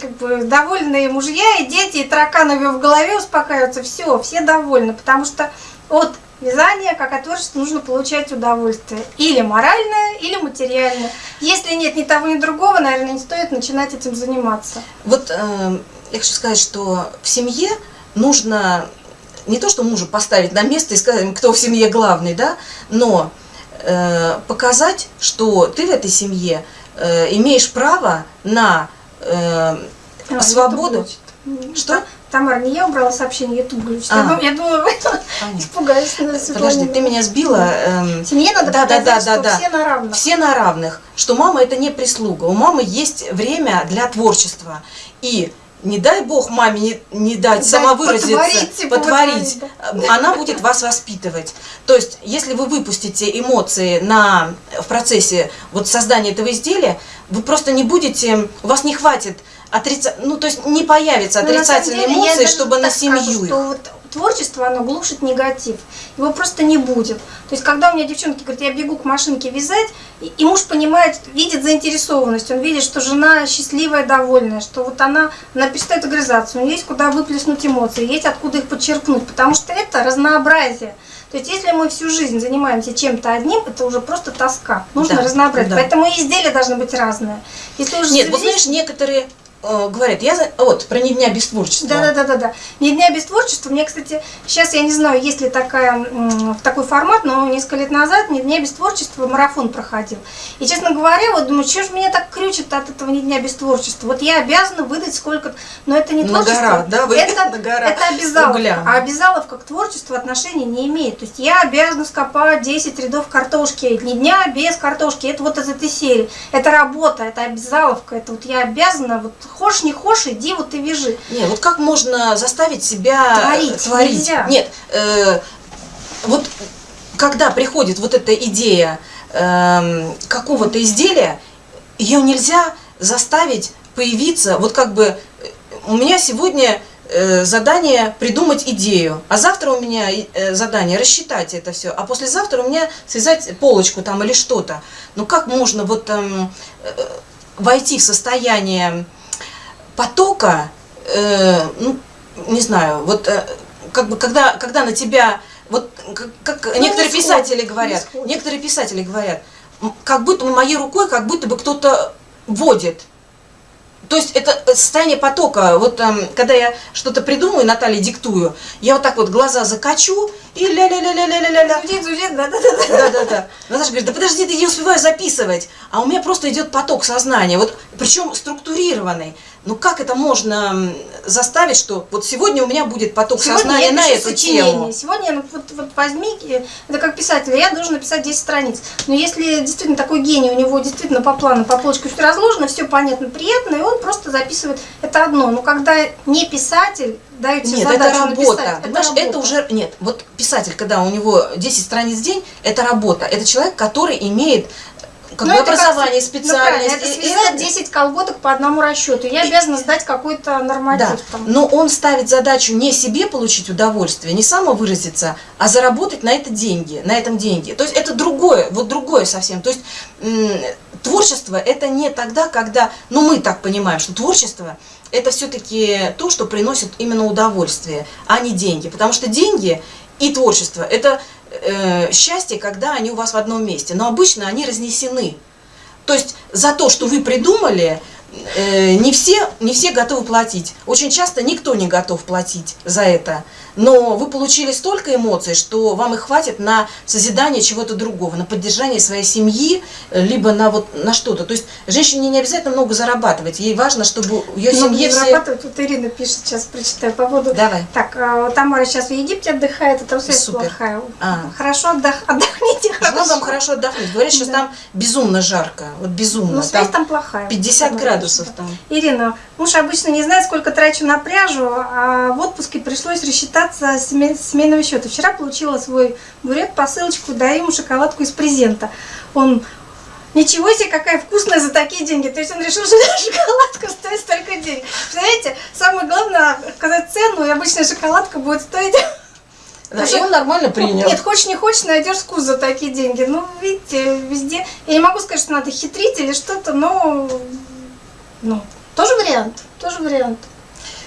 как бы довольны и мужья, и дети, и тараканы в в голове успокаиваются, все, все довольны, потому что от вязания, как от творчества, нужно получать удовольствие. Или моральное, или материальное. Если нет ни того, ни другого, наверное, не стоит начинать этим заниматься. Вот э, я хочу сказать, что в семье нужно не то, что мужа поставить на место и сказать, кто в семье главный, да, но э, показать, что ты в этой семье э, имеешь право на э, А, свободу. Что? Та- Тамара, не я убрала сообщение, YouTube глючит. А. Я дум- Я думала, Понятно. испугались. на Подожди, ты меня сбила. эм, Семье надо Да, да, показать, да, что да, да. все на равных. Все на равных, что мама это не прислуга, у мамы есть время для творчества. И не дай бог маме не, не дать Дать самовыразиться, потворить, типа, потворить, потворить, она будет вас воспитывать. То есть, если вы выпустите эмоции на, в процессе вот создания этого изделия, вы просто не будете, у вас не хватит отрица, ну то есть не появится Но Ну, на отрицательные деле, эмоции, чтобы на скажу, семью их. что вот творчество, оно глушит негатив. Его просто не будет. То есть, когда у меня девчонки говорят, я бегу к машинке вязать, и, и муж понимает, видит заинтересованность, он видит, что жена счастливая, довольная, что вот она, она перестает огрызаться, у нее есть куда выплеснуть эмоции, есть откуда их подчеркнуть, потому что это разнообразие. То есть, если мы всю жизнь занимаемся чем-то одним, это уже просто тоска. Нужно Да, разнообразить. да. Поэтому изделия должны быть разные. Если уже Нет, вот завелись- знаешь, некоторые говорят, я за- вот про ни дня без творчества. Да, да, да, да, да. Ни дня без творчества. Мне, кстати, сейчас я не знаю, есть ли такая, такой формат, но несколько лет назад ни дня без творчества марафон проходил. И, честно говоря, вот думаю, что же меня так крючит от этого ни дня без творчества? Вот я обязана выдать сколько-то, но это не На творчество. гора, да, вы это, на гора это обязаловка. угля. А обязаловка к творчеству отношения не имеет. То есть я обязана скопать 10 рядов картошки, ни дня без картошки. Это вот из этой серии. Это работа, это обязаловка. Это вот я обязана, вот хошь не хошь, иди вот и вяжи. Не, вот как можно заставить себя Творить э, творить? нельзя. Нет, э, вот когда приходит вот эта идея эм, какого-то изделия, ее нельзя заставить появиться, вот как бы э, у меня сегодня э, задание придумать идею, а завтра у меня э, задание рассчитать это все, а послезавтра у меня связать полочку там или что-то. Ну как можно вот эм, э, войти в состояние потока, э, ну, не знаю, вот э, как бы когда, когда на тебя, вот как, как Ну, некоторые не сходит, писатели не говорят, сходит. некоторые писатели говорят, как будто моей рукой, как будто бы кто-то водит. То есть это состояние потока. Вот эм, когда я что-то придумаю, Наталье диктую, я вот так вот глаза закачу и ля-ля-ля-ля-ля-ля-ля. Да-да-да. Да, да, да. Наташа говорит, да подожди, ты не успеваю записывать. А у меня просто идет поток сознания, вот причем структурированный. Ну как это можно заставить, что вот сегодня у меня будет поток Сегодня сознания на эту сочинение. тему? Сегодня, ну, вот, вот возьми, это как писатель, я должен написать 10 страниц. Но если действительно такой гений, у него действительно по плану, по полочку все разложено, все понятно, приятно, и он просто записывает это одно. Но когда не писатель, дает тебе Нет, задачу это работа. написать, Понимаешь, работа. это уже нет. Вот писатель, когда у него 10 страниц в день, это работа. Это человек, который имеет как Ну, это образование, как- ну, специальность. это И- и связать это- 10 колготок по одному расчету. Я обязана сдать какой-то норматив. Да, там. но он ставит задачу не себе получить удовольствие, не самовыразиться, а заработать на это деньги, на этом деньги. То есть это другое, вот другое совсем. То есть творчество это не тогда, когда, ну мы так понимаем, что творчество это все-таки то, что приносит именно удовольствие, а не деньги. Потому что деньги и творчество это э, счастье, когда они у вас в одном месте. Но обычно они разнесены. То есть за то, что вы придумали, э, не все, не все готовы платить. Очень часто никто не готов платить за это. Но вы получили столько эмоций, что вам их хватит на созидание чего-то другого, на поддержание своей семьи, э, либо на вот на что-то. То есть женщине не обязательно много зарабатывать. Ей важно, чтобы ее Много семье не все. зарабатывать. Вот Ирина пишет, сейчас прочитаю по поводу. Давай. Так, а, Тамара сейчас в Египте отдыхает, это связь Супер. плохая. А. Хорошо отдох- отдохните, Желаю вам хорошо. хорошо отдохнуть. Говорят, сейчас Да. там безумно жарко. Вот безумно. Ну, связь там плохая. 50 Тамара градусов пишет. там. Ирина, муж обычно не знает, сколько трачу на пляжу, а в отпуске пришлось рассчитаться с семейного счета. Вчера получила свой бурет, посылочку, даю ему шоколадку из презента. Он Ничего себе, какая вкусная за такие деньги. То есть он решил, что шоколадка стоит столько денег. Представляете, самое главное сказать цену, и обычная шоколадка будет стоить... Да, Потому и он нормально принял. Нет, хочешь не хочешь, найдешь вкус за такие деньги. Ну, видите, везде. Я не могу сказать, что надо хитрить или что-то, но ну, тоже вариант. Тоже вариант.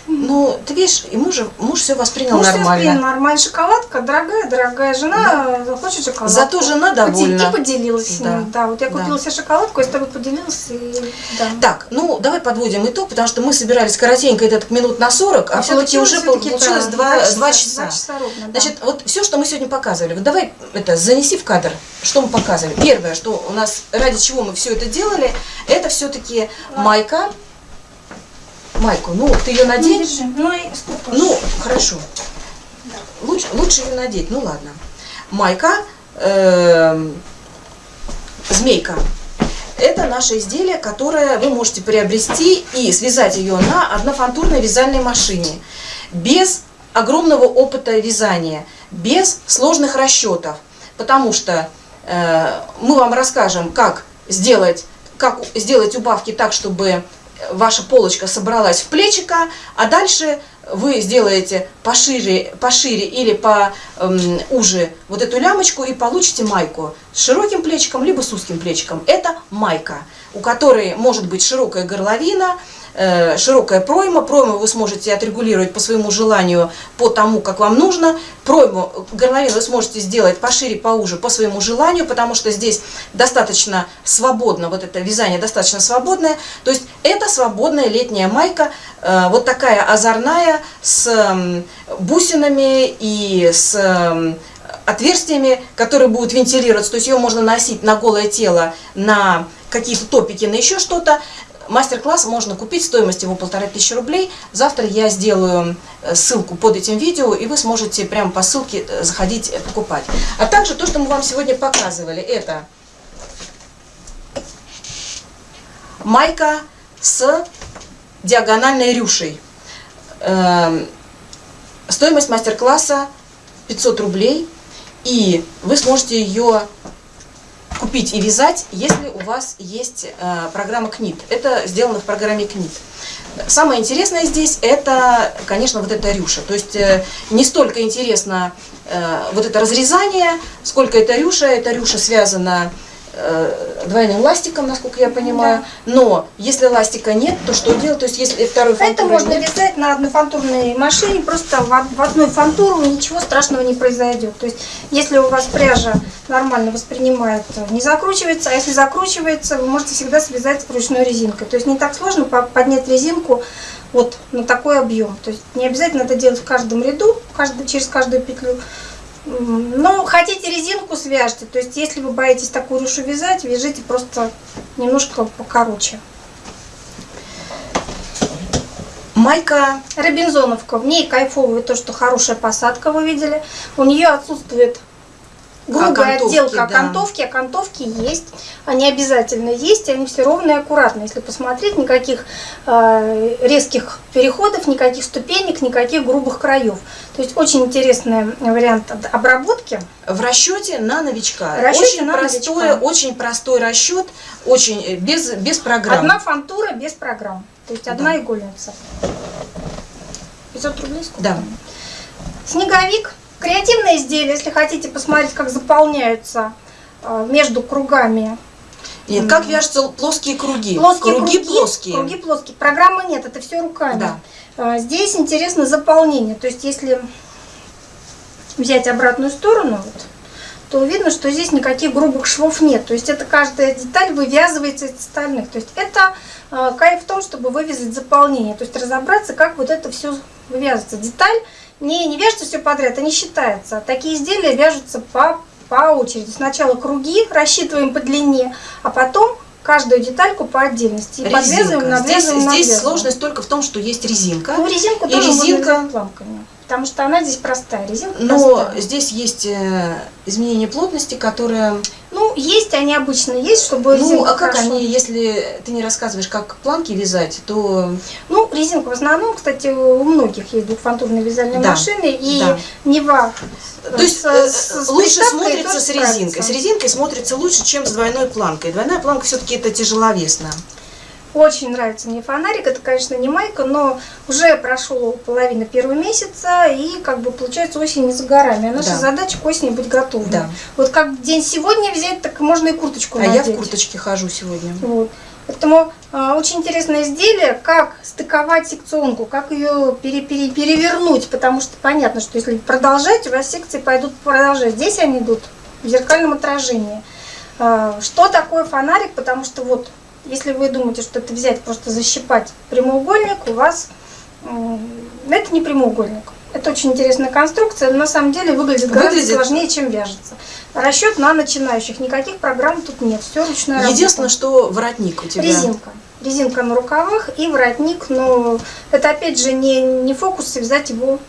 Ну, ты видишь, и муж, муж все воспринял что нормально. блин, нормально. Шоколадка дорогая, дорогая жена хочет шоколадку. Зато жена довольна. И поделилась с ним. Да. Да, вот я Да. купила себе шоколадку, я с тобой поделилась. И, да. Так, ну давай подводим итог, потому что мы собирались коротенько этот минут на 40, а, все-таки уже всё-таки, получилось да, 2, два часа. Два часа ровно, да. Значит, вот все, что мы сегодня показывали, вот давай это занеси в кадр, что мы показывали. Первое, что у нас, ради чего мы все это делали, это все-таки майка. Майку, ну ты ее Ну, надень. держи. Ну, и Ну, хорошо. Лучше, лучше ее надеть, ну ладно. Майка, эм, змейка. Это наше изделие, которое вы можете приобрести и связать ее на однофантурной вязальной машине. Без огромного опыта вязания, без сложных расчетов. Потому что э, мы вам расскажем, как сделать, как сделать убавки так, чтобы ваша полочка собралась в плечико, а дальше вы сделаете пошире, пошире или по эм, вот эту лямочку и получите майку с широким плечиком, либо с узким плечиком. Это майка, у которой может быть широкая горловина, широкая пройма. Пройму вы сможете отрегулировать по своему желанию, по тому, как вам нужно. Пройму, горловину вы сможете сделать пошире, поуже, по своему желанию, потому что здесь достаточно свободно, вот это вязание достаточно свободное. То есть это свободная летняя майка, э, вот такая озорная, с бусинами и с отверстиями, которые будут вентилироваться. То есть ее можно носить на голое тело, на какие-то топики, на еще что-то. Мастер-класс можно купить, стоимость его полторы тысячи рублей. Завтра я сделаю э, ссылку под этим видео, и вы сможете прямо по ссылке э, заходить э, покупать. А также то, что мы вам сегодня показывали, это майка с диагональной рюшей. Эм, Стоимость мастер-класса 500 рублей, и вы сможете ее купить и вязать, если у вас есть э, программа КНИТ. Это сделано в программе КНИТ. Самое интересное здесь это, конечно, вот эта рюша. То есть э, не столько интересно э, вот это разрезание, сколько это рюша. Эта рюша связана двойным ластиком, насколько я понимаю. Но если ластика нет, то что делать? То есть если второй Это фантуры можно нет, вязать на однофантурной машине, просто в, од- в одной фантуру ничего страшного не произойдет. То есть, если у вас пряжа нормально воспринимает, не закручивается, а если закручивается, вы можете всегда связать ручной резинкой. То есть, не так сложно по- поднять резинку вот на такой объем. То есть, не обязательно это делать в каждом ряду, каждый, через каждую петлю. Но хотите резинку свяжьте, то есть если вы боитесь такую рюшу вязать, вяжите просто немножко покороче. майка Робинзоновка, в ней кайфовая то, что хорошая посадка, вы видели. У нее отсутствует грубая Окантовки, отделка да. окантовки. Окантовки есть, они обязательно есть, и они все ровные и аккуратные. Если посмотреть, никаких э, резких переходов, никаких ступенек, никаких грубых краев. То есть очень интересный вариант об- обработки. В расчете на новичка. Расчете очень на простой, новичка. очень простой расчет, очень э, без без программ. Одна фантура без программ. То есть одна Да. игольница. 500 рублей сколько? Да. Снеговик. Креативное изделие, если хотите посмотреть, как заполняются э, между кругами. Нет, как вяжутся плоские круги? Плоские круги, круги, плоские. Круги плоские. Программы нет, это все руками. Да. Э, Здесь интересно заполнение. То есть если взять обратную сторону, вот, то видно, что здесь никаких грубых швов нет. То есть это каждая деталь вывязывается из остальных. То есть это э, кайф в том, чтобы вывязать заполнение. То есть разобраться, как вот это все вывязывается. Деталь не, не вяжется все подряд, а не считается. Такие изделия вяжутся по, по очереди. Сначала круги рассчитываем по длине, а потом каждую детальку по отдельности. И подвязываем, Резинка. Здесь, надвязываем, здесь надвязываем. сложность только в том, что есть резинка. Ну, резинку И тоже резинка- можно планками, потому что она здесь простая. Резинка Но простая. здесь есть э, изменение плотности, которые... Ну, есть они обычно, есть, чтобы Ну, а как хорошо- они, если ты не рассказываешь, как планки вязать, то Ну, резинка в основном, кстати, у многих есть двухфантурные вязальные Да, машины, и да. Нева То есть с- э, с- с лучше смотрится с резинкой. С справится. резинкой смотрится лучше, чем с двойной планкой. Двойная планка все-таки это тяжеловесно. Очень нравится мне фонарик, это, конечно, не майка, но уже прошло половина первого месяца, и как бы получается осень не за горами. А наша Да. задача к осени быть готовыми. Да. Вот как день сегодня взять, так можно и курточку А я надеть. в курточке хожу сегодня. Вот. Поэтому э, очень интересное изделие, как стыковать секционку, как ее пере, пере, перевернуть, потому что понятно, что если продолжать, у вас секции пойдут продолжать. Здесь они идут в зеркальном отражении. Э, что такое фонарик? Потому что вот, если вы думаете, что это взять, просто защипать прямоугольник, у вас э, это не прямоугольник. Это очень интересная конструкция, но на самом деле выглядит гораздо Выглядит- сложнее, чем вяжется. Расчет на начинающих, никаких программ тут нет, все ручная работа. Единственное, что воротник у тебя. Резинка. Резинка на рукавах и воротник, но это опять же не, не фокус связать его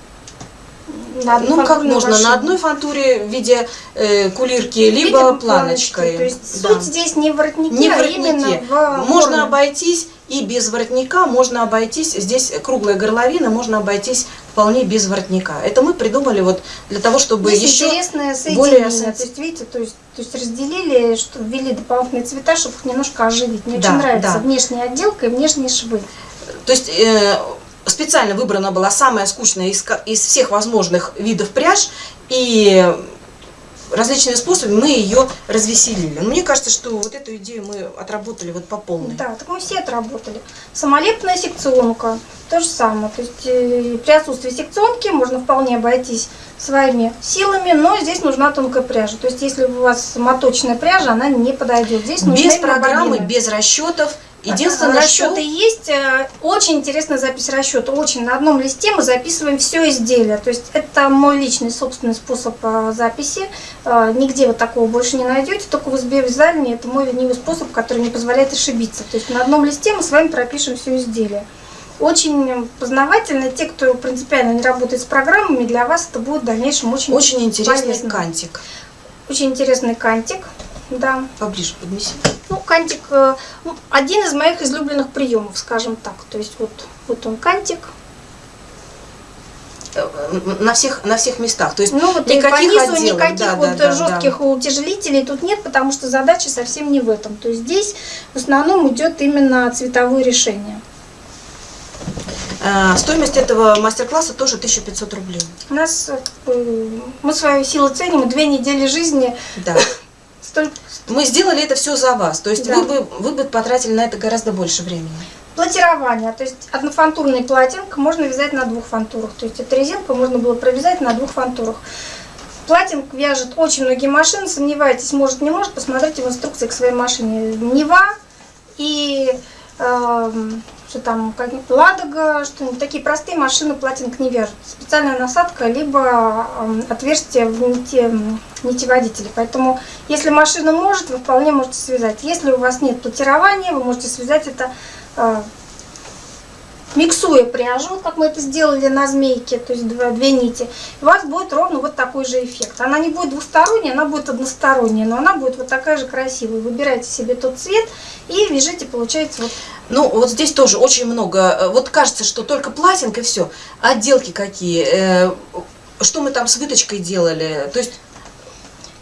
на Ну, как можно? машину. На одной фантуре в виде э, кулирки, В виде либо планочки. планочкой. То есть Да. суть здесь не в воротнике, Не а воротники. именно в Можно форме. обойтись и без воротника, можно обойтись, здесь круглая горловина, можно обойтись вполне без воротника. Это мы придумали вот для того, чтобы Здесь еще интересное более соединение. То есть, видите, то есть, то есть разделили, что ввели дополнительные цвета, чтобы их немножко оживить. Мне Да, очень нравится да. внешняя отделка и внешние швы. То есть э, специально выбрана была самая скучная из, из всех возможных видов пряж, и различными способами мы ее развеселили. Но мне кажется, что вот эту идею мы отработали вот по полной. Да, так мы все отработали. Самолепная секционка, то же самое. То есть э, при отсутствии секционки можно вполне обойтись своими силами, но здесь нужна тонкая пряжа. То есть если у вас моточная пряжа, она не подойдет. Здесь нужна Без программы, без расчетов. Единственное, расчеты что... есть. э, Очень интересная запись расчета. Очень. На одном листе мы записываем все изделие. То есть это мой личный собственный способ э, записи. Э, Нигде вы такого больше не найдете. Только в избе вязальни это мой ленивый способ, который не позволяет ошибиться. То есть на одном листе мы с вами пропишем все изделие. Очень познавательно. Те, кто принципиально не работает с программами, для вас это будет в дальнейшем очень, Очень интересный полезно. кантик. Очень интересный кантик. Да. Поближе поднеси. Ну, кантик э, один из моих излюбленных приемов, скажем так. То есть вот, вот он кантик. Э, На всех, на всех местах. То есть Ну вот и по никаких низу отделов. никаких Да, вот да, да, жестких утяжелителей тут нет, потому что задача совсем не в этом. То есть здесь в основном идет именно цветовое решение. да. Э, Стоимость этого мастер-класса тоже 1500 рублей. У нас мы свою силу ценим, две недели жизни Да. столько Мы сделали это все за вас. То есть Да. вы, бы, вы бы потратили на это гораздо больше времени. Платирование, то есть однофантурный платинг можно вязать на двух фантурах. То есть эту резинку можно было провязать на двух фантурах. Платинг вяжет очень многие машины, сомневаетесь, может, не может, посмотрите в инструкции к своей машине. Нева и эм, что там, как, Ладога, что такие простые машины платинг не вяжут. Специальная насадка, либо эм, отверстие в нити, м, нитеводителе. Поэтому, если машина может, вы вполне можете связать. Если у вас нет платирования, вы можете связать это э, миксуя пряжу, вот как мы это сделали на змейке, то есть два- две нити, у вас будет ровно вот такой же эффект. Она не будет двусторонняя, она будет односторонняя, но она будет вот такая же красивая. Выбирайте себе тот цвет и вяжите, получается вот Ну, вот здесь тоже очень много. э, Вот кажется, что только платинг и все. Отделки какие? э, Что мы там с выточкой делали? То есть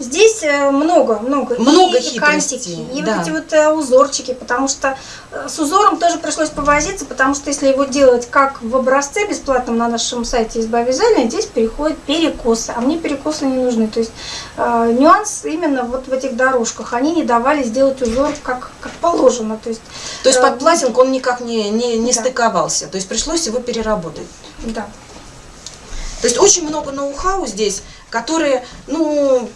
Здесь э, много, много. Много и, хитростей, и да. вот эти вот э, узорчики, потому что э, с узором тоже пришлось повозиться, потому что если его делать как в образце бесплатном на нашем сайте изба вязания, здесь переходят перекосы, а мне перекосы не нужны. То есть э, нюанс именно вот в этих дорожках, они не давали сделать узор как, как положено. То есть, То есть э, под платинг он никак не, не, не Да. стыковался. То есть пришлось его переработать. да. То есть очень много ноу-хау здесь, которые, ну,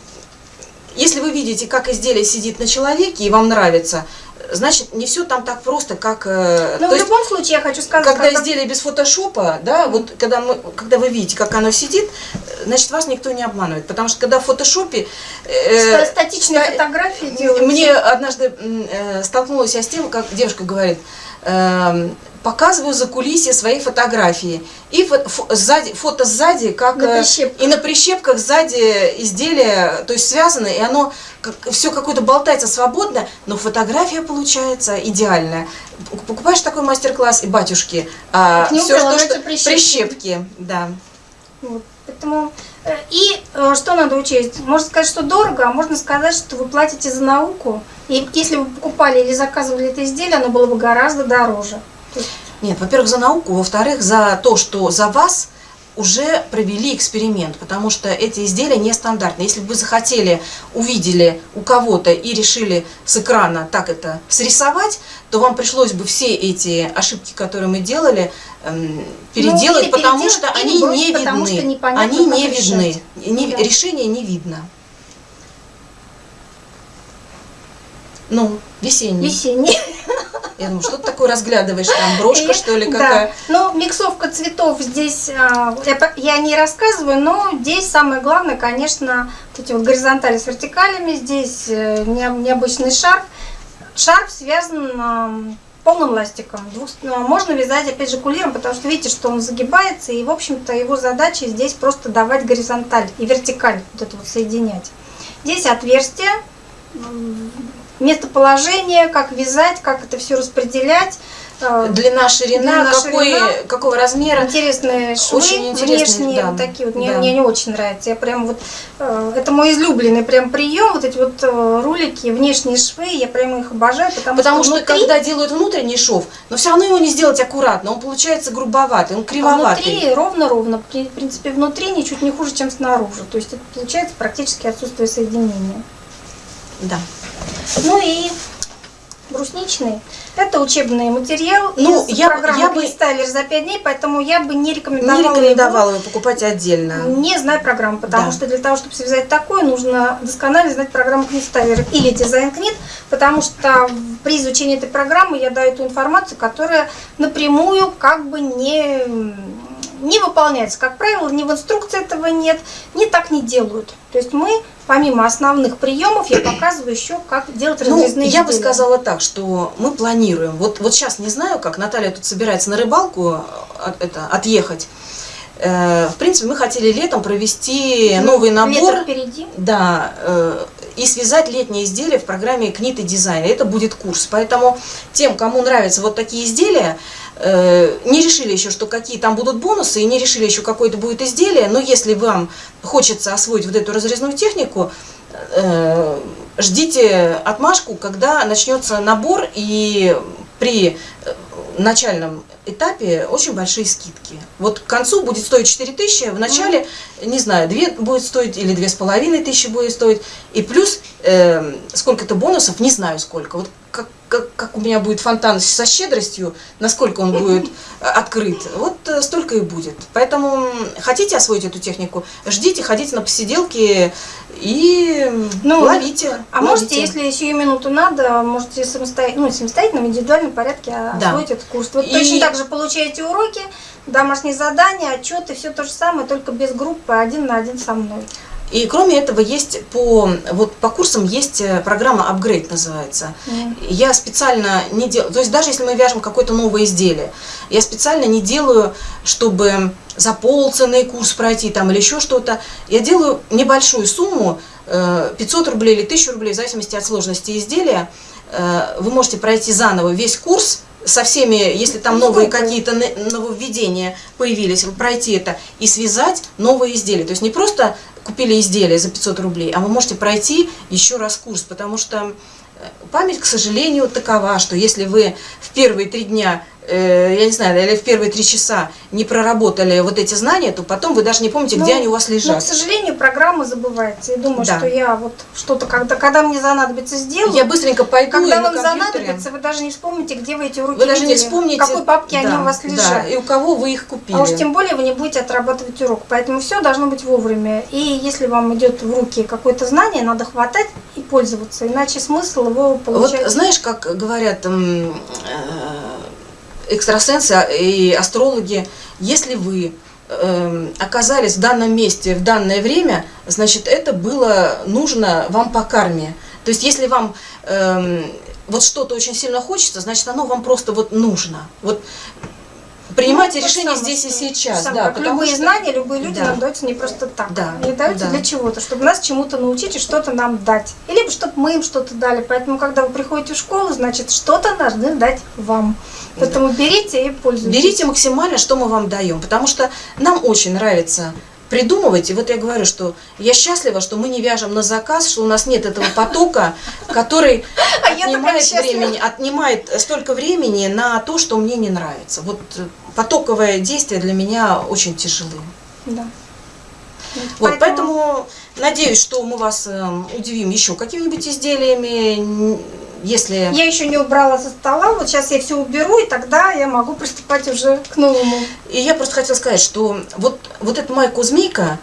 если вы видите, как изделие сидит на человеке и вам нравится, значит, не все там так просто, как... э, Ну, в есть, любом случае, я хочу сказать, когда когда- изделие без фотошопа, да, вот когда, мы, когда вы видите, как оно сидит, э, значит, вас никто не обманывает. Потому что когда в фотошопе... э, ста- статичные ста- фотографии делаются. Мне однажды э, столкнулась я с тем, как девушка говорит, эм, показываю за кулисье свои фотографии. И фо- фо- сзади, фото сзади, как На э, прищепках. и на прищепках сзади изделие, то есть связано, и оно все какое-то болтается свободно, но фотография получается идеальная. Покупаешь такой мастер-класс и батюшки, а все, что, что прищепки. прищепки, да. Вот, поэтому э, и э, что надо учесть? Можно сказать, что дорого, а можно сказать, что вы платите за науку. И если вы покупали или заказывали это изделие, оно было бы гораздо дороже. Нет, во-первых, за науку, во-вторых, за то, что за вас уже провели эксперимент, потому что эти изделия нестандартные. Если бы вы захотели, увидели у кого-то и решили с экрана так это срисовать, то вам пришлось бы все эти ошибки, которые мы делали, эм, переделать, или потому переделать, что они бросить, не потому видны. что непонятно, Они не видны. Не- Да. Решение не видно. Ну, весенний. Весенний. Я думаю, что ты такое разглядываешь там, брошка И- что ли да. какая? Ну, миксовка цветов здесь, а, я, не рассказываю, но здесь самое главное, конечно, вот эти вот горизонтали с вертикалями, здесь э, нео- необычный шарф. Шарф связан ам, полным ластиком. Двух- ну, можно вязать, опять же, кулиром, потому что видите, что он загибается, и, в общем-то, его задача здесь просто давать горизонталь и вертикаль, вот это вот соединять. Здесь отверстие, местоположение, как вязать, как это все распределять. э, Длина, ширина, Длина, какой, ширина. какого размера? Интересные швы, Очень интересные, внешние, да. вот такие вот, мне, Да. мне не очень нравятся. Я прям вот, э, это мой излюбленный прям прием, вот эти вот э, рулики, внешние швы, я прям их обожаю, потому, Потому что, внутри, когда делают внутренний шов, но все равно его не сделать аккуратно, он получается грубоватый, он а кривоватый. внутри ровно-ровно, в принципе, внутри ничуть не хуже, чем снаружи. То есть это получается практически отсутствие соединения. Да. Ну и брусничный. Это учебный материал Ну, из я программы я бы- Клейстайлер за 5 дней, поэтому я бы не рекомендовала, Не его рекомендовала его покупать отдельно. Не знаю программу, потому Да. что для того, чтобы связать такое, нужно досконально знать программу Книстайлер или дизайн книг, потому что при изучении этой программы я даю ту информацию, которая напрямую как бы не, не выполняется. Как правило, ни в инструкции этого нет, ни так не делают. То есть мы, помимо основных приемов, я показываю еще, как делать Ну, разрезные я бы изделия. сказала так, что мы планируем. Вот, вот сейчас не знаю, как Наталья тут собирается на рыбалку от- это, отъехать. Э, в принципе, мы хотели летом провести Ну, новый набор. Впереди. Да, э, и связать летние изделия в программе Книт и дизайн. Это будет курс. Поэтому тем, кому нравятся вот такие изделия, э, не решили еще, что какие там будут бонусы, и не решили еще, какое это будет изделие, но если вам хочется освоить вот эту разрезную технику, ждите отмашку, когда начнется набор, и при начальном этапе очень большие скидки. Вот к концу будет стоить 4 тысячи, в начале, не знаю, 2 будет стоить или две с половиной тысячи будет стоить, и плюс э, сколько-то бонусов, не знаю сколько. Вот как, как, как у меня будет фонтан со щедростью, насколько он будет открыт, вот э, столько и будет. Поэтому хотите освоить эту технику, ждите, ходите на посиделки и Ну, ловите. А ловите. можете, если сию минуту надо, можете самостоятельно, ну, самостоятельно, в индивидуальном порядке Да. освоить этот курс. Вы И- точно так же получаете уроки, домашние задания, отчеты, все то же самое, только без группы, один на один со мной. И кроме этого есть по, вот по курсам есть э, программа Upgrade называется. Мгм. Я специально не делаю, то есть даже если мы вяжем какое-то новое изделие, я специально не делаю, чтобы за полцены курс пройти там или еще что-то. Я делаю небольшую сумму, э, 500 рублей или 1000 рублей, в зависимости от сложности изделия. Э, Вы можете пройти заново весь курс со всеми, если там Ну, новые какие-то нововведения появились, пройти это и связать новые изделия. То есть не просто купили изделие за 500 рублей, а вы можете пройти еще раз курс, потому что э, память, к сожалению, такова, что если вы в первые три дня, я не знаю, или в первые три часа не проработали вот эти знания, то потом вы даже не помните, где Ну, они у вас Но, к лежат. сожалению, программа забывается. Я думаю, Да. что я вот что-то, когда, когда мне занадобится, сделаю. Я быстренько пойду когда вам занадобится, вы даже не вспомните, где вы эти уроки Вы даже не видели, вспомните, в какой папке они да, у вас да, лежат. и у кого вы их купили. А уж тем более вы не будете отрабатывать урок. Поэтому все должно быть вовремя. И если вам идет в руки какое-то знание, надо хватать и пользоваться. Иначе смысл его Вот получать. знаешь, как говорят э, экстрасенсы и астрологи, если вы эм, оказались в данном месте в данное время, значит, это было нужно вам по карме. То есть, если вам эм, вот что-то очень сильно хочется, значит, оно вам просто вот нужно. Вот принимайте Ну, решение самое, здесь и сейчас. самое, Да, любые что- знания, любые люди Да. нам даются не просто так. Да, Они даются да. для чего-то, чтобы нас чему-то научить и что-то нам дать. Или чтобы мы им что-то дали. Поэтому, когда вы приходите в школу, значит, что-то должны дать вам. Поэтому берите и пользуйтесь. Берите максимально, что мы вам даем, потому что нам очень нравится придумывать. И вот я говорю, что я счастлива, что мы не вяжем на заказ, что у нас нет этого потока, который А отнимает, времени, отнимает столько времени на то, что мне не нравится. Вот потоковое действие для меня очень тяжело. Да. Вот, поэтому надеюсь, что мы вас эм, удивим еще какими-нибудь изделиями, если... Я еще не убрала со стола, вот сейчас я все уберу, и тогда я могу приступать уже к новому. И я просто хотела сказать, что вот, вот эта моя кузмейка,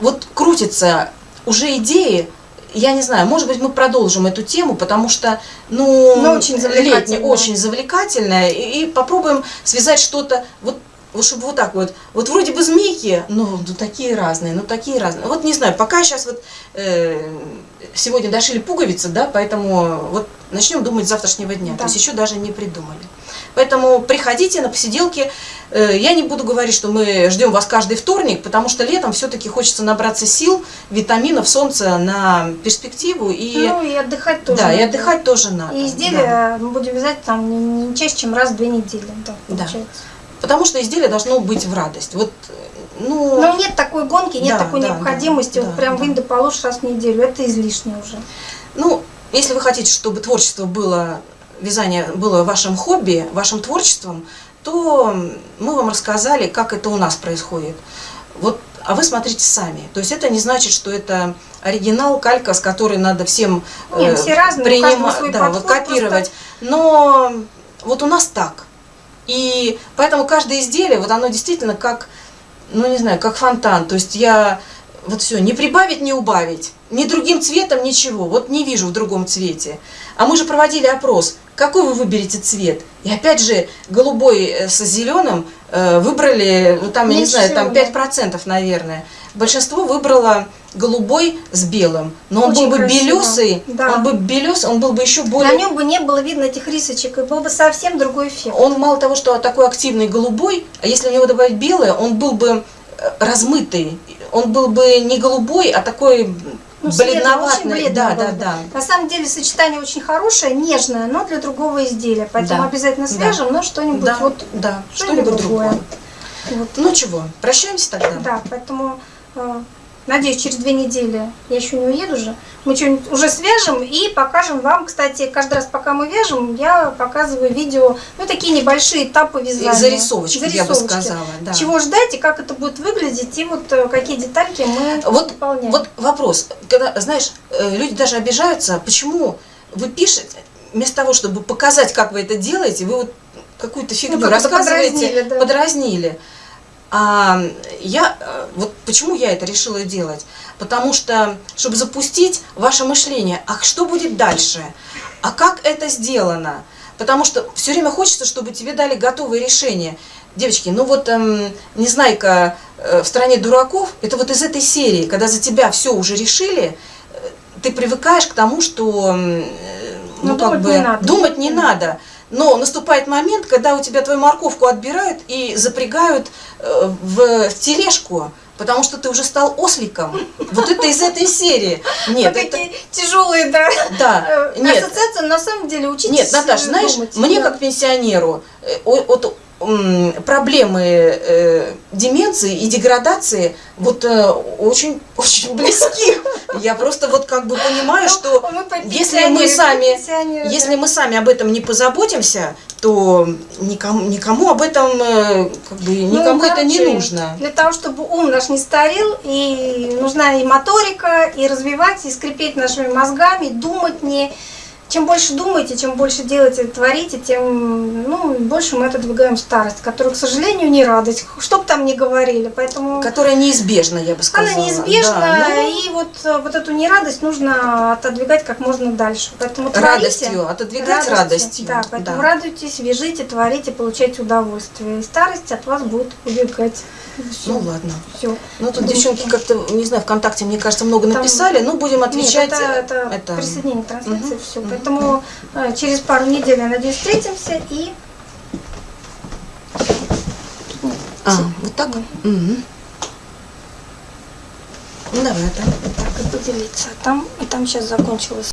вот крутится уже идеи, я не знаю, может быть, мы продолжим эту тему, потому что, ну, Ну, очень завлекательная. летняя, очень завлекательная, и, и попробуем связать что-то, вот, вот чтобы вот так вот, вот вроде бы змейки, но ну, такие разные, ну такие разные. Вот не знаю, пока сейчас вот э, сегодня дошили пуговицы, да, поэтому вот начнем думать с завтрашнего дня, Да. то есть еще даже не придумали. Поэтому приходите на посиделки. Э, Я не буду говорить, что мы ждем вас каждый вторник, потому что летом все-таки хочется набраться сил, витаминов, солнца на перспективу и ну и отдыхать тоже. да, и надо. отдыхать тоже надо. И да. изделия мы будем вязать там не, не чаще, чем раз в две недели. Да, Да. Потому что изделие должно быть в радость. Вот, э, ну, Но нет такой гонки, нет Да, такой да, необходимости. да, вот да, прям да. вынь да положишь раз в неделю. Это излишне уже. Ну, если вы хотите, чтобы творчество было, вязание было вашим хобби, вашим творчеством, то мы вам рассказали, как это у нас происходит. Вот, а вы смотрите сами. То есть это не значит, что это оригинал, калька, с которой надо всем э, Нет, все разные, у каждого принима- свой да, вот копировать. Но вот у нас так. И поэтому каждое изделие, вот оно действительно как, ну не знаю, как фонтан. То есть я вот все, не прибавить, не убавить. Ни другим цветом, ничего. Вот не вижу в другом цвете. А мы же проводили опрос. Какой вы выберете цвет? И опять же, голубой э, с зеленым э, выбрали, ну там, я не знаю, там всего, да. 5%, наверное. Большинство выбрало голубой с белым. Но он Очень был бы красиво. белесый, Да. он бы белес, он был бы еще На более... нем бы не было видно этих рисочек, и был бы совсем другой эффект. Он мало того, что такой активный голубой, а если в него добавить белое, он был бы э, размытый. Он был бы не голубой, а такой Ну, очень бледный Да, да, да. На самом деле сочетание очень хорошее, нежное, но для другого изделия. Поэтому Да. обязательно Да. свяжем, но что-нибудь Да, вот да, что-нибудь что-нибудь другое. Вот. Ну чего, прощаемся тогда? Да, поэтому надеюсь, через две недели я еще не уеду же. Мы что-нибудь уже свяжем и покажем вам. Кстати, каждый раз, пока мы вяжем, я показываю видео, ну такие небольшие этапы вязания. Зарисовочки, я бы сказала. Да. Чего ждать и как это будет выглядеть, и вот э, какие детальки мы Вот, выполняем. вот вопрос, когда, знаешь, э, люди даже обижаются, почему вы пишете, вместо того, чтобы показать, как вы это делаете, вы вот какую-то фигню Ну, рассказываете, подразнили, да. подразнили. А я, э, вот почему я это решила делать? Потому что, чтобы запустить ваше мышление, а что будет дальше? А как это сделано? Потому что все время хочется, чтобы тебе дали готовые решения. Девочки, ну вот эм, Незнайка э, в стране дураков, это вот из этой серии, когда за тебя все уже решили, э, ты привыкаешь к тому, что э, Ну, ну, как думать бы не надо. думать не надо. Но наступает момент, когда у тебя твою морковку отбирают и запрягают э, в, тележку, потому что ты уже стал осликом. Вот это из этой серии. Нет, вот это, такие тяжелые, да, да, э, нет, ассоциации, на самом деле учитесь нет, Наташа, э, знаешь, думать, мне да. как пенсионеру вот проблемы э, деменции и деградации вот э, очень очень близки. Я просто вот как бы понимаю, Ну, что по если мы сами, если мы сами об этом не позаботимся, то никому, никому об этом э, как бы Ну, никому это не нужно. Для того, чтобы ум наш не старел, и нужна и моторика, и развивать, и скрипеть нашими мозгами, думать не... Чем больше думаете, чем больше делаете, творите, тем ну, больше мы отодвигаем старость, которая, к сожалению, не радость, что бы там ни говорили. Поэтому Которая неизбежна, я бы сказала. она неизбежна, Да, ну, и вот, вот эту нерадость нужно отодвигать как можно дальше. Поэтому творите. радостью, отодвигать радостью. Да, поэтому да. радуйтесь, вяжите, творите, получайте удовольствие. И старость от вас будет убегать. Все. Ну ладно. Все. Ну тут девчонки как-то, не знаю, ВКонтакте, мне кажется, много Там- написали, ну будем отвечать. Нет, это, это, это- присоединение к трансляции, Мгм, все. мгм, Поэтому э, через пару недель, я надеюсь, встретимся и А, вот так? Ну давай, да. так и поделиться. Там, там сейчас закончилось.